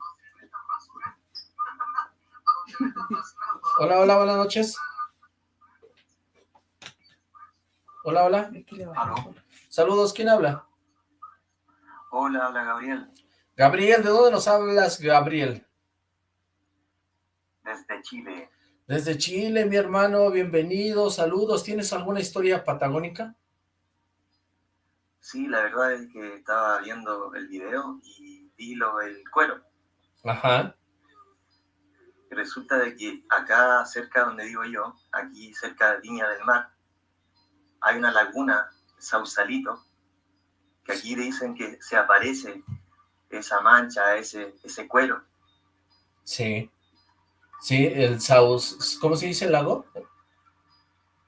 Speaker 5: Hola, hola, buenas noches. Hola, hola. Saludos, ¿quién habla?
Speaker 10: Hola, habla Gabriel.
Speaker 5: Gabriel, ¿de dónde nos hablas, Gabriel?
Speaker 10: Desde Chile.
Speaker 5: Desde Chile, mi hermano, bienvenido, saludos. ¿Tienes alguna historia patagónica?
Speaker 10: Sí, la verdad es que estaba viendo el video y vi lo del cuero.
Speaker 5: Ajá.
Speaker 10: Resulta de que acá cerca donde digo yo, aquí cerca de Viña del Mar, hay una laguna, Sausalito, que aquí dicen que se aparece esa mancha, ese, ese cuero.
Speaker 5: Sí. Sí, el Saus... ¿Cómo se dice el lago?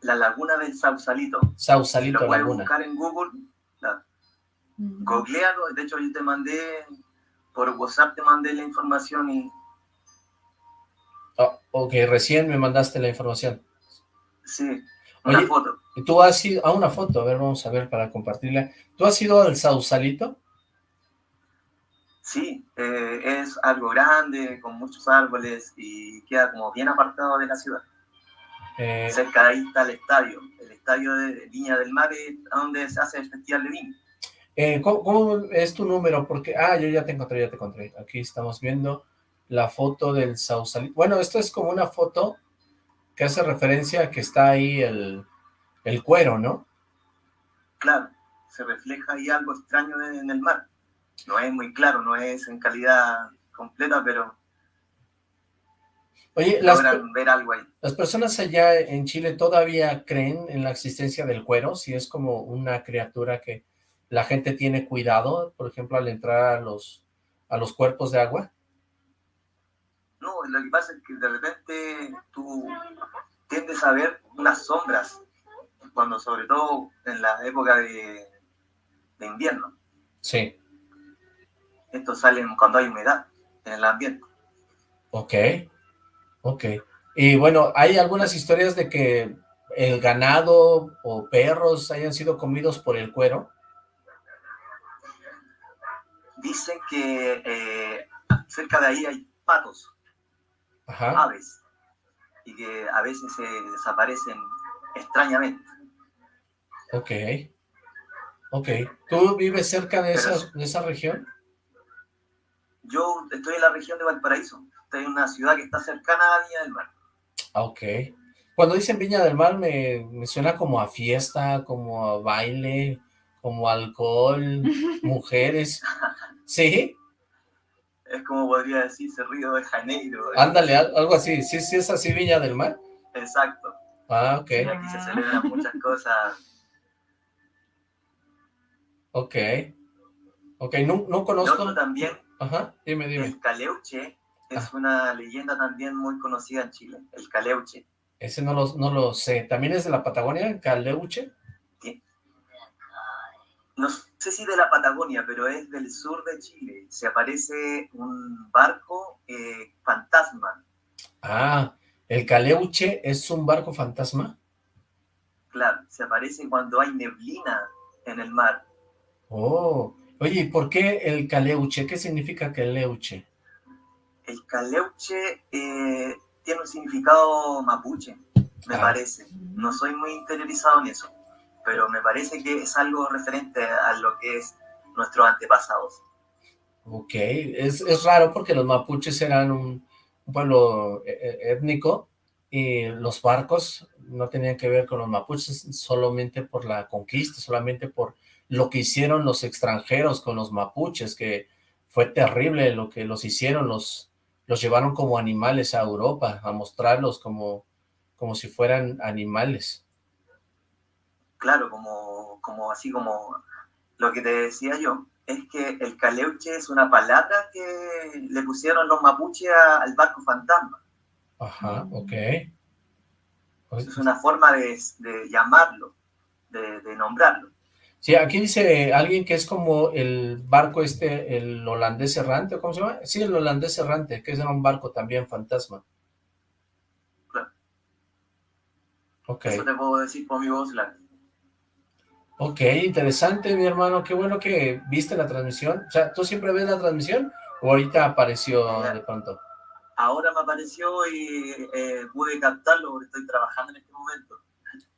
Speaker 10: La laguna del Sausalito.
Speaker 5: Sausalito,
Speaker 10: si lo
Speaker 5: laguna.
Speaker 10: buscar en Google, googlealo. De hecho, yo te mandé, por WhatsApp te mandé la información y...
Speaker 5: Oh, ok, recién me mandaste la información.
Speaker 10: Sí, una foto.
Speaker 5: ¿Y tú has ido... a una foto, a ver, vamos a ver para compartirla. ¿Tú has ido al Sausalito?
Speaker 10: Sí, eh, es algo grande, con muchos árboles y queda como bien apartado de la ciudad. Eh, Cerca de ahí está el estadio, el estadio de Viña del Mar, donde se hace el Festival de Vino.
Speaker 5: Eh, ¿cómo, es tu número? Porque, ah, yo ya te encontré, ya te encontré. Aquí estamos viendo la foto del Sausalito. Bueno, esto es como una foto que hace referencia a que está ahí el, el cuero, ¿no?
Speaker 10: Claro, se refleja ahí algo extraño en el mar no es muy claro, no es en calidad completa, pero
Speaker 5: Oye, las,
Speaker 10: ver algo ahí.
Speaker 5: ¿Las personas allá en Chile todavía creen en la existencia del cuero? Si es como una criatura que la gente tiene cuidado, por ejemplo, al entrar a los, a los cuerpos de agua.
Speaker 10: No, lo que pasa es que de repente tú tiendes a ver unas sombras, cuando sobre todo en la época de, de invierno.
Speaker 5: Sí.
Speaker 10: Estos salen cuando hay humedad en el ambiente.
Speaker 5: Ok, ok. Y bueno, hay algunas historias de que el ganado o perros hayan sido comidos por el cuero.
Speaker 10: Dicen que eh, cerca de ahí hay patos, aves, y que a veces se desaparecen extrañamente.
Speaker 5: Ok, ok. ¿Tú vives cerca de, esa, de esa región?
Speaker 10: Yo estoy en la región de Valparaíso, estoy en una ciudad que está cercana a Viña del Mar.
Speaker 5: Ah, ok. Cuando dicen Viña del Mar me, suena como a fiesta, como a baile, como alcohol, mujeres. ¿Sí?
Speaker 10: Es como podría decirse Río de Janeiro.
Speaker 5: Ándale, algo así. ¿Sí, sí es así Viña del Mar?
Speaker 10: Exacto.
Speaker 5: Ah, ok.
Speaker 10: Y aquí se celebran muchas cosas.
Speaker 5: Ok. Ok, no, no conozco.
Speaker 10: también
Speaker 5: Ajá, dime, dime.
Speaker 10: El Caleuche es ah. una leyenda también muy conocida en Chile, el Caleuche.
Speaker 5: Ese no lo, no lo sé. ¿También es de la Patagonia, Caleuche?
Speaker 10: No sé si de la Patagonia, pero es del sur de Chile. Se aparece un barco eh, fantasma.
Speaker 5: Ah, ¿el Caleuche es un barco fantasma?
Speaker 10: Claro, se aparece cuando hay neblina en el mar.
Speaker 5: Oh, Oye, ¿y por qué el caleuche? ¿Qué significa caleuche?
Speaker 10: El caleuche eh, tiene un significado mapuche, me ah. parece. No soy muy interiorizado en eso, pero me parece que es algo referente a lo que es nuestros antepasados.
Speaker 5: Ok, es, es raro porque los mapuches eran un, pueblo eh, eh, étnico y los barcos no tenían que ver con los mapuches solamente por la conquista, solamente por lo que hicieron los extranjeros con los mapuches, que fue terrible lo que los hicieron, los, los llevaron como animales a Europa, a mostrarlos como, como si fueran animales.
Speaker 10: Claro, como, como así como lo que te decía yo, es que el caleuche es una palabra que le pusieron los mapuches al barco fantasma.
Speaker 5: Ajá, ok.
Speaker 10: Es una forma de, llamarlo, de, de, nombrarlo.
Speaker 5: Sí, aquí dice alguien que es como el barco este, el holandés errante, ¿cómo se llama? Sí, el holandés errante, que es un barco también fantasma.
Speaker 10: Claro.
Speaker 5: Ok.
Speaker 10: Eso te puedo decir por mi voz, la
Speaker 5: Ok, interesante, mi hermano. Qué bueno que viste la transmisión. O sea, ¿tú siempre ves la transmisión o ahorita apareció de pronto?
Speaker 10: Ahora me apareció y eh, pude captarlo porque estoy trabajando en este momento.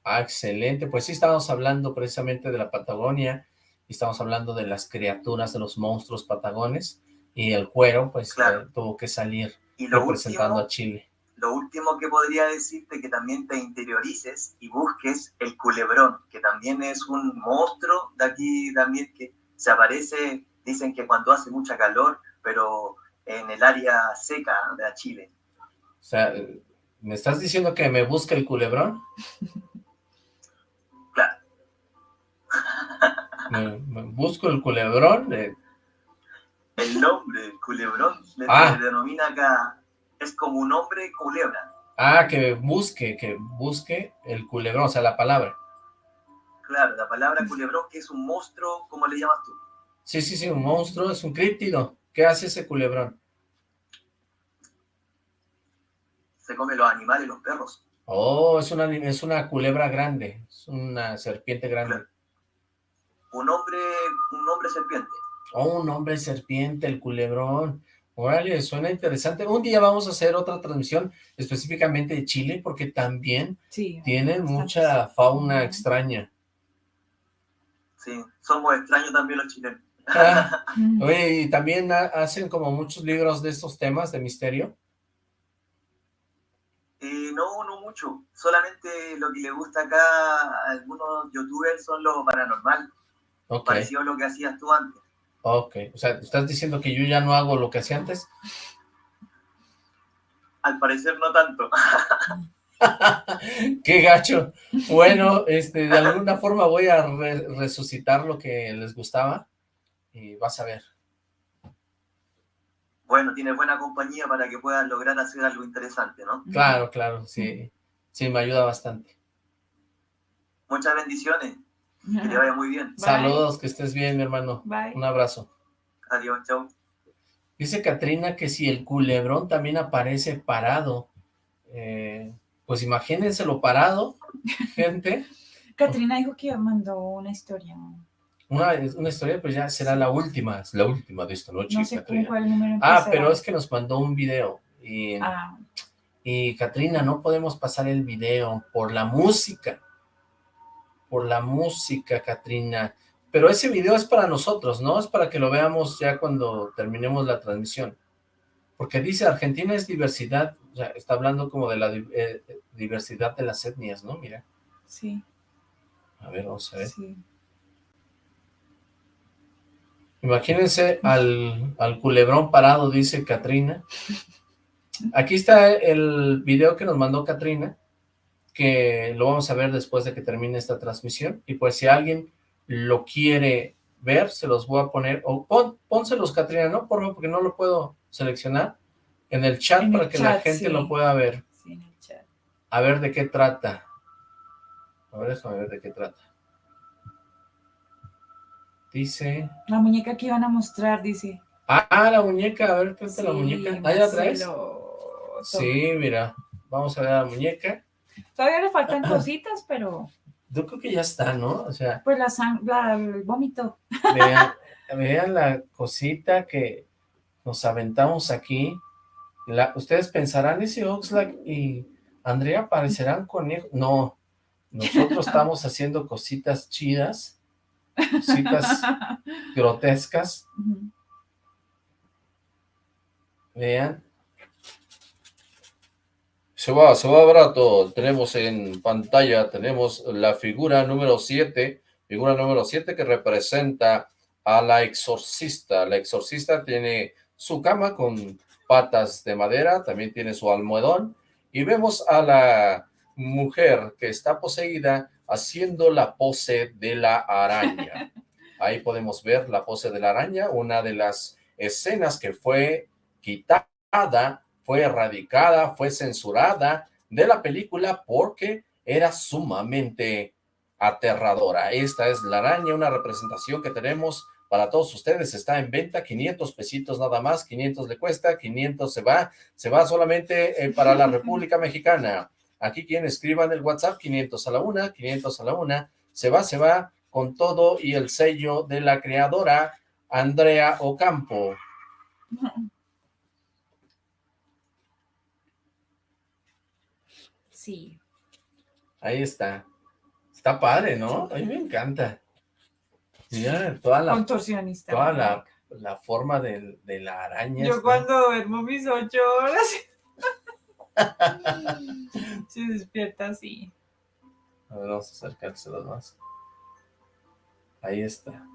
Speaker 5: Ah, excelente. Pues sí, estábamos hablando precisamente de la Patagonia y estamos hablando de las criaturas, de los monstruos patagones y el cuero, pues eh, tuvo que salir representando a Chile
Speaker 10: lo último que podría decirte que también te interiorices y busques el culebrón, que también es un monstruo de aquí también que se aparece, dicen que cuando hace mucha calor, pero en el área seca de Chile.
Speaker 5: O sea, ¿me estás diciendo que me busque el culebrón?
Speaker 10: Claro.
Speaker 5: me, busco el culebrón.
Speaker 10: El nombre, culebrón, le ah. denomina acá es como un hombre culebra.
Speaker 5: Ah, que busque, que busque el culebrón, o sea, la palabra.
Speaker 10: Claro, la palabra culebrón, que es un monstruo, ¿cómo le llamas tú?
Speaker 5: Sí, sí, sí, un monstruo, es un críptido. ¿Qué hace ese culebrón?
Speaker 10: Se come los animales, los perros.
Speaker 5: Oh, es una, es una culebra grande, es una serpiente grande.
Speaker 10: Un hombre, un hombre serpiente.
Speaker 5: Oh, un hombre serpiente, el culebrón. Órale, suena interesante. Un día vamos a hacer otra transmisión específicamente de Chile, porque también tienen mucha fauna extraña.
Speaker 10: Sí, somos extraños también los chilenos.
Speaker 5: Ah, oye, ¿y también hacen como muchos libros de estos temas de misterio?
Speaker 10: Eh, no, no mucho. Solamente lo que le gusta acá a algunos youtubers son lo paranormal. Okay. Parecido a lo que hacías tú antes.
Speaker 5: Ok, o sea, ¿estás diciendo que yo ya no hago lo que hacía antes?
Speaker 10: Al parecer no tanto.
Speaker 5: ¡Qué gacho! Bueno, este, de alguna forma voy a resucitar lo que les gustaba y vas a ver.
Speaker 10: Bueno, tienes buena compañía para que puedas lograr hacer algo interesante, ¿no?
Speaker 5: Claro, claro, sí. Sí, me ayuda bastante.
Speaker 10: Muchas bendiciones. Que te vaya muy bien.
Speaker 5: Saludos, que estés bien, mi hermano. Un abrazo.
Speaker 10: Adiós, chao.
Speaker 5: Dice Katrina que si el culebrón también aparece parado, eh, pues imagínenselo parado, gente.
Speaker 6: Katrina dijo que mandó una historia.
Speaker 5: Una, una historia, pues ya será la última, la última de esta noche.
Speaker 6: No sé cuál número
Speaker 5: Ah, pero es que nos mandó un video. Y, ah. y Katrina, no podemos pasar el video por la música por la música, Katrina. Pero ese video es para nosotros, ¿no? Es para que lo veamos ya cuando terminemos la transmisión. Porque dice, Argentina es diversidad, o sea, está hablando como de la eh, diversidad de las etnias, ¿no? Mira.
Speaker 6: Sí.
Speaker 5: A ver, vamos a ver. Sí. Imagínense al, al culebrón parado, dice Katrina. Aquí está el video que nos mandó Katrina que lo vamos a ver después de que termine esta transmisión, y pues si alguien lo quiere ver, se los voy a poner, o pon, pónselos, Catrina, ¿no? Por favor, porque no lo puedo seleccionar, en el chat para que la gente lo pueda ver.
Speaker 6: Sí, en el chat.
Speaker 5: A ver de qué trata. A ver, a ver de qué trata. Dice...
Speaker 6: La muñeca que iban a mostrar, dice.
Speaker 5: Ah, la muñeca, a ver, presta la muñeca. ¿Ahí la traes? Sí, mira, vamos a ver la muñeca.
Speaker 6: Todavía le faltan cositas, pero...
Speaker 5: Yo creo que ya está, ¿no? O sea...
Speaker 6: Pues la sangre, el vómito.
Speaker 5: Vean, la cosita que nos aventamos aquí. La, ustedes pensarán, ese Oxlack y Andrea parecerán conejos. No, nosotros estamos haciendo cositas chidas, cositas grotescas. Vean, se va, se va barato. Tenemos en pantalla, tenemos la figura número 7, figura número 7 que representa a la exorcista. La exorcista tiene su cama con patas de madera, también tiene su almohadón, y vemos a la mujer que está poseída haciendo la pose de la araña. Ahí podemos ver la pose de la araña, una de las escenas que fue quitada, fue erradicada, fue censurada de la película porque era sumamente aterradora. Esta es la araña, una representación que tenemos para todos ustedes, está en venta, 500 pesitos nada más, 500 le cuesta, 500 se va, se va solamente eh, para la República Mexicana. Aquí quien escriban el WhatsApp, 500 a la una, 500 a la una, se va, se va con todo y el sello de la creadora Andrea Ocampo.
Speaker 6: Sí.
Speaker 5: Ahí está. Está padre, ¿no? A mí me encanta. Mira, toda la...
Speaker 6: Contorsionista.
Speaker 5: Toda la, la forma de, de, la araña.
Speaker 6: Yo cuando duermo mis ocho horas... se despierta así.
Speaker 5: A ver, vamos a acercárselos más. Ahí está.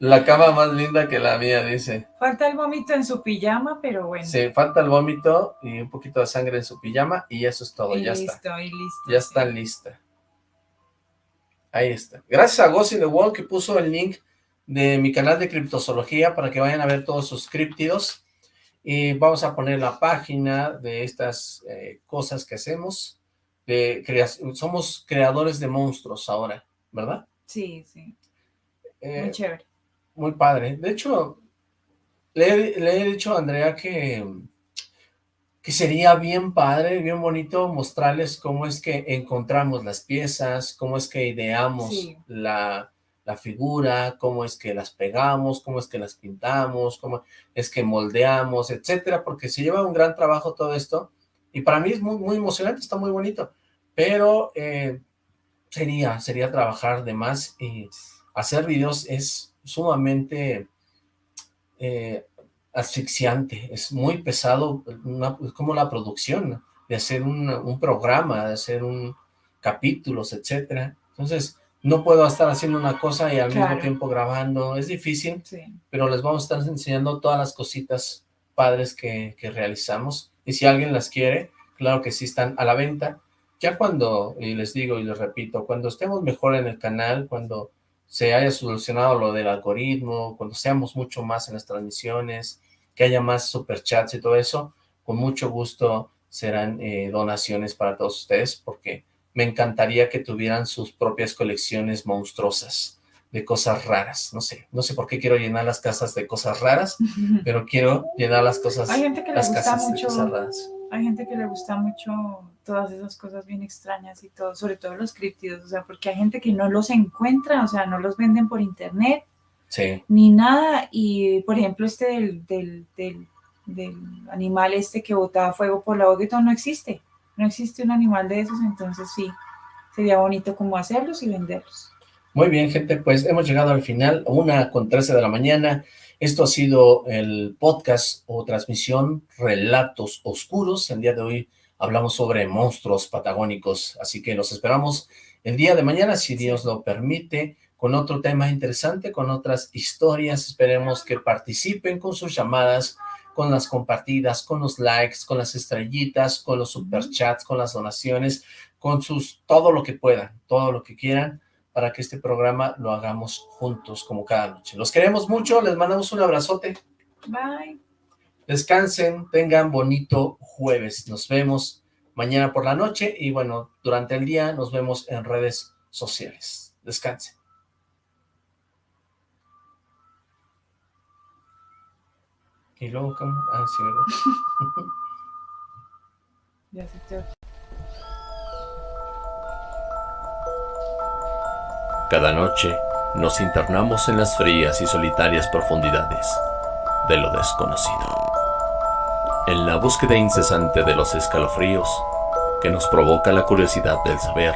Speaker 5: La cama más linda que la mía, dice.
Speaker 6: Falta el vómito en su pijama, pero bueno.
Speaker 5: Sí, falta el vómito y un poquito de sangre en su pijama y eso es todo,
Speaker 6: y
Speaker 5: ya
Speaker 6: listo,
Speaker 5: está.
Speaker 6: Y listo,
Speaker 5: ya
Speaker 6: sí.
Speaker 5: está lista. Ahí está. Gracias a Gossi The Wall que puso el link de mi canal de criptozoología para que vayan a ver todos sus criptidos. Y vamos a poner la página de estas eh, cosas que hacemos. De somos creadores de monstruos ahora, ¿verdad?
Speaker 6: Sí, sí.
Speaker 5: Eh,
Speaker 6: muy chévere.
Speaker 5: Muy padre. De hecho, le, le, he dicho a Andrea que, que sería bien padre, bien bonito mostrarles cómo es que encontramos las piezas, cómo es que ideamos
Speaker 6: Sí.
Speaker 5: la, la figura, cómo es que las pegamos, cómo es que las pintamos, cómo es que moldeamos, etcétera, porque se lleva un gran trabajo todo esto, y para mí es muy, muy emocionante, está muy bonito, pero eh, sería, sería trabajar de más y hacer videos es sumamente eh, asfixiante, es muy pesado, una, es como la producción de hacer un, un, programa, de hacer un capítulos, etcétera. Entonces, no puedo estar haciendo una cosa y al
Speaker 6: Claro.
Speaker 5: mismo tiempo grabando, es difícil,
Speaker 6: Sí.
Speaker 5: pero les vamos a estar enseñando todas las cositas padres que, que realizamos, y si alguien las quiere, claro que sí están a la venta, ya cuando, y les digo y les repito, cuando estemos mejor en el canal, cuando se haya solucionado lo del algoritmo, cuando seamos mucho más en las transmisiones, que haya más superchats y todo eso, con mucho gusto serán eh, donaciones para todos ustedes, porque me encantaría que tuvieran sus propias colecciones monstruosas de cosas raras, no sé, no sé por qué quiero llenar las casas de cosas raras, pero quiero llenar las cosas,
Speaker 6: Hay gente que le
Speaker 5: las
Speaker 6: gusta
Speaker 5: casas de cosas raras.
Speaker 6: Hay gente que le gusta mucho todas esas cosas bien extrañas y todo, sobre todo los críptidos, o sea, porque hay gente que no los encuentra, o sea, no los venden por internet
Speaker 5: Sí,
Speaker 6: ni nada, y por ejemplo este del, del, del, del animal este que botaba fuego por la boca y todo no existe, no existe un animal de esos, entonces sí, sería bonito como hacerlos y venderlos.
Speaker 5: Muy bien, gente, pues hemos llegado al final, una con 13 de la mañana. Esto ha sido el podcast o transmisión Relatos Oscuros. El día de hoy hablamos sobre monstruos patagónicos, así que los esperamos el día de mañana, si Dios lo permite, con otro tema interesante, con otras historias. Esperemos que participen con sus llamadas, con las compartidas, con los likes, con las estrellitas, con los superchats, con las donaciones, con sus, todo lo que puedan, todo lo que quieran, para que este programa lo hagamos juntos como cada noche. Los queremos mucho, les mandamos un abrazote,
Speaker 6: Bye.
Speaker 5: descansen, tengan bonito jueves, nos vemos mañana por la noche y bueno, durante el día nos vemos en redes sociales. Descansen. Y luego, ¿cómo? Ah, sí, ¿verdad?
Speaker 6: Ya se
Speaker 3: Cada noche nos internamos en las frías y solitarias profundidades de lo desconocido. En la búsqueda incesante de los escalofríos que nos provoca la curiosidad del saber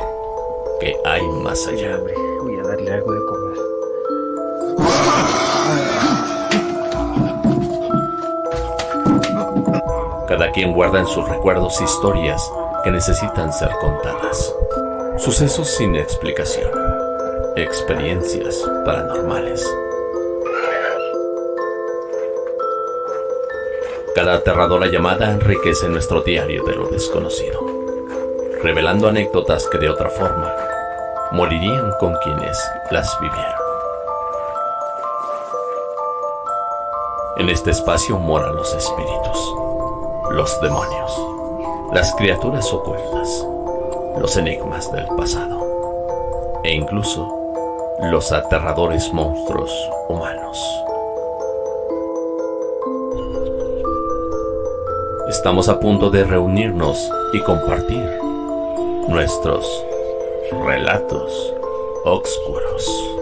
Speaker 3: que hay más allá.
Speaker 4: Voy a darle algo de comer.
Speaker 3: Cada quien guarda en sus recuerdos historias que necesitan ser contadas. Sucesos sin explicación. Experiencias paranormales. Cada aterradora llamada enriquece nuestro diario de lo desconocido, revelando anécdotas que de otra forma morirían con quienes las vivieron. En este espacio moran los espíritus, los demonios, las criaturas ocultas, los enigmas del pasado e incluso los aterradores monstruos humanos. Estamos a punto de reunirnos y compartir nuestros relatos oscuros.